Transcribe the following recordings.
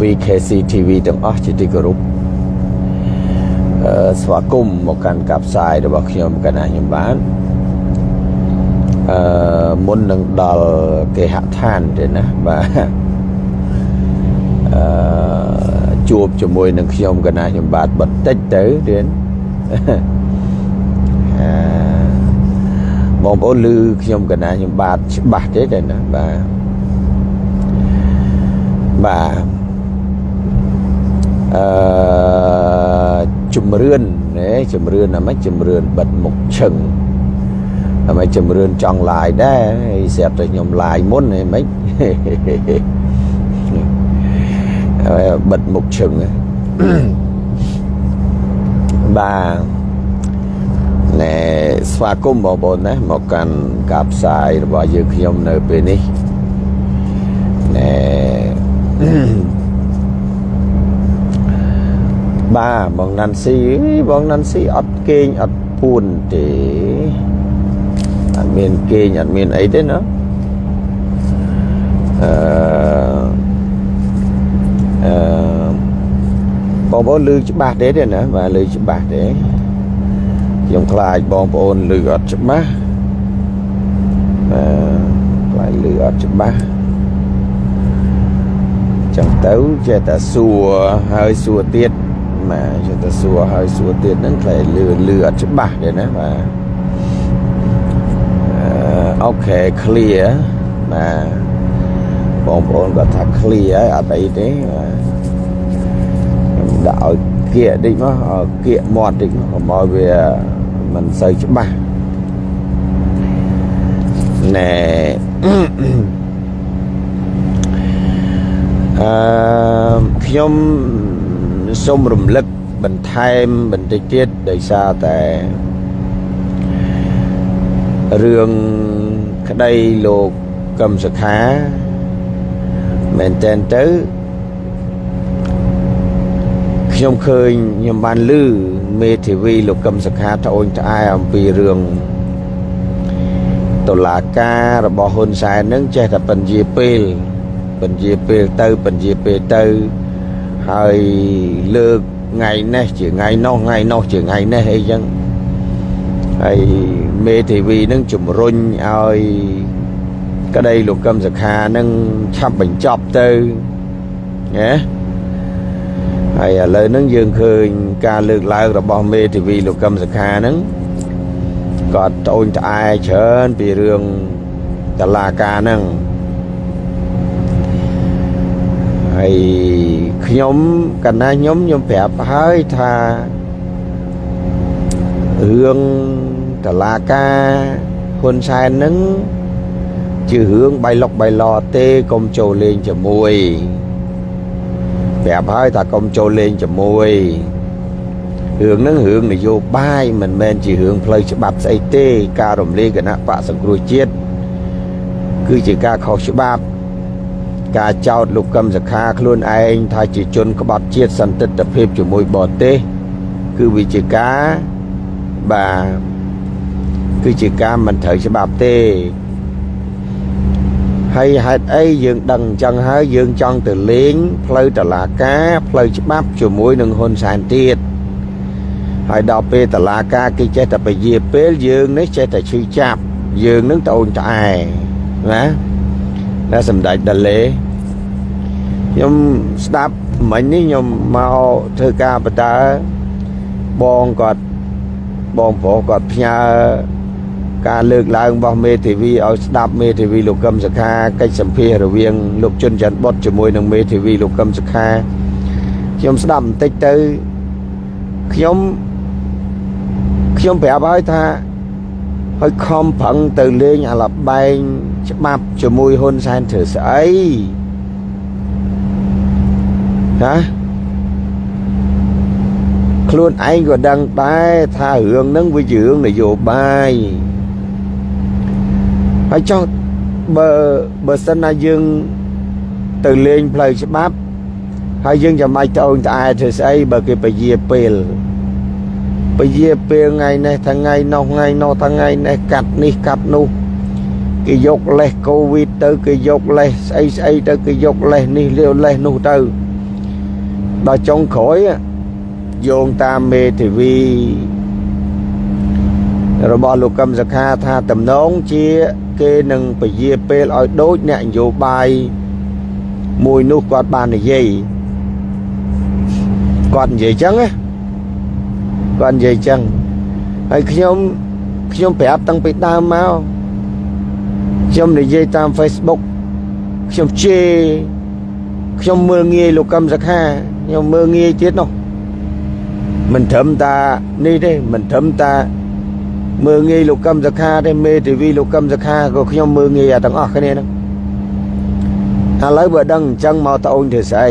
VKC TV ទាំងអស់ជាទីគោរពអឺស្វាគមន៍មកកាន់ការផ្សាយរបស់ខ្ញុំកណាខ្ញុំបានអឺមុននឹងដល់គេហដ្ឋានទេណាបាទអឺជួបជាមួយនឹងខ្ញុំកណាខ្ញុំបាទបន្តិចទៅទៀតអឺបងប្អូនឮខ្ញុំកណាខ្ញុំបាទច្បាស់ទេតែណាបាទបាទ អឺជំរឿនណាជំរឿនអាម៉េចជំរឿនបិទមុខឈឹងអាម៉េចជំរឿនចង់ឡាយដែរហើយស្រាប់តែខ្ញុំឡាយមុនហីម៉េចហើយបិទមុខឈឹងបាទណែស្វាគមន៍បងប្អូនណាមកកាន់ការផ្សាយរបស់យើងខ្ញុំនៅពេលនេះណែ បាទបងណាន់ស៊ីបងណាន់ស៊ីអត់គេងអត់ពួនទេអត់មានគេងអត់មានអីទេណាអឺអឺបងប្អូនឮច្បាស់ទេទេណាបាទឮច្បាស់ទេខ្ញុំខ្លាចបងប្អូនឮអត់ច្បាស់អឺខ្លាចឮអត់ច្បាស់ចឹងទៅចេះតែសួរហើយសួរទៀត បាទចេះតែសួរហើយសួរទៀតហ្នឹងខ្លាចលឺលឺអត់ច្បាស់ទេណាបាទអឺអូខេ clear បាទបងប្អូនគាត់ថា clear ហើយអត់អីទេបាទខ្ញុំដាក់ឲ្យគៀកតិចមកឲ្យគៀកមាត់តិចមកកុំឲ្យវាមិនសូវច្បាស់ណែអឺខ្ញុំ សូមរំលឹកបន្ថែមបន្តិចទៀតដោយសារតែរឿងក្តីលោកកឹមសុខាមែនតែនទៅខ្ញុំឃើញខ្ញុំបានឮមេធាវីលោកកឹមសុខាត្អូញត្អែអំពីរឿងតុលាការរបស់ហ៊ុនសែននឹងចេះតែបញ្ជាពេលបញ្ជាពេលទៅបញ្ជាពេលទៅ ហើយលើកថ្ងៃនេះជាថ្ងៃនោះថ្ងៃនោះជាថ្ងៃនេះអីចឹងហើយមេធាវីនឹងជំរុញឲ្យក្តីលោកកឹមសុខានឹងឆាប់បញ្ចប់ទៅណាហើយឥឡូវហ្នឹងយើងឃើញការលើកឡើងរបស់មេធាវីលោកកឹមសុខាហ្នឹងគាត់ត្អូញត្អែច្រើនពីរឿងតឡាការហ្នឹង ហើយខ្ញុំកណ្ណាខ្ញុំខ្ញុំប្រាប់ហើយថារឿងតឡាការហ៊ុនសែនហ្នឹងជារឿងបៃលុកបៃឡទេកុំចូលលេងជាមួយប្រាប់ហើយថាកុំចូលលេងជាមួយរឿងហ្នឹងរឿងនយោបាយមិនមែនជារឿងផ្លូវច្បាប់ស្អីទេ ការរំលាយគណៈបកសង្គ្រោះជាតិគឺជាការខុសច្បាប់ ការចោទលោកកឹមសខាខ្លួនឯងថាជាជនក្បត់ជាតិសន្តិទ្ធភាពជាមួយបរទេសគឺវាជាការបាទគឺជាការមិនត្រូវច្បាប់ទេហើយហេតុអីយើងដឹងអញ្ចឹងហើយយើងចង់ទៅលេងផ្លូវតឡាការផ្លូវច្បាប់ជាមួយនឹងហ៊ុនសែនទៀតហើយដល់ពេលតឡាការគេចេះតែពជាពេលយើងនេះចេះតែឈឺចាប់យើងនឹងត្អូញត្អែណាតែសម្ដេចដាលេ ខ្ញុំស្ដាប់មិញនេះខ្ញុំមកធ្វើការបតើបងគាត់បងប្រុសគាត់ផ្ញើការលើកឡើងរបស់មេធាវីឲ្យស្ដាប់មេធាវីលោកកឹមសុខាកិច្ចសម្ភាសរវាងលោកជុនច័ន្ទបុតជាមួយនឹងមេធាវីលោកកឹមសុខាខ្ញុំស្ដាប់បន្តិចទៅខ្ញុំខ្ញុំប្រាប់ហើយថាឲ្យខំប្រឹងទៅលេងអាលបែងច្បាប់ជាមួយហ៊ុនសែនធ្វើស្អី ណាខ្លួនឯងក៏ដឹងដែរថារឿងហ្នឹងវាជារឿងនយោបាយហើយចុះបើបើសិនណាយើងទៅលេងផ្លូវច្បាប់ហើយយើងចាំបាច់ត្អូញត្អែធ្វើស្អីបើគេពជាពេលពជាពេលថ្ងៃនេះថ្ងៃនោះថ្ងៃនោះថ្ងៃនេះកាត់នេះកាត់នោះគេយកលេសកូវីដទៅគេយកលេសស្អីស្អីទៅគេយកលេសនេះលាវលេសនោះទៅ ដល់ចុងក្រោយយោងតាមមេធាវីរបស់លោកកឹមសខាថាតំណងជាគេនឹងពជាពេលឲ្យដូចអ្នកនយោបាយមួយនោះគាត់បាននិយាយគាត់និយាយចឹងណាគាត់និយាយចឹងហើយខ្ញុំខ្ញុំប្រាប់តាំងពីដើមមកខ្ញុំនិយាយតាម Facebook ខ្ញុំជេរខ្ញុំមើលងាយលោកកឹមសខា ខ្ញុំមើលងាយទៀតនោះមិនត្រឹមតានេះទេមិនត្រឹមតាមើលងាយលោកកឹមសខាទេមេធាវីលោកកឹមសខាក៏ខ្ញុំមើលងាយអាទាំងអស់គ្នាហ្នឹងឥឡូវបើដឹងអញ្ចឹងមកត្អូនធ្វើស្អី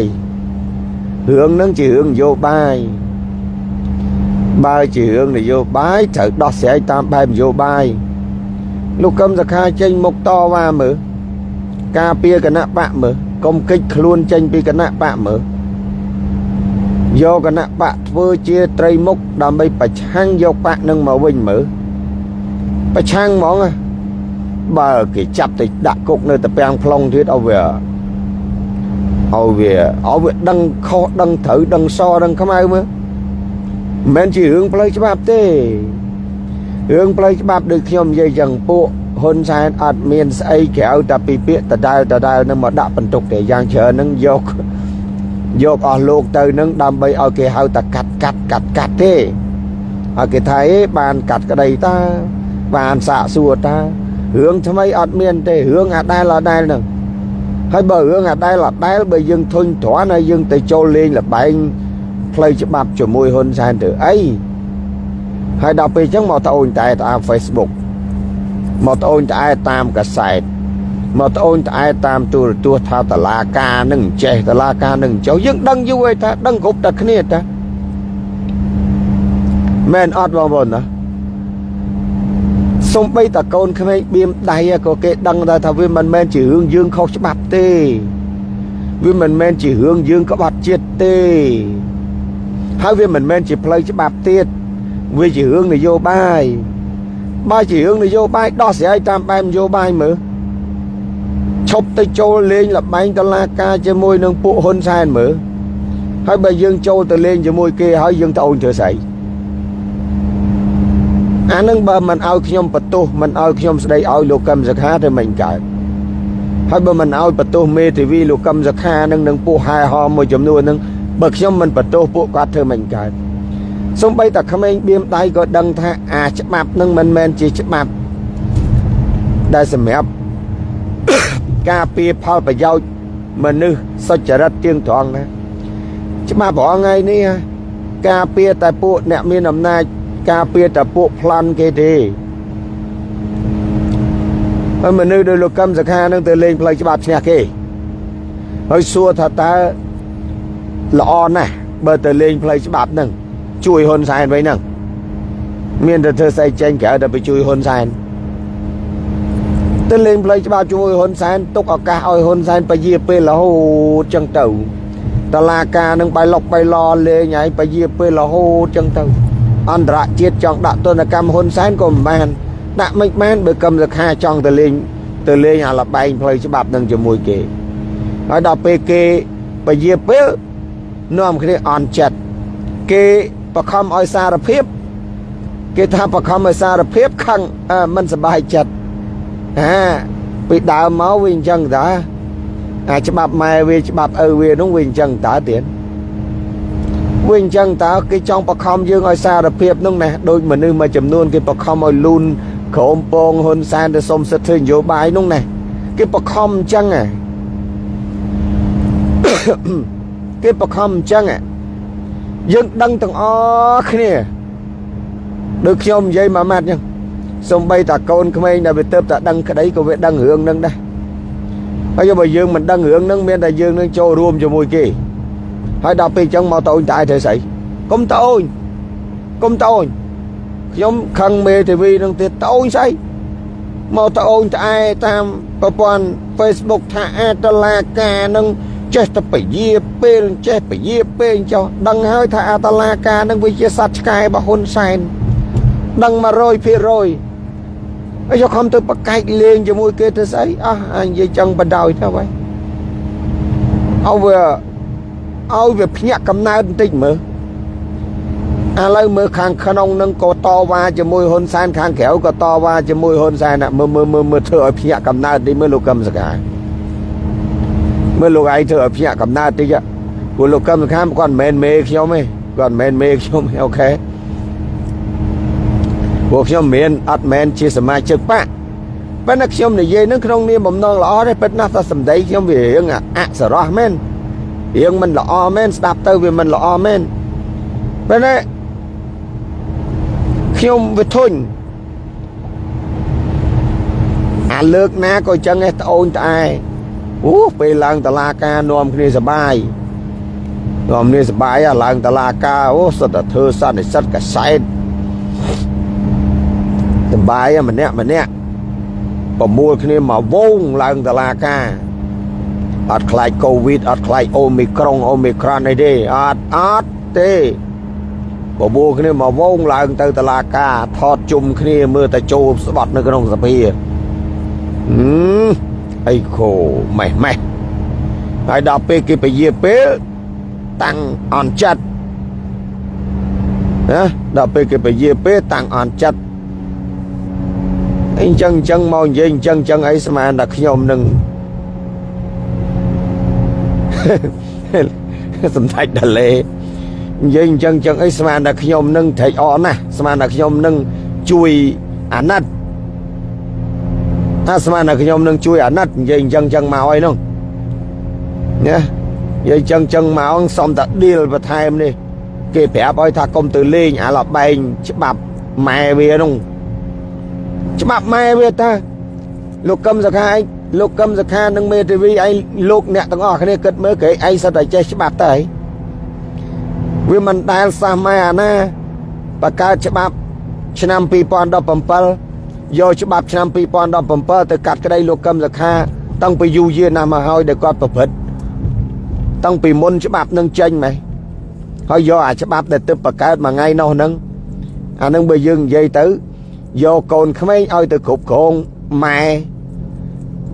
រឿងហ្នឹងជារឿងនយោបាយបើជារឿងនយោបាយត្រូវដោះស្រាយតាមបែបនយោបាយលោកកឹមសខាចេញមុខតវ៉ាមើលការពារគណៈបកមើលកុំកិច្ចខ្លួនចេញពីគណៈបកមើល យកគណៈបកធ្វើជាត្រីមុខដើម្បីប្រឆាំងយកបកនឹងមកវិញមើលប្រឆាំងហ្មងបើគេចាប់ទៅដាក់គុកនៅតាពាំង plong ទៀតឲ្យវាឲ្យវាឲ្យវាដឹងខុសដឹងត្រូវដឹងសដឹងខ្មៅមើលមិនមែនជារឿងផ្លូវច្បាប់ទេរឿងផ្លូវច្បាប់ដូចខ្ញុំនិយាយចឹងពួកហ៊ុនសែនអត់មានស្អីក្រៅតែពីពាក្យដដែលដដែលនឹងមកដាក់បន្ទុកទេយ៉ាងច្រើននឹងយក យកអស់លោកទៅនឹងដើម្បីឲ្យគេហៅតែកាត់កាត់កាត់កាត់ទេហើយគេថាអេបានកាត់ក្តីតាបានសាកសួរតារឿងថ្មីអត់មានទេរឿងអាដែលអាដែលហ្នឹងហើយបើរឿងអាដែលអាដែលបើយើងធុញទ្រាន់ហើយយើងទៅចូលលេងលបែងផ្លូវច្បាប់ជាមួយហ៊ុនសែនទៅអីហើយដល់ពេលអញ្ចឹងមកត្អូញតែតាម Facebook មកត្អូញត្អែតាមកសែត មកត្អូញត្អែតាមទូរទស្សន៍ថាតឡាការនឹងចេះតឡាការនឹងចុះយើងដឹងយូរហើយថាដឹងគ្រប់តែគ្នាតាមែនអត់បងប្អូនណាសំបីតកូនក្មេងបៀមដៃក៏គេដឹងដែរថាវាមិនមែនជារឿងយើងខុសច្បាប់ទេវាមិនមែនជារឿងយើងក្បត់ជាតិទេហើយវាមិនមែនជាផ្លូវច្បាប់ទៀតវាជារឿងនយោបាយបើជារឿងនយោបាយដោះស្រាយតាមបែបនយោបាយមើល ឈប់ទៅចូលលេងលបែងតឡាការជាមួយនឹងពួកហ៊ុនសែនមើលហើយបើយើងចូលទៅលេងជាមួយគេហើយយើងទៅអូនធ្វើស្អីអានឹងបើមិនឲ្យខ្ញុំបន្ទោសមិនឲ្យខ្ញុំស្ដីឲ្យលោកកឹមសខាទៅមិនកើតហើយបើមិនឲ្យបន្ទោសមេធាវីលោកកឹមសខានឹងនឹងពួកហែហមមួយចំនួននឹងបើខ្ញុំមិនបន្ទោសពួកគាត់ធ្វើមិនកើតសំបីតែក្មេងបៀមដៃក៏ដឹងថាអាច្បាប់នឹងមិនមែនជាច្បាប់ដែលសម្រាប់ ការពារផលប្រយោជន៍មនុស្សសុចរិតទៀងត្រង់ណាច្បាប់ប្រងថ្ងៃនេះការពារតែពួកអ្នកមានអំណាចការពារតែពួកប្លន់គេទេហើយមនុស្សដោយលោកកឹមសខានឹងទៅលេងផ្លូវច្បាប់ឈ្នះគេហើយសួរថាតើល្អណាស់បើទៅលេងផ្លូវច្បាប់នឹងជួយហ៊ុនសែនវិញហ្នឹងមានតែធ្វើស្អីចេញក្រៅតែទៅជួយហ៊ុនសែន ទៅលេងផ្លូវច្បាប់ជួយហ៊ុនសែនទុកឱកាសឲ្យហ៊ុនសែនពយាពេលរហូតចឹងទៅតឡាការនឹងបៃលុកបៃឡលេងហើយពយាពេលរហូតចឹងទៅអន្តរជាតិចង់ដាក់ទណ្ឌកម្មហ៊ុនសែនក៏មិនបានដាក់មិនបានបើកឹមសខាចង់ទៅលេងទៅលេងអាលបែងផ្លូវច្បាប់នឹងជាមួយគេហើយដល់ពេលគេពយាពេលនាំគ្នាអន់ចិត្តគេបខំឲ្យសារភាព គេថាបខំឲ្យសារភាពខឹងមិនសប្បាយចិត្ត អាពីដើមមកវាអញ្ចឹងតាអាច្បាប់ម៉ែវាច្បាប់ឪវានោះវាអញ្ចឹងតើទៀតវាអញ្ចឹងតើគេចង់បខំយើងឲ្យសារភាពនោះណាដូចមនុស្សមួយចំនួនគេបខំឲ្យលូនក្រមពងហ៊ុនសែនទៅសុំសិទ្ធិធ្វើនយោបាយនោះណាគេបខំអញ្ចឹងគេបខំអញ្ចឹងយើងដឹងទាំងអស់គ្នាដូចខ្ញុំនិយាយមួយម៉ាត់អញ្ចឹង សំបីតាកូនក្មេងដែលវាទៅតែដឹងក្តីក៏វាដឹងរឿងនឹងដែរហើយបើយើងមិនដឹងរឿងនឹងមានតែយើងនឹងចូលរួមជាមួយគេហើយដល់ពេលអញ្ចឹងមកតូនតែធ្វើស្អីកុំតូនកុំតូនខ្ញុំខឹងមេធាវីនឹងទៀតតូនស្អីមកតអូនត្អែតាមប្រព័ន្ធ Facebook ថាអាតឡាការនឹងចេះតែពយាពេលចេះពយាពេលចុះដឹងហើយថាអាតឡាការនឹងវាជាសត្វឆ្កែរបស់ហ៊ុនសែនដឹង100% ហើយយកខំទៅប្រកែកលេងជាមួយគេទៅស្អីអស់អញនិយាយចឹងបដ ாய் ទៅហើយអោវាឲ្យវាភ្ញាក់កំណើតបន្តិចមើលឥឡូវមើលខាងក្នុងនឹងក៏តវ៉ាជាមួយហ៊ុនសែនខាងក្រៅក៏តវ៉ាជាមួយហ៊ុនសែនមើលមើលមើលមើលធ្វើឲ្យភ្ញាក់កំណើតនេះមើលលោកកឹមសកាមើលលោកឯងធ្វើឲ្យភ្ញាក់កំណើតតិចព្រោះលោកកឹមសខាគាត់មិនមែនមេខ្ញុំទេគាត់មិនមែនមេខ្ញុំទេអូខេ ពួកខ្ញុំមានអត់មែនជាសមាជិកបកប៉ុន្តែខ្ញុំនិយាយនឹងក្នុងនាមបំណងល្អទេពិតណាស់តែសម្ដីខ្ញុំវារឿងអសរោះមែនរឿងមិនល្អមែនស្ដាប់ទៅវាមិនល្អមែនប៉ុន្តែខ្ញុំវាធុញអាលើកណាក៏ចឹងឯងត្អូនត្អែអូពេលឡើងតឡាការនាំគ្នាសបាយនាំគ្នាសបាយឡើងតឡាការអូសិតតែធ្វើសន្និសិទកសែត សបាយម្នាក់ម្នាក់ប្រមូលគ្នាមកវងឡើងតឡាការអត់ខ្លាចកូវីដអត់ខ្លាចអូមីក្រុងអូមីក្រានអីទេអត់អត់ទេបបួលគ្នាមកវងឡើងទៅតឡាការថតជុំគ្នាមើលតែចូលស្បត់នៅក្នុងសភាហឹមអីខូម៉េះម៉េះហើយដល់ពេលគេពជាពេលតាំងអន់ចិត្តណាដល់ពេលគេពជាពេលតាំងអន់ចិត្ត អីចឹងចឹងមកនិយាយចឹងចឹងអីស្មានតែខ្ញុំនឹងសំដេចដាលេនិយាយអញ្ចឹងចឹងអីស្មានតែខ្ញុំនឹងត្រេកអរណាស់ស្មានតែខ្ញុំនឹងជួយអាណិតថាស្មានតែខ្ញុំនឹងជួយអាណិតនិយាយអញ្ចឹងចឹងមកអីនោះណានិយាយចឹងចឹងមកសុំតែឌីលបន្ថែមនេះគេប្រាប់ឲ្យថាកុំទៅលេងអាលបែងច្បាប់ម៉ែវានោះ ច្បាប់ម៉ែវាតាលោកកឹមសខាឯងលោកកឹមសខានិងមេធាវីឯងលោកអ្នកទាំងអស់គ្នាគិតមើលគេឯងសិតតែចេះច្បាប់តើវាមិនដែលសះម៉ែអាណាបកកើតច្បាប់ឆ្នាំ2017យកច្បាប់ឆ្នាំ2017ទៅកាត់ក្តីលោកកឹមសខាតាំងពីយូរយារណាស់មកហើយដែលគាត់ប្រព្រឹត្តតាំងពីមុនច្បាប់នឹងចេញម៉េះហើយយកអាច្បាប់ដែលទៅបកកើតមួយថ្ងៃនោះហ្នឹងអានឹងបើយើងនិយាយទៅ យកកូនក្មេងឲ្យទៅគ្រប់គ្រងម៉ែ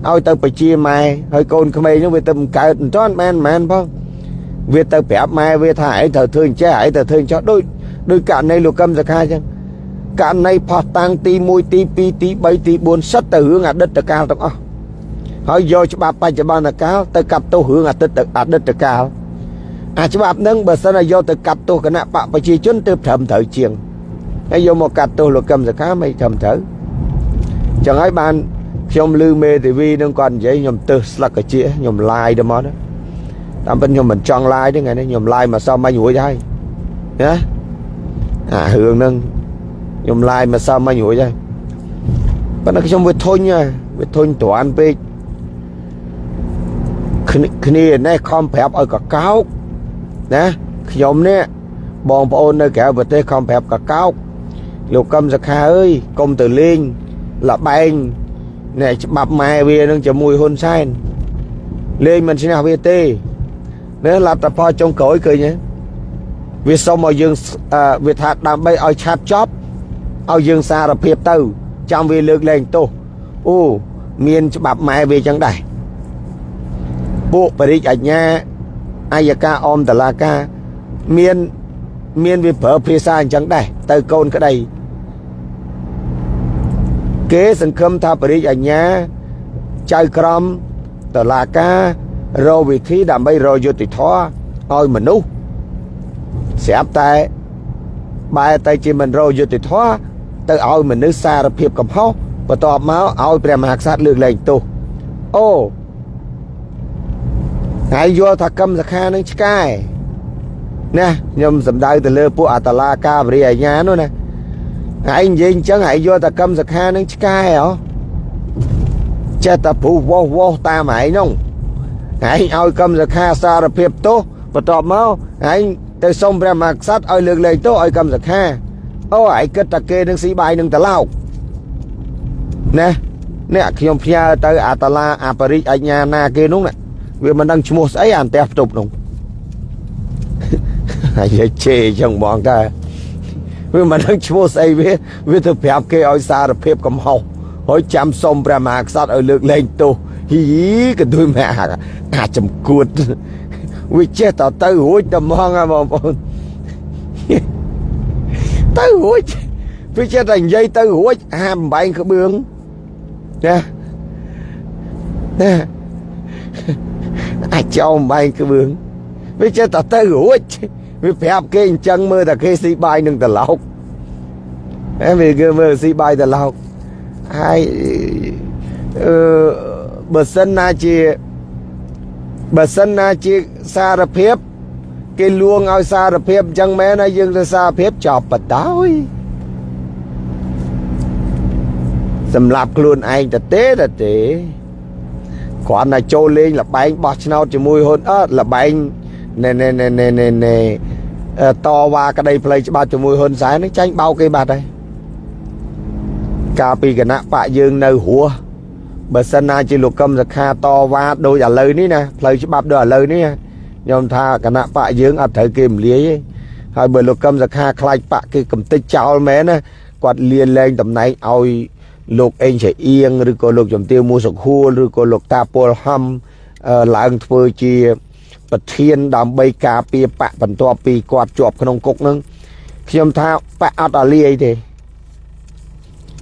ឲ្យទៅបជាម៉ែហើយកូនក្មេងហ្នឹងវាទៅបង្កើតមិនទាន់មែនមែនផងវាទៅប្រាប់ម៉ែវាថាឯងត្រូវធ្វើអញ្ចេះឯងត្រូវធ្វើអញ្ចោះដូចដូចករណីលោកកឹមសខាអញ្ចឹងករណីផោះតាំងទី1ទី2ទី3ទី4សិតទៅរឿងអតីតកាលទាំងអស់ហើយយកច្បាប់បច្ចុប្បន្នកាលទៅកាត់ទោសរឿងអតីតអតីតកាលអាច្បាប់ហ្នឹងបើសិនជាយកទៅកាត់ទោសគណៈបកប្រជាជនទើបត្រឹមត្រូវជាង ហើយយកមកកាត់ទោសលោកកឹមសខាមិនត្រឹមត្រូវចឹងហើយបានខ្ញុំឮមេធាវីនឹងគាត់និយាយខ្ញុំទើសស្លឹកកាជាខ្ញុំឡាយទៅមកណាតាមពិតខ្ញុំមិនចង់ឡាយទេថ្ងៃនេះខ្ញុំឡាយមកសោះមិនរួចហើយណាអារឿងហ្នឹងខ្ញុំឡាយមកសោះមិនរួចហើយប៉ុន្តែខ្ញុំវាធុញវាធុញត្រាន់ពេកគ្នានេះខំប្រាប់ឲ្យកកោកណាខ្ញុំនេះបងប្អូននៅក្រៅប្រទេសខំប្រាប់កកោក លោកកឹមសខាអើយកុំទៅលេងលបែងនេះច្បាប់ម៉ែវានឹងជាមួយហ៊ុនសែនលេងមិនឈ្នះវាទេណាលទ្ធផលចុងក្រោយឃើញទេវាសុំឲ្យយើងវាថាដើម្បីឲ្យឆាប់ចប់ឲ្យយើងសារភាពទៅ ចាំវាលើកលែងទោសអូមានច្បាប់ម៉ែវាចឹងដែរពួកបរិយាអញ្ញាអាយកាអមតឡាកាមានមានវាប្រើភាសាអញ្ចឹងដែរទៅកូនក្តី គេសង្ឃឹមថាបរិយាអញ្ញាចៅក្រមតឡាការរកវិធីដើម្បីរកយុត្តិធម៌ឲ្យមនុស្សស្រាប់តែបែរទៅជាមិនរកយុត្តិធម៌ទៅឲ្យមនុស្សសារភាពកំហុសបន្ទាប់មកឲ្យព្រះមហាក្សត្រលើកលែងទោសអូហើយយល់ថាកម្មសខានឹងឆ្កែណាខ្ញុំសំដៅទៅលើពួកអតឡាកាវរិយអាញានោះណា ហើយនិយាយអញ្ចឹងហើយយល់ថាកម្មសខានឹងឆ្កែហ៎ចេះតែព្រោះវោវោតាមឯងនោះឯងឲ្យកម្មសខាសារភាពទោសបន្ទាប់មកឯងទៅសុំព្រះមហាក្សត្រឲ្យលើកលែងទោសឲ្យកម្មសខាអូឯងគិតតែគេនឹងស៊ីបាយនឹងតឡោកណាអ្នកខ្ញុំផ្ញើទៅអាតឡាអាបរិចអញ្ញាណាគេនោះណាវាមិនដឹងឈ្មោះស្អីអានផ្ទះផ្ទប់នោះហើយជេរចឹងបងតា វាមិនដឹងឈ្មោះស្អីវាវាទៅប្រាប់គេឲ្យសារភាពកំហុសហើយចាំសុំព្រះមហាក្សត្រឲ្យលើកលែងទោសហ៊ីក៏ដូចម៉ែអាចំគួតវាចេះតទៅរួចតែមកហ่าបងប្អូនទៅរួចវាចេះតែនិយាយទៅរួចហាបំបែងក្បឿងណាណាអាចចោលបំបែងក្បឿងវាចេះតែទៅរួច វាប្រាប់គេអញ្ចឹងមើលតែគេស៊ីបាយនឹងត្រឡោកអេវាគេមើលស៊ីបាយត្រឡោកហើយអឺបើសិនណាជាបើសិនណាជាសារភាព គេលួងឲ្យសារភាពអញ្ចឹងមែនហើយយើងទៅសារភាពចប់បដោយសម្រាប់ខ្លួនឯងទៅទេទៅទេគ្រាន់តែចូលលេងលបែងបោះឆ្នោតជាមួយហ៊ុនអត់លបែង ណែណែណែណែណែណែតវ៉ាក្តីផ្លូវច្បាប់ជាមួយហ៊ុនសែននឹងចាញ់បោកគេបាត់ហើយកាលពីគណៈបកយើងនៅរស់បើសិនណាជាលោកកឹមសខាតវ៉ាដូចឥឡូវនេះណាផ្លូវច្បាប់ដូចឥឡូវនេះខ្ញុំថាគណៈបកយើងអត់ត្រូវគេរំលាយទេហើយបើលោកកឹមសខាខ្លាចបកគេកំតិចចោលមែនណាគាត់លៀនលែងតំណែងឲ្យលោកអេងឆៃអៀងឬក៏លោកជំទាវមួសុខួលឬក៏លោកតាពលហំឡើងធ្វើជា ប្រធានដើម្បីការពារបកបន្ទាប់ពីគាត់ជាប់ក្នុងគុកនឹងខ្ញុំថាបកអត់អាលីអីទេ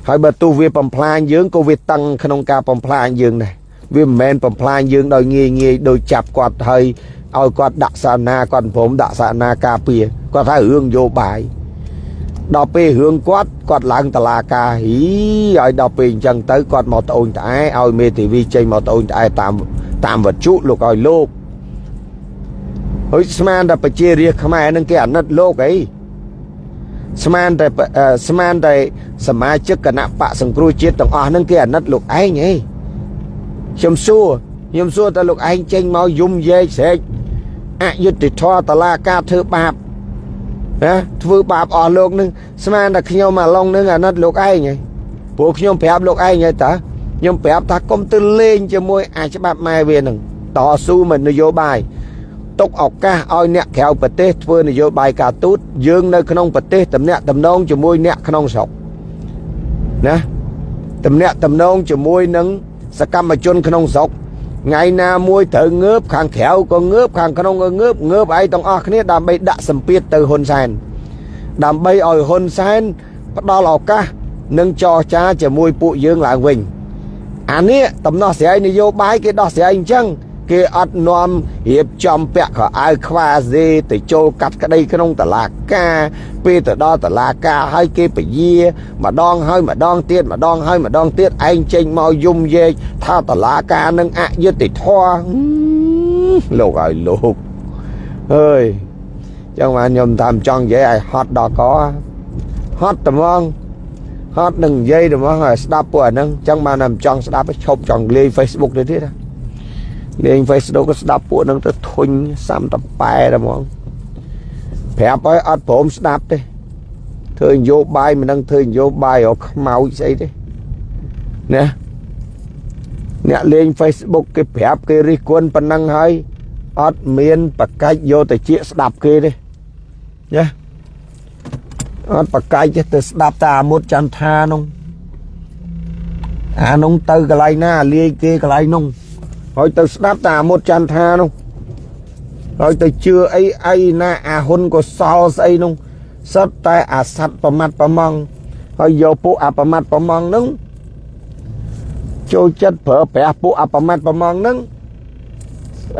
ហើយបើទោះវាបំផ្លាញយើងក៏វាតឹងក្នុងការបំផ្លាញយើងដែរវាមិនមែនបំផ្លាញយើងដោយងាយងាយដោយចាប់គាត់ហើយឲ្យគាត់ដាក់សាណាគាត់ព្រមដាក់សាណាការពារគាត់ថារឿងយោបាយដល់ពេលរឿងគាត់គាត់ឡើងតឡាការហីឲ្យដល់ពេលអញ្ចឹងទៅគាត់មកត្អូញត្អែឲ្យមេធាវីចេញមកត្អូញត្អែតាមតាមវត្ថុលោកឲ្យលោក ហើយស្មានតែប្រជារាស្ត្រខ្មែរនឹងគេអាណិតលោកអីស្មានតែស្មានតែសមាជិកគណៈបកសង្គ្រោះជាតិទាំងអស់ហ្នឹងគេអាណិតលោកឯងហីខ្ញុំសួរខ្ញុំសួរតើលោកឯងចេញមកយំយែកស្រែកអយុត្តិធម៌តឡាការធ្វើបាបណាធ្វើបាបអស់លោកនឹងស្មានតែខ្ញុំអាឡុងនឹងអាណិតលោកឯងហីព្រោះខ្ញុំប្រាប់លោកឯងហីតាខ្ញុំប្រាប់ថាកុំទៅលេងជាមួយអាច្បាប់ម៉ែវានឹងតស៊ូមិននយោបាយ ទុកឱកាសឲ្យអ្នកក្រៅប្រទេសធ្វើនយោបាយការទូតយើងនៅក្នុងប្រទេសតំណាក់តំណងជាមួយអ្នកក្នុងស្រុកណាតំណាក់តំណងជាមួយនឹងសកម្មជនក្នុងស្រុកថ្ងៃណាមួយត្រូវងើបខាងក្រៅក៏ងើបខាងក្នុងក៏ងើបងើបឯទាំងអស់គ្នាដើម្បីដាក់សម្ពាធទៅហ៊ុនសែនដើម្បីឲ្យហ៊ុនសែនផ្ដល់ឱកាសនិងចរចាជាមួយពួកយើងឡើងវិញអានេះតំណោះស្រាយនយោបាយគេដោះស្រាយអញ្ចឹង គេអត់នាំរៀបចំពាក់ខោអាវខ្វាសេទៅចូលកាត់ក្តីក្នុងតឡាការ ពេលទៅដល់តឡាការហើយគេពយាម្ដងហើយម្ដងទៀតម្ដងហើយម្ដងទៀតឯងចេញមកយំយែកថាតឡាការនឹងអយុត្តិធម៌លោកឲ្យលោកអើយចឹងបានខ្ញុំតាមចង់និយាយឲ្យហត់ដល់កហត់ត្មងហត់នឹងនិយាយត្មងឲ្យស្ដាប់ពួកអាហ្នឹងចឹងបានតែចង់ស្ដាប់ឈប់ចង់លេង Facebook ទៅទៀតណា លេង Facebook ក៏ស្ដាប់ពួកនឹងទៅធុញសាំតប៉ែតែហ្មងប្រាប់ឲ្យអត់ព្រមស្ដាប់ទេធ្វើនយោបាយមិនដឹងធ្វើនយោបាយរកខ្មោចស្អីទេណាអ្នកលេង Facebook គេប្រាប់គេរិះគន់ប៉ុណ្ណឹងហើយអត់មានប្រកាច់យកទៅជាស្ដាប់គេទេណាអត់ប្រកាច់ទេទៅស្ដាប់តាអាមុតចន្ទថានោះអានោះទៅកន្លែងណាលាយគេកន្លែងនោះ ហើយទៅស្ដាប់តាមុតចន្ទថានោះហើយទៅជឿអីអីណាអាហ៊ុនកុសលស្អីនោះសិតតែអាសัตว์ប្រមាត់ប្រមងហើយយកពួកអាប្រមាត់ប្រមងនឹងចូលចិត្តប្រើប្រាស់ពួកអាប្រមាត់ប្រមងនឹង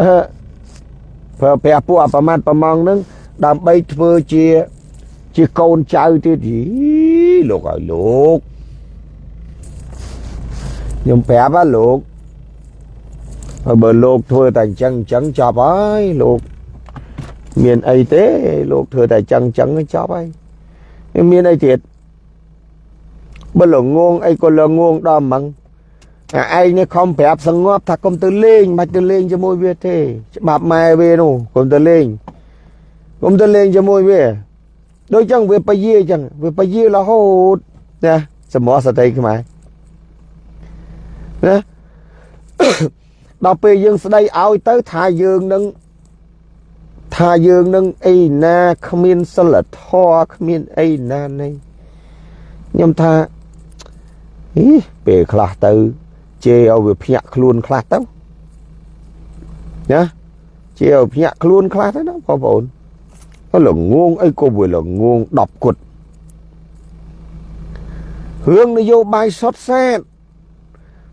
អឺប្រើប្រាស់ពួកអាប្រមាត់ប្រមងនឹងដើម្បីធ្វើជាជាកូនចៅទៀតលោកឲ្យលោកខ្ញុំប្រាប់ហ៎លោក ហើយបើលោកធ្វើតែអញ្ចឹងអញ្ចឹងចប់ហើយលោកមានអីទេលោកធ្វើតែអញ្ចឹងអញ្ចឹងចប់ហើយមានអីទៀតបើលងងអីក៏លងងដល់ហ្មងអាឯងនេះខំប្រាប់សងប់ថាកុំទៅលេងមិនទៅលេងជាមួយវាទេ ច្បាប់ម៉ែវានោះកុំទៅលេងកុំទៅលេងជាមួយវាដូចចឹងវាបយាចឹងវាបយារហូតណាសមរសតិខ្មែរណា ដល់ពេលយើងស្ដីឲ្យទៅថាយើងនឹងថាយើងនឹងអីណាគ្មានសិលធម៌គ្មានអីណានេះខ្ញុំថាអីពេលខ្លះទៅជេរឲ្យវាភ្ញាក់ខ្លួនខ្លះទៅណាជាភ្ញាក់ខ្លួនខ្លះទៅណាបងប្អូនក៏ល្ងងអីក៏វាល្ងង10គុតរឿងនយោបាយសុតសាត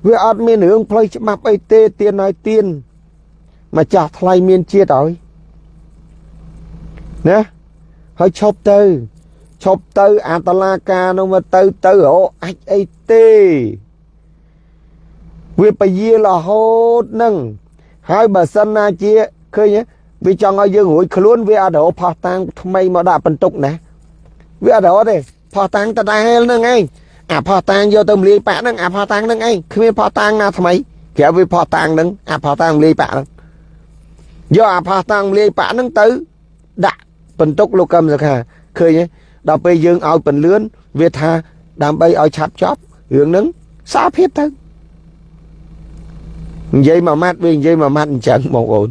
វាអត់មានរឿងផ្លូវច្បាប់អីទេទៀនឲ្យទៀនម្ចាស់ថ្លៃមានជាតិឲ្យណាហើយឈប់ទៅឈប់ទៅអាតឡាការនោះមកទៅទៅរកអាចអីទេវាពយារហូតនឹងហើយបើសិនណាជាឃើញវាចង់ឲ្យយើងរួចខ្លួនវាអត់រកផោះតាំងថ្មីមកដាក់បន្ទុកណាវាអត់រកទេផោះតាំងតដែលនឹងឯង អាផោះតាំងយកទៅមលាយប៉ាក់ហ្នឹងអាផោះតាំងហ្នឹងឯងគ្មានផោះតាំងណាថ្មីក្រៅវាផោះតាំងហ្នឹងអាផោះតាំងមលាយប៉ាក់ហ្នឹងយកអាផោះតាំងមលាយប៉ាក់ហ្នឹងទៅដាក់បន្ទុកលោកកឹមសុខាឃើញទេដល់ពេលយើងឲ្យពន្លឿនវាថាដើម្បីឲ្យឆាប់ចប់រឿងហ្នឹងសារភាពទៅនិយាយមួយម៉ាត់វានិយាយមួយម៉ាត់អញ្ចឹងបងប្អូន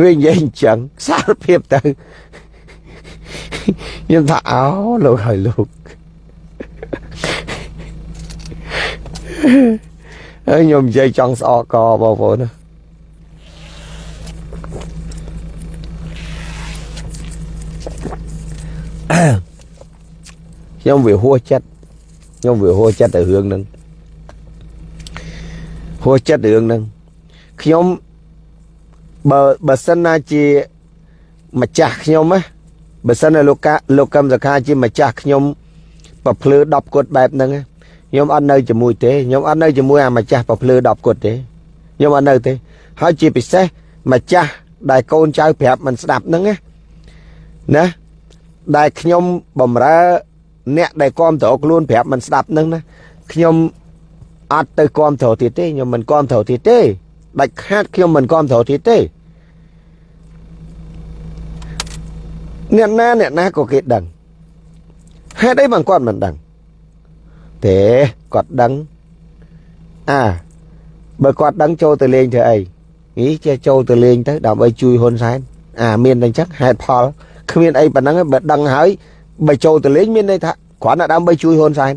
វានិយាយអញ្ចឹងសារភាពទៅខ្ញុំថាអោលោកហើយលោក ហើយខ្ញុំនិយាយចង់ស្អកកបងប្អូនណាខ្ញុំវាហួសចិត្តខ្ញុំវាហួសចិត្តទៅរឿងហ្នឹងហួសចិត្តរឿងហ្នឹងខ្ញុំបើបើសិនណាជាម្ចាស់ខ្ញុំណាបើសិនណាលោកកាលោកកឹមសខាជាម្ចាស់ខ្ញុំប្រភ្លឺ10គុតបែបហ្នឹង ខ្ញុំអត់នៅជាមួយទេខ្ញុំអត់នៅជាមួយអាម្ចាស់ប្រភ្លឺ10គុតទេខ្ញុំអត់នៅទេ ហើយជាពិសេសម្ចាស់ដែលកូនចៅប្រាប់មិនស្ដាប់ហ្នឹងណាណាដែលខ្ញុំបំរើ អ្នកដែលគ្រប់គ្រងខ្លួនប្រាប់មិនស្ដាប់ហ្នឹងណាខ្ញុំអត់ទៅគ្រប់គ្រងទៀតទេខ្ញុំមិនគ្រប់គ្រងទៀតទេដាច់ខាតខ្ញុំមិនគ្រប់គ្រងទៀតទេអ្នកណាអ្នកណាក៏គេដឹងហេតុអីបានគាត់មិនដឹង ទេគាត់ដឹងអាបើគាត់ដឹងចូលទៅលេងធ្វើអីនេះចេះចូលទៅលេងទៅដើម្បីជួយហ៊ុនសែនអាមានតែអញ្ចឹងហេតុផលគ្មានអីប៉ុណ្ណឹងបើដឹងហើយបើចូលទៅលេងមានន័យថាគ្រាន់តែដើម្បីជួយហ៊ុនសែន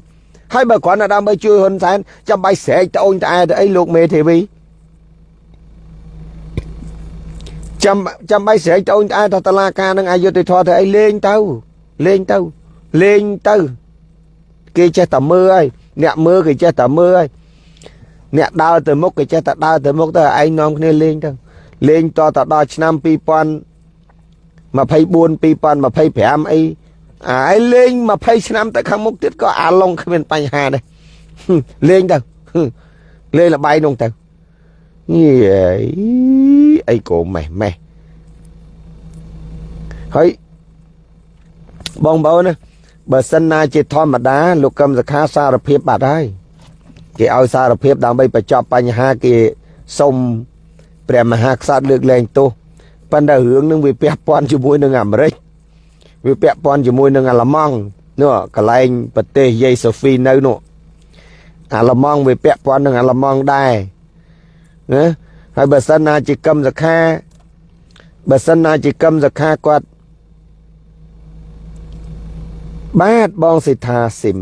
ហើយបើគ្រាន់តែដើម្បីជួ គេចេះតែមើលហើយអ្នកមើលគេចេះតែមើលហើយអ្នកដើរទៅមុខគេចេះតែដើរទៅមុខទៅឯងនាំគ្នាលេងទៅលេងតតដល់ឆ្នាំ2024 2025អីអាយលេង20ឆ្នាំទៅខាងមុខទៀតក៏អាឡុងគ្មានបញ្ហាដែរលេងទៅលេងលបាយនោះទៅយីអីក៏ម៉េះម៉េះហើយបងប្អូនណា បើសិនណាជាធម្មតាលោកកឹមសខាសារភាពបាត់ហើយគេឲ្យសារភាពដើម្បីបញ្ចប់បញ្ហាគេសុំព្រះមហាក្សត្រលើកលែងទោសប៉ុន្តែរឿងនឹងវាពាក់ព័ន្ធជាមួយនឹងអាមេរិកវាពាក់ព័ន្ធជាមួយនឹងអាល្លឺម៉ង់នោះកន្លែងប្រទេសយេសូហ្វីនៅនោះអាល្លឺម៉ង់វាពាក់ព័ន្ធនឹងអាល្លឺម៉ង់ដែរណាហើយបើសិនណាជាកឹមសខាបើសិនណាជាកឹមសខាគាត់ បាទបងសិដ្ឋាស៊ីម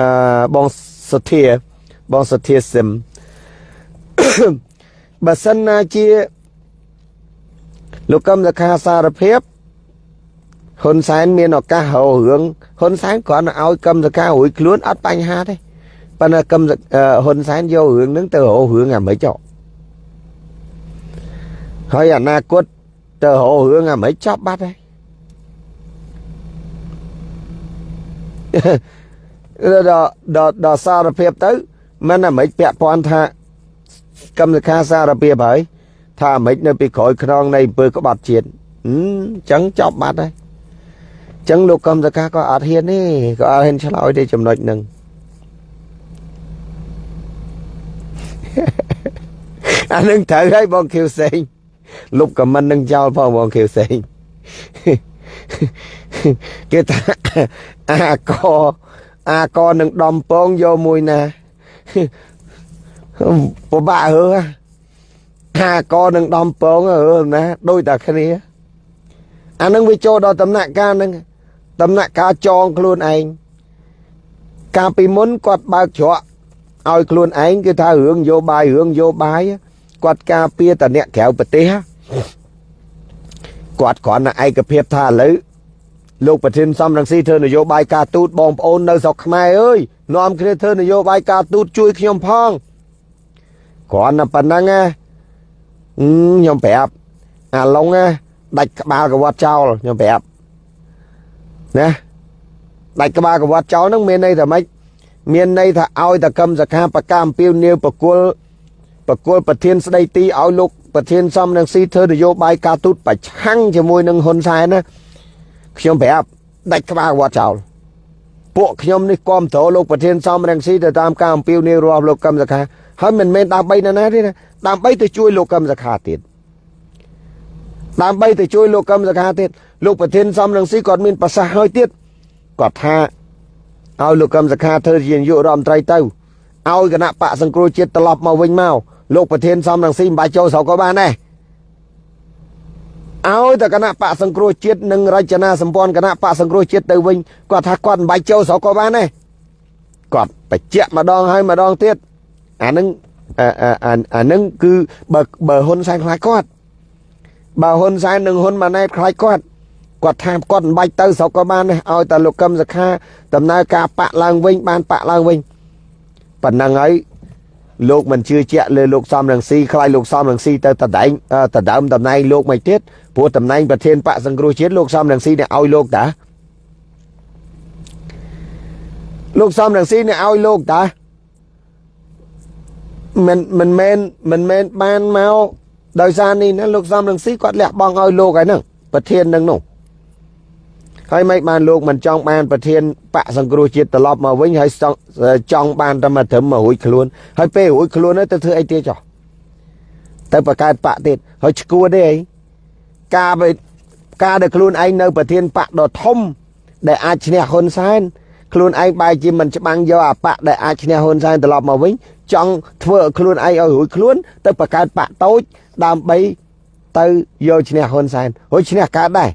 អឺបងសុធាបងសុធាស៊ីមបើសិនណាជាលោកកឹមសខាសារភាពហ៊ុនសែនមានឱកាសហៅរឿងហ៊ុនសែនគ្រាន់តែឲ្យកឹមសការួយខ្លួនអត់បញ្ហាទេប៉ុន្តែកឹមហ៊ុនសែនយករឿងហ្នឹងទៅរករឿងអាមេរិកចុះហើយអនាគតទៅរករឿងអាមេរិកចប់បាត់ហើយ ដល់ដល់ដល់សារភាពទៅមិនអាមេរិកពាក់ព័ន្ធថាកម្មសិក្ខាសារភាពហើយថាអាមេរិកនៅពីក្រោយខ្នងនៃអំពើក្បត់ជាតិអញ្ចឹងចប់បាត់ហើយចឹងលោកកំសកាក៏អត់ហ៊ានទេក៏អត់ហ៊ានឆ្លើយទេចំណុចហ្នឹងអានឹងត្រូវហើយបងខៀវសេងលុបខមមិននឹងចោលផងបងខៀវសេង គេថាអាកអាកនឹងដំពងយកមួយណាពិបាកហើអាកនឹងដំពងហើណាដូចតែគ្នាអានឹងវាចូលដល់ដំណាក់កាលហ្នឹងដំណាក់កាលចងខ្លួនឯងកាលពីមុនគាត់បើកច្រកឲ្យខ្លួនឯងគឺថារឿងយោបាយរឿងយោបាយគាត់ការពារតអ្នកក្រៅប្រទេស គាត់គ្រាន់តែឯកភាពថាឥឡូវលោកប្រធានសំរងស៊ីធ្វើនយោបាយការទូតបងប្អូននៅស្រុកខ្មែរអើយនាំគ្នាធ្វើនយោបាយការទូតជួយខ្ញុំផងគ្រាន់តែប៉ុណ្ណឹងណាខ្ញុំប្រាប់អាឡុងណាដាច់ក្បាលកវត្តចោលខ្ញុំប្រាប់ណាដាច់ក្បាលកវត្តចោលហ្នឹងមានន័យថាម៉េចមានន័យថាឲ្យតកម្មសខាបកម្មអំពីវនាវបកុលបកុលប្រធានស្ដីទីឲ្យលោក ប្រធានសំនឹងស៊ីធ្វើនយោបាយការទូតប្រឆាំងជាមួយនឹងហ៊ុនសែនណាខ្ញុំប្រាប់ដាច់ក្បាលវត្តចោលពួកខ្ញុំនេះគាំទ្រលោកប្រធានសំរងស៊ីទៅតាមការអំពាវនាវរបស់លោកកឹមសខាហើយមិនមែនដើម្បីណាណាទេណាដើម្បីទៅជួយលោកកឹមសខាទៀតដើម្បីទៅជួយលោកកឹមសខាទៀតលោកប្រធានសំរងស៊ីគាត់មានប្រសាសន៍ហើយទៀតគាត់ថាឲ្យលោកកឹមសខាធ្វើជានាយករដ្ឋមន្ត្រីទៅឲ្យគណៈបកសង្គ្រោះជាតិត្រឡប់មកវិញមក លោកប្រធានសំរងស៊ីមិនបាច់ចូលស្រុកក៏បានដែរឲ្យតែគណៈបកសង្គ្រោះជាតិនិងរចនាសម្ព័ន្ធគណៈបកសង្គ្រោះជាតិទៅវិញគាត់ថាគាត់មិនបាច់ចូលស្រុកក៏បានដែរគាត់បញ្ជាក់ម្ដងហើយម្ដងទៀតអានឹងអានឹងគឺបើបើហ៊ុនសែនខ្លាចគាត់បើហ៊ុនសែននិងហ៊ុនម៉ាណែតខ្លាចគាត់គាត់ថាគាត់មិនបាច់ទៅស្រុកក៏បានដែរឲ្យតែលោកកឹមសុខាដំណើរការបាក់ឡើងវិញបានបាក់ឡើងវិញប៉ុណ្ណឹងហើយ លោកមិនជឿជាក់លើលោកសំរងស៊ីខ្លាចលោកសំរងស៊ីទៅតដែងតដើមតំណែងលោកមិនទៀតព្រោះតំណែងប្រធានបកសង្គ្រោះជាតិលោកសំរងស៊ីនេះឲ្យលោកតាលោកសំរងស៊ីនេះឲ្យលោកតាមិនមិនមែនមិនមែនបានមកដោយសារនេះណាលោកសំរងស៊ីគាត់លះបង់ឲ្យលោកហើយហ្នឹងប្រធាននឹងនោះ ហើយមិនបានលោកមិនចង់បានប្រធានបកសង្គ្រោះជាតិត្រឡប់មកវិញហើយចង់បានតែមកត្រឹមមករួចខ្លួនហើយពេលរួចខ្លួនទៅធ្វើអីទៀតចុះទៅបកកើតបកទៀតហើយឈួតទេអីការការដែលខ្លួនឯងនៅប្រធានបកដ៏ធំ ដែលអាចឈ្នះហ៊ុនសែនខ្លួនឯងបែរជាមិនច្បាំងយកអាបកដែលអាចឈ្នះហ៊ុនសែនត្រឡប់មកវិញចង់ធ្វើឲ្យខ្លួនឯងឲ្យរួចខ្លួន ទៅបកកើតបកតូចដើម្បីទៅយកឈ្នះហ៊ុនសែនហើយឈ្នះកើតដែរ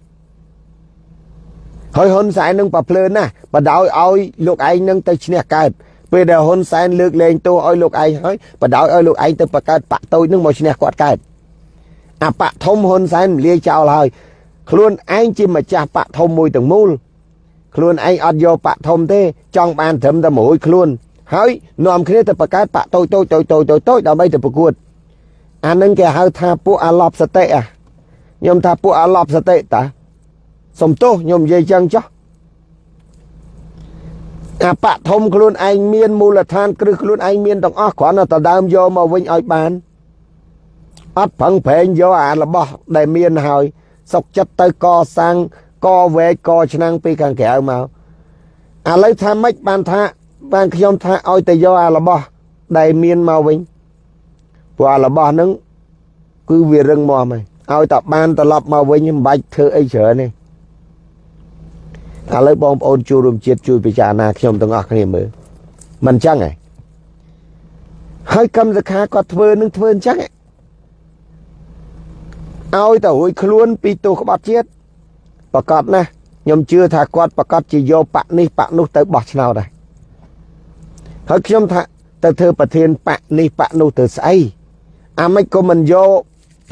ហើយហ៊ុនសែននឹងប្រភ្លើនណាបដោយឲ្យលោកឯងនឹងទៅឈ្នះកើតពេលដែលហ៊ុនសែនលើកលែងទោសឲ្យលោកឯងហើយបដោយឲ្យលោកឯងទៅបង្កើតបាក់តូចនឹងមកឈ្នះគាត់កើតអាបាក់ធំហ៊ុនសែនលាយចោលហើយខ្លួនឯងជាម្ចាស់បាក់ធំមួយទាំងមូលខ្លួនឯងអត់យកបាក់ធំទេ ចង់បានត្រឹមតែមួយខ្លួនហើយនាំគ្នាទៅបង្កើតបាក់តូចតូចតូចតូចតូចតូចដើម្បីទៅប្រកួតអានឹងគេហៅថាពួកអាឡប់សតិអាខ្ញុំថាពួកអាឡប់សតិតា សំទោសខ្ញុំនិយាយចឹងចុះអាបៈធំខ្លួនឯងមានមូលដ្ឋានគ្រឹះខ្លួនឯងមានទាំងអស់គ្រាន់តែដើមយកមកវិញឲ្យបានអត់ប្រឹងប្រែងយកអារបស់ដែលមានហើយសុកចិត្តទៅកសាងកវែកកឆ្នាំងពីខាងក្រៅមកឥឡូវថាម៉េចបានថាបានខ្ញុំថាឲ្យទៅយកអារបស់ដែលមានមកវិញព្រោះអារបស់ហ្នឹងគឺវារឹងមាំហើយឲ្យតែបានត្រឡប់មកវិញមិនបាច់ធ្វើអីច្រើនទេ ឥឡូវបងប្អូនជួបរួមជាតិជួយពិចារណាខ្ញុំទាំងអស់គ្នាមើលមិនអញ្ចឹងហ៎ហើយកម្មសខាគាត់ធ្វើនឹងធ្វើអញ្ចឹងឲ្យទៅរួយខ្លួនពីទោសក្បត់ជាតិប្រកាសណាខ្ញុំជឿថាគាត់ប្រកាសជាយកបកនេះបកនោះទៅបោះឆ្នោតដែរហើយខ្ញុំថាទៅធ្វើប្រធានបកនេះបកនោះទៅស្អីអាមិនក៏មិនយក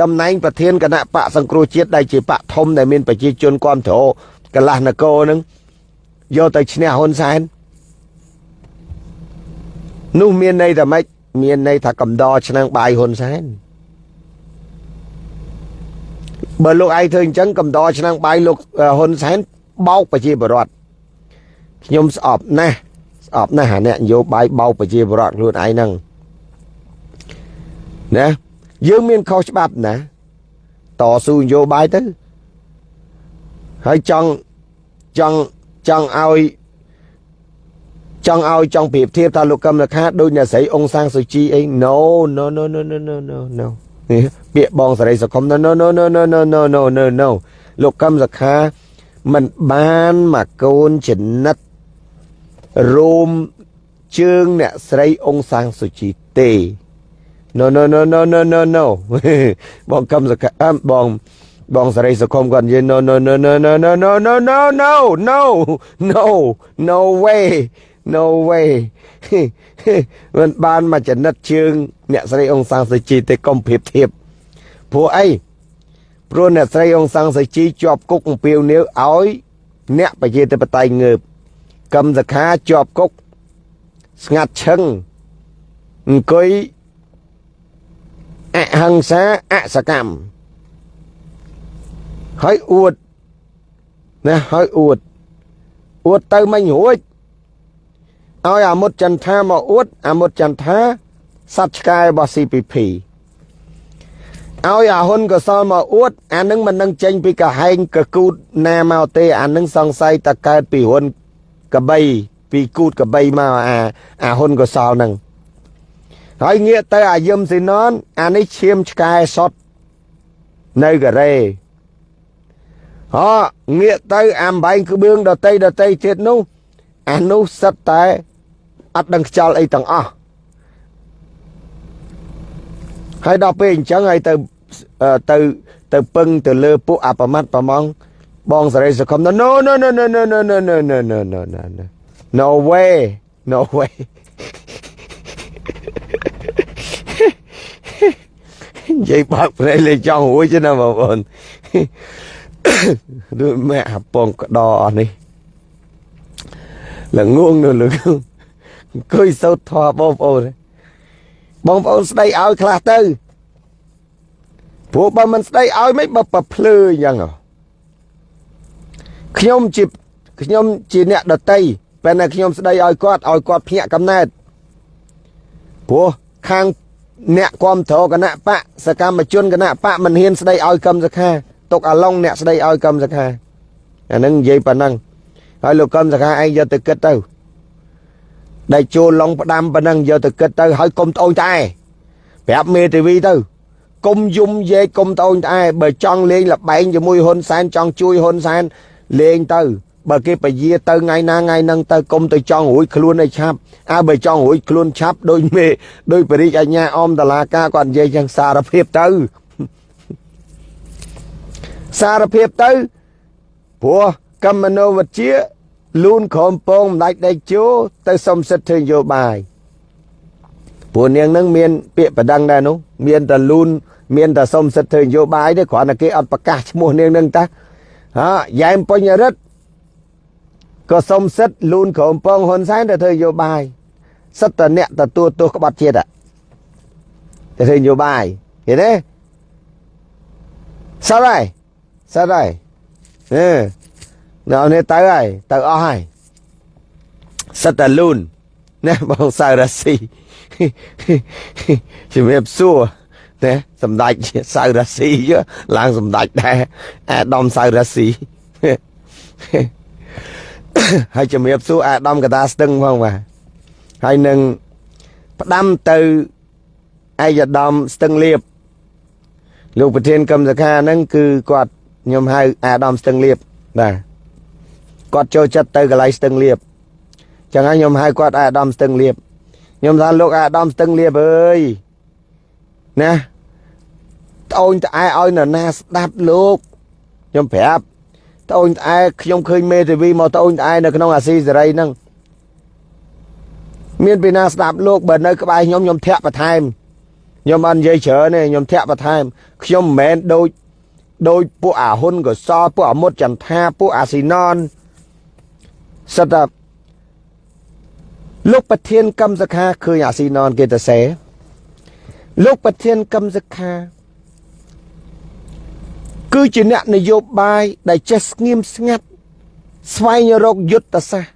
តំណែងប្រធានគណៈបកសង្គ្រោះជាតិដែលជាបកធំដែលមានប្រជាជនគ្រប់គ្រង កន្លះនគរនឹងយកទៅឈ្នះហ៊ុនសែននោះមានន័យថាម៉េចមានន័យថាកំដរឆ្នាំងបាយហ៊ុនសែនបើលោកឯងធ្វើអញ្ចឹងកំដរឆ្នាំងបាយលោកហ៊ុនសែនបោកប្រជាពលរដ្ឋខ្ញុំស្អប់ណាស់ស្អប់ណាស់អាអ្នកនយោបាយបោកប្រជាពលរដ្ឋខ្លួនឯងហ្នឹងណាយើងមានខុសច្បាប់ណាតស៊ូនយោបាយទៅ ហើយចង់ចង់ចង់ឲ្យចង់ឲ្យចង់ប្រៀបធៀបថាលោកកឹមលខាដូចអ្នកស្រីអង្សាំងសុជីអី no no no no no no no no ពាក្យបងសេរីសង្គម no no no no no no no no no no លោកកឹមសខាមិនបានមកកូនចំណិតរួមជើងអ្នកស្រីអង្សាំងសុជីទេ no no no no no no no បងកឹមសខាបង បងសេរីសុខុមគាត់និយាយ no no no no no no no no no no no no no way no way មិនបានមកចនិតជើង អ្នកស្រីអង្សាំងសុជីទេកុំប្រៀបធៀបព្រោះអីព្រោះអ្នកស្រីអងសាំងសាជីជាប់គុកអំពាវនាវឲ្យ អ្នកប្រជាធិបតេយ្យងើបកឹមសខាជាប់គុកស្ងាត់ឈឹងអង្គុយអហិង្សាអសកម្ម ហើយអួតណាហើយអួតអួតទៅមិញរួចឲ្យអាមុតចន្ទថាមកអួតអាមុតចន្ទថាសត្វឆ្កែរបស់ CPP ឲ្យអាហ៊ុនកសលមកអួតអានឹងមិននឹងចេញពីកាហែងកគូតណាមកទេ អានឹងសង្ស័យតកើតពីហ៊ុនកបីពីគូតកបីមកអាអាហ៊ុនកសលនឹងហើយងាកទៅអាយឹមស៊ីណនអានេះឈាមឆ្កែសតនៅកូរ៉េ ហ៎ងាកទៅអាំបែងក្បឿងដតីដតីទៀតនោះអានោះសិតតែអត់ដឹងខ្យល់អីទាំងអស់ហើយដល់ពេលអញ្ចឹងហើយទៅទៅទៅពឹងទៅលើពួកអបមត្តប្រមងបងសរិសង្គម no no no no no no no no no no no no no no way no way និយាយបើកព្រៃលេចង់រួចទេណាបងប្អូន ដូចម៉ែអាពងក្តរអស់នេះល្ងងនៅល្ងងអង្គុយសោតធေါ်បងប្អូនបងប្អូនស្ដីឲ្យខ្លះទៅព្រោះបើមិនស្ដីឲ្យមិនបើប្រភ្លឺអញ្ចឹងខ្ញុំជាខ្ញុំជាអ្នកដតីពេលណាខ្ញុំស្ដីឲ្យគាត់ឲ្យគាត់ភ្ញាក់កំណើតព្រោះខាងអ្នកគ្រប់គ្រងគណៈបកសកម្មជនគណៈបកមិនហ៊ានស្ដីឲ្យកម្មសខា ទុកអាឡុងអ្នកស្ដីឲ្យកម្មសខាអានឹងនិយាយប៉ុណ្ណឹងហើយលោកកម្មសខាឯងយកទៅគិតទៅដែលចូលឡុងផ្ដាំប៉ុណ្ណឹងយកទៅគិតទៅហើយកុំត្អូញត្អែប្រាប់មេធាវីទៅកុំយំយែកកុំត្អូញត្អែបើចង់លេងលបែងជាមួយហ៊ុនសែនចង់ជួយហ៊ុនសែនលេងទៅបើគេពយាទៅថ្ងៃណាថ្ងៃហ្នឹងទៅកុំទៅចង់រួចខ្លួនឲ្យឆាប់អើបើចង់រួចខ្លួនឆាប់ដូចមេដូចបរិយអញ្ញាអមតឡាការគាត់និយាយយ៉ាងសារភាពទៅ សារភាពទៅព្រោះកម្មមនោវិជ្ជាលូនក្រមពងម្ដេចដេកជោទៅសុំសិទ្ធិធ្វើនយោបាយព្រោះនាងនឹងមានពាក្យបដិងដែរនោះមានតែលូនមានតែសុំសិទ្ធិធ្វើនយោបាយទេគ្រាន់តែគេអត់ប្រកាសឈ្មោះនាងនឹងតាហាយ៉ែមពេញរិទ្ធក៏សុំសិទ្ធិលូនក្រមពងហ៊ុនសែនទៅធ្វើនយោបាយសិទ្ធិតអ្នកទទួលទោសក្បត់ជាតិទៅធ្វើនយោបាយឃើញទេសោះហើ យសោះហើយអឺនៅនេះទៅហើយទៅអស់ហើយសិតតែលូនណាបងសៅរាស៊ីជំរាបសួរណាសម្ដេចសៅរាស៊ីឡើងសម្ដេចដែរអាដាមសៅរាស៊ីហើយជំរាបសួរអាដាមកតាស្ទឹងផងបាទហើយនឹងផ្ដាំទៅអាយដាមស្ទឹងលៀបលោកប្រធានកម្មសខាហ្នឹងគឺគាត់ ខ្ញុំហៅអាដាមស្ទឹងលៀបបាទគាត់ចូលចិត្តទៅកន្លែងស្ទឹងលៀបចឹងហើយខ្ញុំហៅគាត់អាដាមស្ទឹងលៀបខ្ញុំថាលោកអាដាមស្ទឹងលៀបអើយណាត្អូនត្អែឲ្យនរណាស្ដាប់លោកខ្ញុំប្រាប់ត្អូនត្អែខ្ញុំឃើញមេធាវីមកត្អូនត្អែនៅក្នុងអាស៊ីសេរីហ្នឹងមានពីណាស្ដាប់លោកបើនៅក្បែរខ្ញុំខ្ញុំធាក់បន្ថែមខ្ញុំអត់និយាយច្រើនទេខ្ញុំធាក់បន្ថែមខ្ញុំមិនមែនដូច ដោយពួកអាហ៊ុនកសលពួកអាមុតចន្ទថាពួកអាស៊ីណនសិតថាលោកប្រធានកម្មសខាឃើញអាស៊ីណនគេទៅសេលោកប្រធានកម្មសខា គឺជាអ្នកនយោបាយដែលចេះស្ងៀមស្ងាត់ស្វែងរកយុទ្ធសាស្ត្រ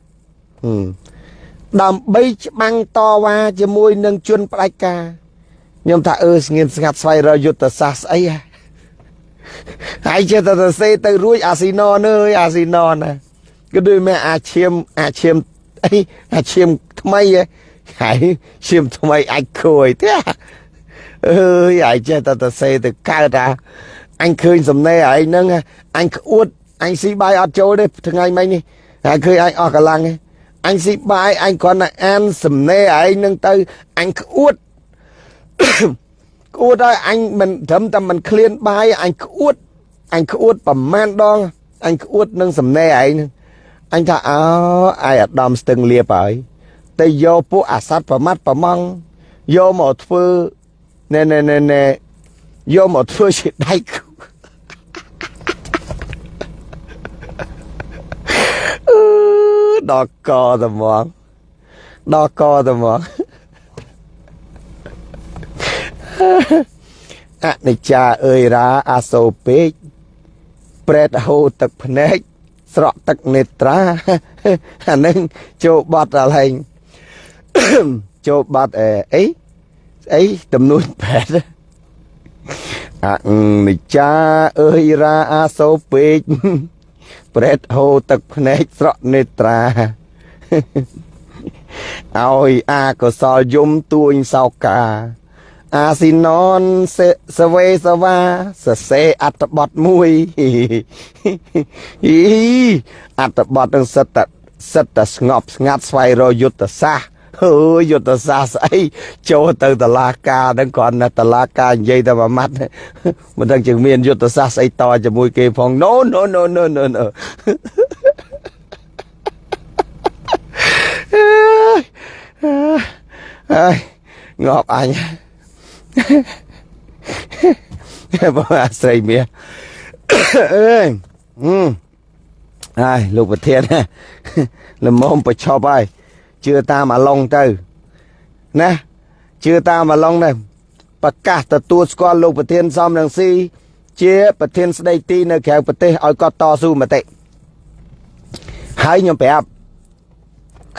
ដើម្បីច្បាំងតវ៉ាជាមួយនឹងជនផ្ដាច់ការខ្ញុំថាអឺស្ងៀមស្ងាត់ស្វែងរកយុទ្ធសាស្ត្រស្អីហើ យចេះតែទៅសេទៅរួចអាស៊ីណនអើយអាស៊ីណនណាគឺដូចមែអាឈាមអាឈាមអីអាឈាមថ្មីហើយឈាមថ្មីអាចខួយទេអើយអាយចេះតែទៅសេទៅកើតអាអញឃើញសំណេរឯងហ្នឹងអញក្អួតអញស៊ីបាយអត់ចូលទេថ្ងៃមិញនេះហើយឃើញអញអស់កម្លាំងទេអញស៊ីបាយអញគ្រាន់តែអានសំណេរឯងហ្នឹងទៅអញក្អួត ក្អួតហើយអញមិនត្រឹមតែមិនឃ្លានបាយអញក្អួតអញក្អួតប្រមាណដងអញក្អួតនឹងសំណែឯងអញថាអើអាយអាដាមស្ទឹងលៀបហើយតែយកពួកអាសត្វប្រមាត់ប្រម៉ងយកមកធ្វើណែណែណែណែយកមកធ្វើជាដៃគូដល់កតមកដល់កតមក អនិច្ចាអើយរាអាសូពេកប្រែតហូរទឹកភ្នែកស្រក់ទឹកនេត្រាអានឹងចូលបត់ដល់ហើយចូលបត់អីអីស្អីទំនួញប្រែតអនិច្ចាអើយរាអាសូពេកប្រែតហូរទឹកភ្នែកស្រក់នេត្រាឲ្យអាកុសលយំទួញសោកា អាស៊ីណនសវេសវ៉ាសសេអត្តបទមួយអីអត្តបទនឹងសិតតសិតតស្ងប់ស្ងាត់ស្វែងរកយុទ្ធសាស្ត្រអើយយុទ្ធសាស្ត្រស្អីចូលទៅតឡាការហ្នឹងគ្រាន់តែតឡាការនិយាយតែមួយម៉ាត់មិនដឹងជាមានយុទ្ធសាស្ត្រស្អីតជាមួយគេផង no no no no no no អើយងាប់អញ បងអាស្រ័យមាសអើយហើយលោកប្រធានល្មមប្រឈប់ហើយជឿតាមអាឡុងទៅណាជឿតាមអាឡុងទៅប្រកាសទទួលស្គាល់លោកប្រធានសំរងស៊ីជាប្រធានស្ដីទីនៅក្រៅប្រទេសឲ្យគាត់តស៊ូមតិហើយខ្ញុំប្រាប់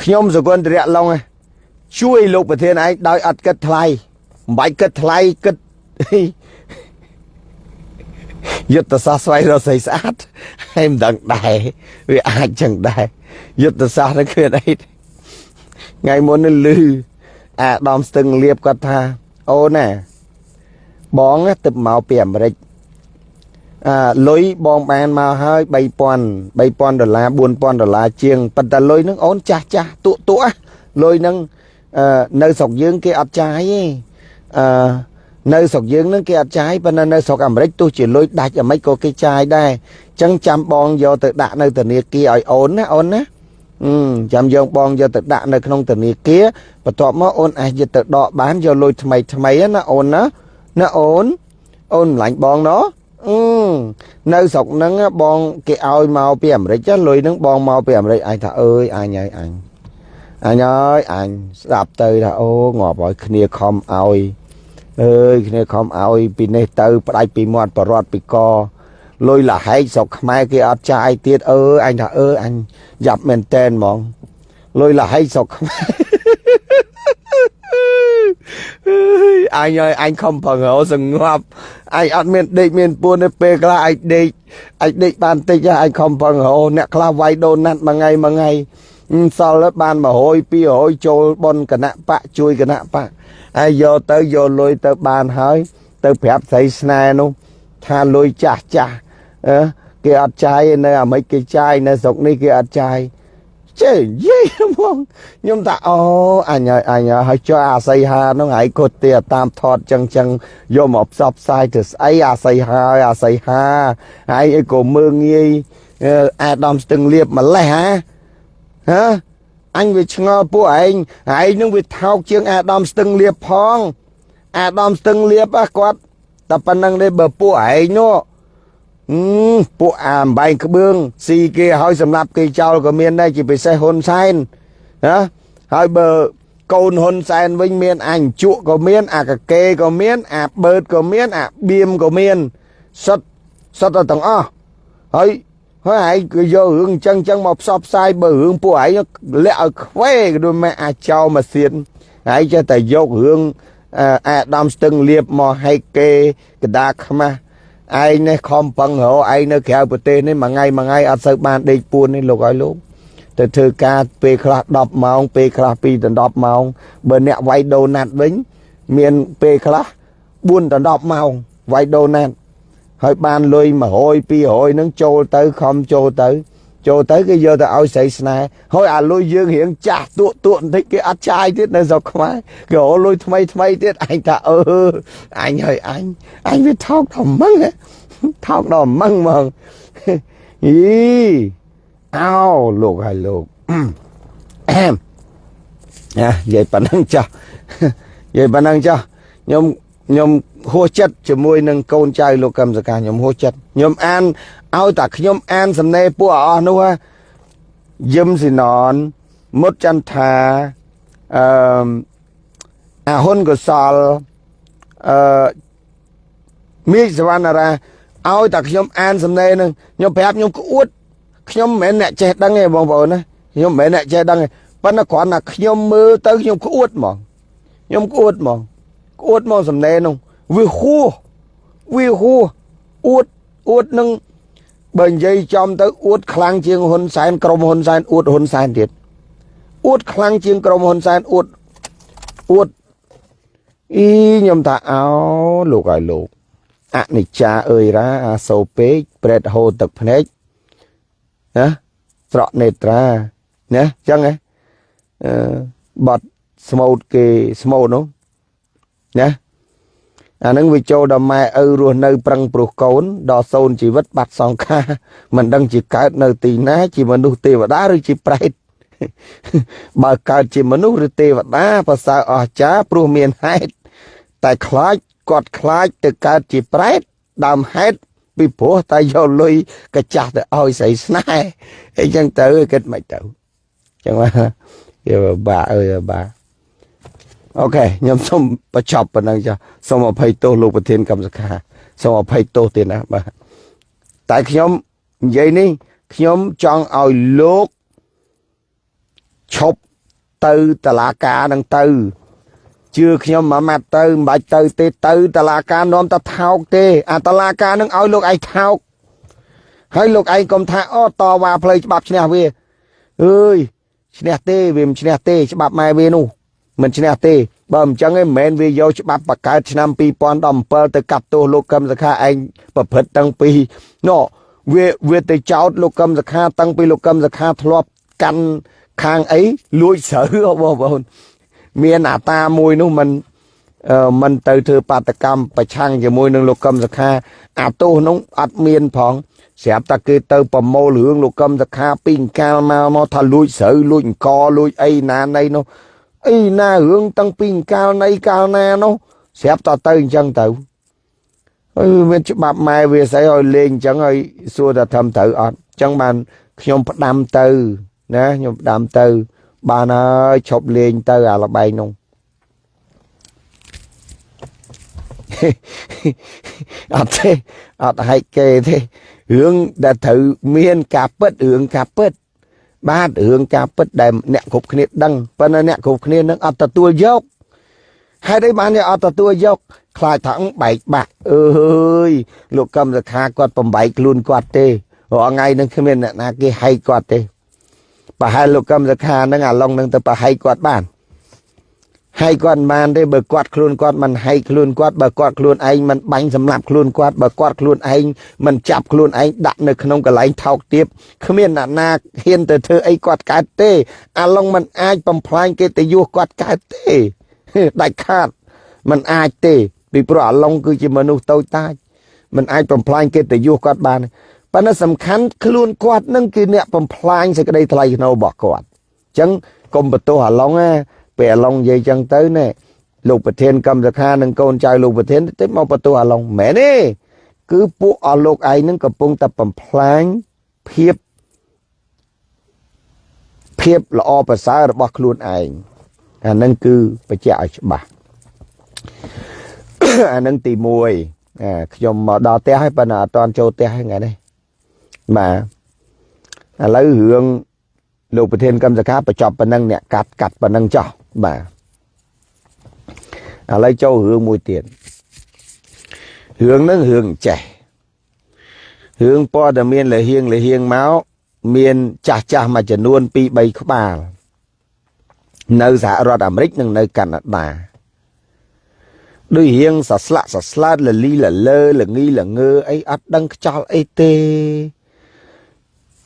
ខ្ញុំសកុនតរៈឡុងជួយលោកប្រធានឯងដោយអត់គិតថ្លៃ មិនបាច់គិតថ្លៃគិតយុទ្ធសាស្ត្រស្វែងរកស្រីស្អាតហើយមិនដឹងដែរវាអាចចឹងដែរយុទ្ធសាស្ត្រនេះគឺអីថ្ងៃមុននេះលឺអាដាមស្ទឹងលៀបគាត់ថាអូនណាបងទៅមកពីអាមេរិកអឺលុយបងបានមកហើយ3000 3000ដុល្លារ4000ដុល្លារជាងប៉ុន្តែលុយនឹងអូនចាស់ចាស់ទក់ទក់លុយនឹងនៅស្រុកយើងគេអត់ចាយទេ អឺនៅស្រុកយើងនឹងគេអត់ចាយប៉ុន្តែនៅស្រុកអាមេរិកទោះជាលុយដាច់អាមេរិកក៏គេចាយដែរអញ្ចឹងចាំបងយកទៅដាក់នៅធនាគារឲ្យអូនណាអូនណាអឺចាំយើងបងយកទៅដាក់នៅក្នុងធនាគារបន្ទាប់មកអូនអាចយកទៅដកបានយកលុយថ្មីថ្មីណាអូនណាណាអូនអូនម្លាញ់បងណោះអឺនៅស្រុកហ្នឹងបងគេឲ្យមកពីអាមេរិកលុយហ្នឹងបងមកពីអាមេរិកអញថាអើយអញហើយអញ អញអើយអញស្ដាប់ទៅថាអូងាប់ឲ្យគ្នាខំឲ្យអើយគ្នាខំឲ្យ ពីនេះទៅផ្ដាច់ពីមាត់បរត់ពីកលុយលហែកស្រុកខ្មែរគេអត់ចាយទៀតអើយអញថាអើយអញយ៉ាប់មែនតែនហ្មងលុយលហែកស្រុកខ្មែរអញឲ្យអញខំប្រងោសងាប់អញអត់មានដេកមានពួនទេពេលខ្លះអញដេកអញដេកបានតិចអញខំប្រងោអ្នកខ្លះវាយដូណាត់មួយថ្ងៃមួយថ្ងៃ សល់បាន100 200ចូលបនគណៈបកជួយគណៈបកហើយយកទៅយកលុយទៅបានហើយ ទៅប្រាប់ស្រីស្នេហ៍នោះថាលុយចាស់ចាស់អឺគេអត់ចាយនៅអាមេរិកគេចាយនៅស្រុកនេះគេអត់ចាយចេះយេហ្មងខ្ញុំថាអូអញហើយអញហើយចុះអាស័យហានោះហើយគាត់ទេតាមថតចឹងចឹងយកមកផ្សព្វផ្សាយទៅស្អីអាស័យហាអាស័យហាហើយអីក៏មើងងាយអាដាមស្ទឹងលៀបម្លេះហា ហ៎អញវាឆ្ងល់ពួកឯងឯងនឹងវាថោកជាងអាដាមស្ទឹងលៀបផង អាដាមស្ទឹងលៀបគាត់តែប៉ុណ្្នឹងទេបើពួកឯងនោះអឺពួកអាអំបែងក្បឿងស៊ីគេឲ្យសម្រាប់គេចោលក៏មានដែរជាពិសេសហ៊ុនសែនណាហើយបើកូនហ៊ុនសែនវិញមានអញជក់ក៏មានអាកកេក៏មាន អាបឺតក៏មាន អាបៀមក៏មានសុតសុតទាំងអស់ហើយ ហើយឯងគឺយករឿងអញ្ចឹងអញ្ចឹងមកផ្សព្វផ្សាយបើរឿងពួកឯងលាក់ឲ្យខ្វេដូចម៉ែអាចោមកសៀនឯងចេះតែយករឿងអាដាមស្ទឹងលៀបមកហែកគេកដាខ្មាស់ឯងនេះខំប្រឹងរកឯងនៅក្រៅប្រទេសនេះមួយថ្ងៃមួយថ្ងៃអត់សូវបានដេកពួននេះលោកឲ្យលោកទៅធ្វើការពេលខ្លះ10ម៉ោងពេលខ្លះ2ដល់10ម៉ោងបើអ្នកវាយដូណាត់វិញមានពេលខ្លះ4ដល់10ម៉ោងវាយដូណាត់ ហើយបានលុយ100 200ហ្នឹងចូលទៅខំចូលទៅចូលទៅគេយកទៅឲ្យស្រីស្នេហ៍ហើយអាលុយយើងរៀងចាស់ទួកទួកបន្តិចគេអត់ចាយទៀតនៅស្រុកខ្មែរគេរលុយថ្មីថ្មីទៀតអញថាអឺអញហើយអញអញវាថោកដល់ម៉ឹងថោកដល់ម៉ឹងហ្មងអីអោលោកហើយលោកអែមណានិយាយប៉ុណ្ណឹងចាស់និយាយប៉ុណ្ណឹងចាស់ខ្ញុំខ្ញុំ ហួសចិត្តជាមួយនឹងកូនចៅលោកកឹមសកាខ្ញុំហួសចិត្តខ្ញុំអានឲ្យតែខ្ញុំអានសំណេរពួកអស់នោះយឹមស៊ីណនមុតចន្ទថាអឺអាហ៊ុនកសលអឺមីសវណ្ណារាឲ្យតែខ្ញុំអានសំណេរនឹងខ្ញុំប្រាប់ខ្ញុំក្អួតខ្ញុំមិនមែនអ្នកចេះដឹងទេបងប្អូនណាខ្ញុំមិនមែនអ្នកចេះដឹងទេប៉ុន្តែគ្រាន់តែខ្ញុំមើលទៅខ្ញុំក្អួតហ្មងខ្ញុំក្អួតហ្មងក្អួតមកសំណេរនោះ វាហួសវាហួសអួតអួតនឹងបើនិយាយចំទៅអួតខ្លាំងជាងហ៊ុនសែនក្រុមហ៊ុនសែនអួតហ៊ុនសែនទៀតអួតខ្លាំងជាងក្រុមហ៊ុនសែនអួតអួតអីខ្ញុំថាអោលោកឲ្យលោកអនិច្ចាអើយរ៉ាអាសូពេកប្រេតហូរទឹកភ្នែកណាស្រក់នេត្រាណាអញ្ចឹងហ៎អឺបត់ស្មូតគេស្មូតនោះណា អានឹងវាចូលដល់ម៉ែឪរស់នៅប្រឹងព្រោះកូនដល់សូនជីវិតបាត់សង្ខារមិនដឹងជាកើតនៅទីណាជាមនុស្សទេវតាឬជាប្រេតបើកើតជាមនុស្សឬទេវតាប្រសើរអស្ចារ្យព្រោះមានហេតុតែខ្លាចគាត់ខ្លាចទៅកើតជាប្រេតដើមហេតុពីព្រោះតែយកលុយកចាស់ទៅឲ្យស្រីស្នេហ៍អីចឹងទៅគិតមិនទៅចឹងមកយកបាអើយបា អូខេខ្ញុំសូមបញ្ចប់ប៉ុណ្ណឹងចាសូមអភ័យទោសលោកប្រធានកម្មសខាសូមអភ័យទោសទៀតណាបាទតែខ្ញុំនិយាយនេះខ្ញុំចង់ឲ្យលោកឈប់ទៅតឡាការនឹងទៅជឿខ្ញុំមួយម៉ាត់ទៅមិនបាច់ទៅទេទៅតឡាការនាំតែថោកទេ អាតឡាការនឹងឲ្យលោកឯងថោកហើយលោកឯងកុំថាអូតវ៉ាផ្លូវច្បាប់ឈ្នះវាអើយឈ្នះទេវាមិនឈ្នះទេច្បាប់ម៉ែវានោះ មិនឈ្នះទេបើមិនចឹងឯងមិនវាយកច្បាប់បកកើតឆ្នាំ2017ទៅកាប់ទោសលោកកឹមសុខាឯងប្រព្រឹត្តតាំងពីណោវាវាទៅចោតលោកកឹមសុខាតាំងពីលោកកឹមសុខាធ្លាប់កាន់ខាងអីលួចស្រូវបងប្អូនមានអាតាមួយនោះមិនមិនទៅធ្វើបាតកម្មប្រឆាំងជាមួយនឹងលោកកឹមសុខា អាទោសនោះអត់មានផងស្រាប់តែគេទៅប្រមូលរឿងលោកកឹមសុខាពីកាលមកមកថាលួចស្រូវលួចអង្គលួចអីណាណីនោះ អីណារឿងតាំងពីកាលណីកាលណានោះស្រាប់តែទៅអញ្ចឹងទៅអឺមានច្បាប់ម៉ែវាស្អីឲ្យលេងអញ្ចឹងឲ្យសួរថាធ្វើត្រូវអត់អញ្ចឹងបានខ្ញុំផ្ដាំទៅណាខ្ញុំផ្ដាំទៅ បានហើយឈប់លេងទៅអាលបែងនោះអត់ទេអត់ហែកគេទេរឿងដែលត្រូវមានការពិតរឿងការពិត បាទរឿងការពិតដែលអ្នកគ្រប់គ្នាដឹងប៉ុន្តែអ្នកគ្រប់គ្នានឹងអត់ទទួលយកហេតុអីបានគេអត់ទទួលយកខ្លាចថាបែកបាក់អើយលោកកឹមសខាគាត់បំបែកខ្លួនគាត់ទេរាល់ថ្ងៃនឹងគ្មានអ្នកណាគេហែកគាត់ទេប្រហែលលោកកឹមសខានឹងអាឡុងនឹងទៅប្រហែកគាត់បាន ហើយគាត់មិនបានទេបើគាត់ខ្លួនគាត់មិនហែកខ្លួនគាត់បើគាត់ខ្លួនឯងមិនបាញ់សម្លាប់ខ្លួនគាត់បើគាត់ខ្លួនឯងមិនចាប់ខ្លួនឯងដាក់នៅក្នុងកន្លែងថោកទាបគ្មានអ្នកណាហ៊ានទៅធ្វើអីគាត់កើតទេ អាឡុងមិនអាចបំផ្លាញកិត្តិយសគាត់កើតទេដាច់ខាតមិនអាចទេ ពីព្រោះអាឡុងគឺជាមនុស្សតូចតាចមិនអាចបំផ្លាញកិត្តិយសគាត់បានប៉ុន្តែសំខាន់ខ្លួនគាត់នឹងគឺអ្នកបំផ្លាញសេចក្តីថ្លៃថ្នូររបស់គាត់អញ្ចឹងកុំបន្ទោសអាឡុងណា ពេលអាឡុងនិយាយអញ្ចឹងទៅណែលោកប្រធានកម្មសខានិងកូនចៅលោកប្រធានទៅមកបន្ទោសអាឡុងមែនទេគឺពួកអស់លោកឯងនឹងកំពុងតែបំផ្លាញភាពភាពល្អប្រសើររបស់ខ្លួនឯងអានឹងគឺបញ្ជាក់ឲ្យច្បាស់អានឹងទី1ខ្ញុំមកដល់ផ្ទះហើយប៉ុន្តែអត់តន់ចូលផ្ទះថ្ងៃនេះបាទឥឡូវរឿងលោកប្រធានកម្មសខាបញ្ចប់ប៉ុណ្ណឹងអ្នកកាត់កាត់ប៉ុណ្ណឹងចោះ បាទឥឡូវចូលរឿងមួយទៀតរឿងហ្នឹងរឿងចេះរឿងព័ត៌មានលហៀងលហៀងមកមានចាស់ចាស់មួយចំនួន2 3ក្បាល នៅសហរដ្ឋអាមេរិកនិងនៅកាណាដាដូចរៀងសស្លាក់សស្លាតលលីលលើលងីលងើអីអត់ដឹងខ្ចល់អីទេ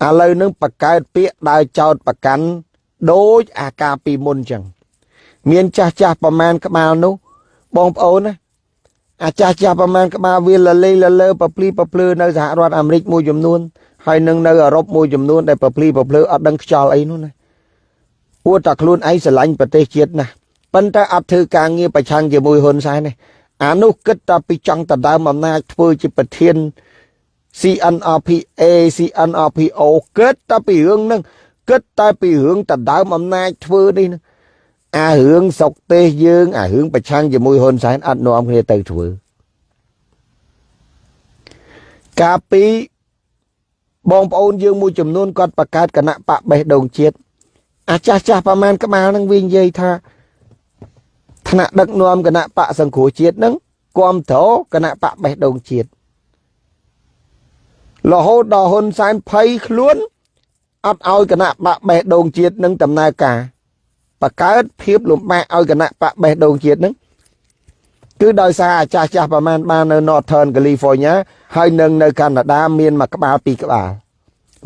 ឥឡូវនឹងបកកើតពាក្យដើរចោតប្រកាន់ដូចអាការពីមុនចឹង មានចាស់ចាស់ប្រមាណក្បាលនោះបងប្អូនណាអាចាស់ចាស់ប្រមាណក្បាលវាលលេងលលើប្រភ្លីប្រភ្លឺនៅសហរដ្ឋអាមេរិកមួយចំនួនហើយនឹងនៅអឺរ៉ុបមួយចំនួនដែលប្រភ្លីប្រភ្លឺអត់ដឹងខ្យល់អីនោះណាអួតតែខ្លួនឯងស្រឡាញ់ប្រទេសជាតិណាស់ប៉ុន្តែអត់ធ្វើការងារប្រឆាំងជាមួយហ៊ុនសែនទេអានោះគិតតែពីចង់ដណ្ដើមអំណាចធ្វើជាប្រធាន CNRPA CNRPO គិតតែពីរឿងហ្នឹងគិតតែពីរឿងដណ្ដើមអំណាចធ្វើនេះណា អារឿងសុកទេសយើងអារឿងប្រឆាំងជាមួយហ៊ុនសែនអត់នាំគ្នាទៅធ្វើកាលពីបងប្អូនយើងមួយចំនួនគាត់បង្កើតគណៈបកបេះដូងជាតិអាចាស់ចាស់ប្រមាណក្បាលនឹងវិញនិយាយថាថ្នាក់ដឹកនាំគណៈបកសង្គ្រោះជាតិនឹងគ្រប់គ្រងគណៈបកបេះដូងជាតិរហូតដល់ហ៊ុនសែនភ័យខ្លួនអត់ឲ្យគណៈបកបេះដូងជាតិនឹងដំណើរការ បកើតភាពលំបាកឲ្យគណៈបកបេះដូងជាតិនឹងគឺដោយសារអាចាស់ចាស់ប្រមាណបាននៅ Northern California ហើយនឹងនៅកាណាដាមានមួយក្បាលពីរក្បាល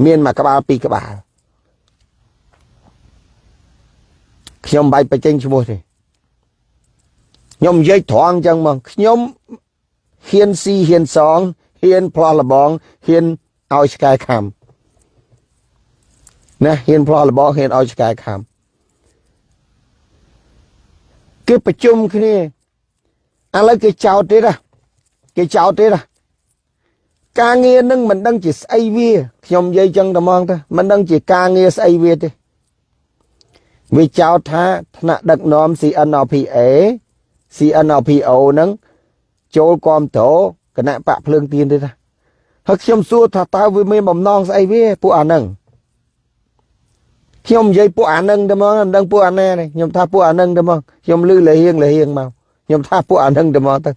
មានមួយក្បាលពីរក្បាលខ្ញុំបាច់បញ្ចេញឈ្មោះទេខ្ញុំនិយាយត្រង់អញ្ចឹងមកខ្ញុំហ៊ានស៊ីហ៊ានសងហ៊ានផ្លោះលបងហ៊ានឲ្យឆ្កែខំណាហ៊ានផ្លោះលបងហ៊ានឲ្យឆ្កែខំ គេប្រជុំគ្នាឥឡូវគេចោតទៀតណាគេចោតទៀតណាការងារនឹងមិនដឹងជាស្អីវាខ្ញុំនិយាយចឹងតែហ្មងទៅមិនដឹងជាការងារស្អីវាទេវាចោតថាថ្នាក់ដឹកនាំ CNRPA CNRPO ហ្នឹងចូលគាំទ្រគណៈបកភ្លើងទៀនទេណាហើយខ្ញុំសួរថាតើវាមានបំណងស្អីវាពួកអាហ្នឹង ខ្ញុំនិយាយពួកអានឹងតែមកមិនដឹងពួកអាណានេះខ្ញុំថាពួកអានឹងតែមកខ្ញុំលឺលហៀងលហៀងមកខ្ញុំថាពួកអានឹងតែមកទៅ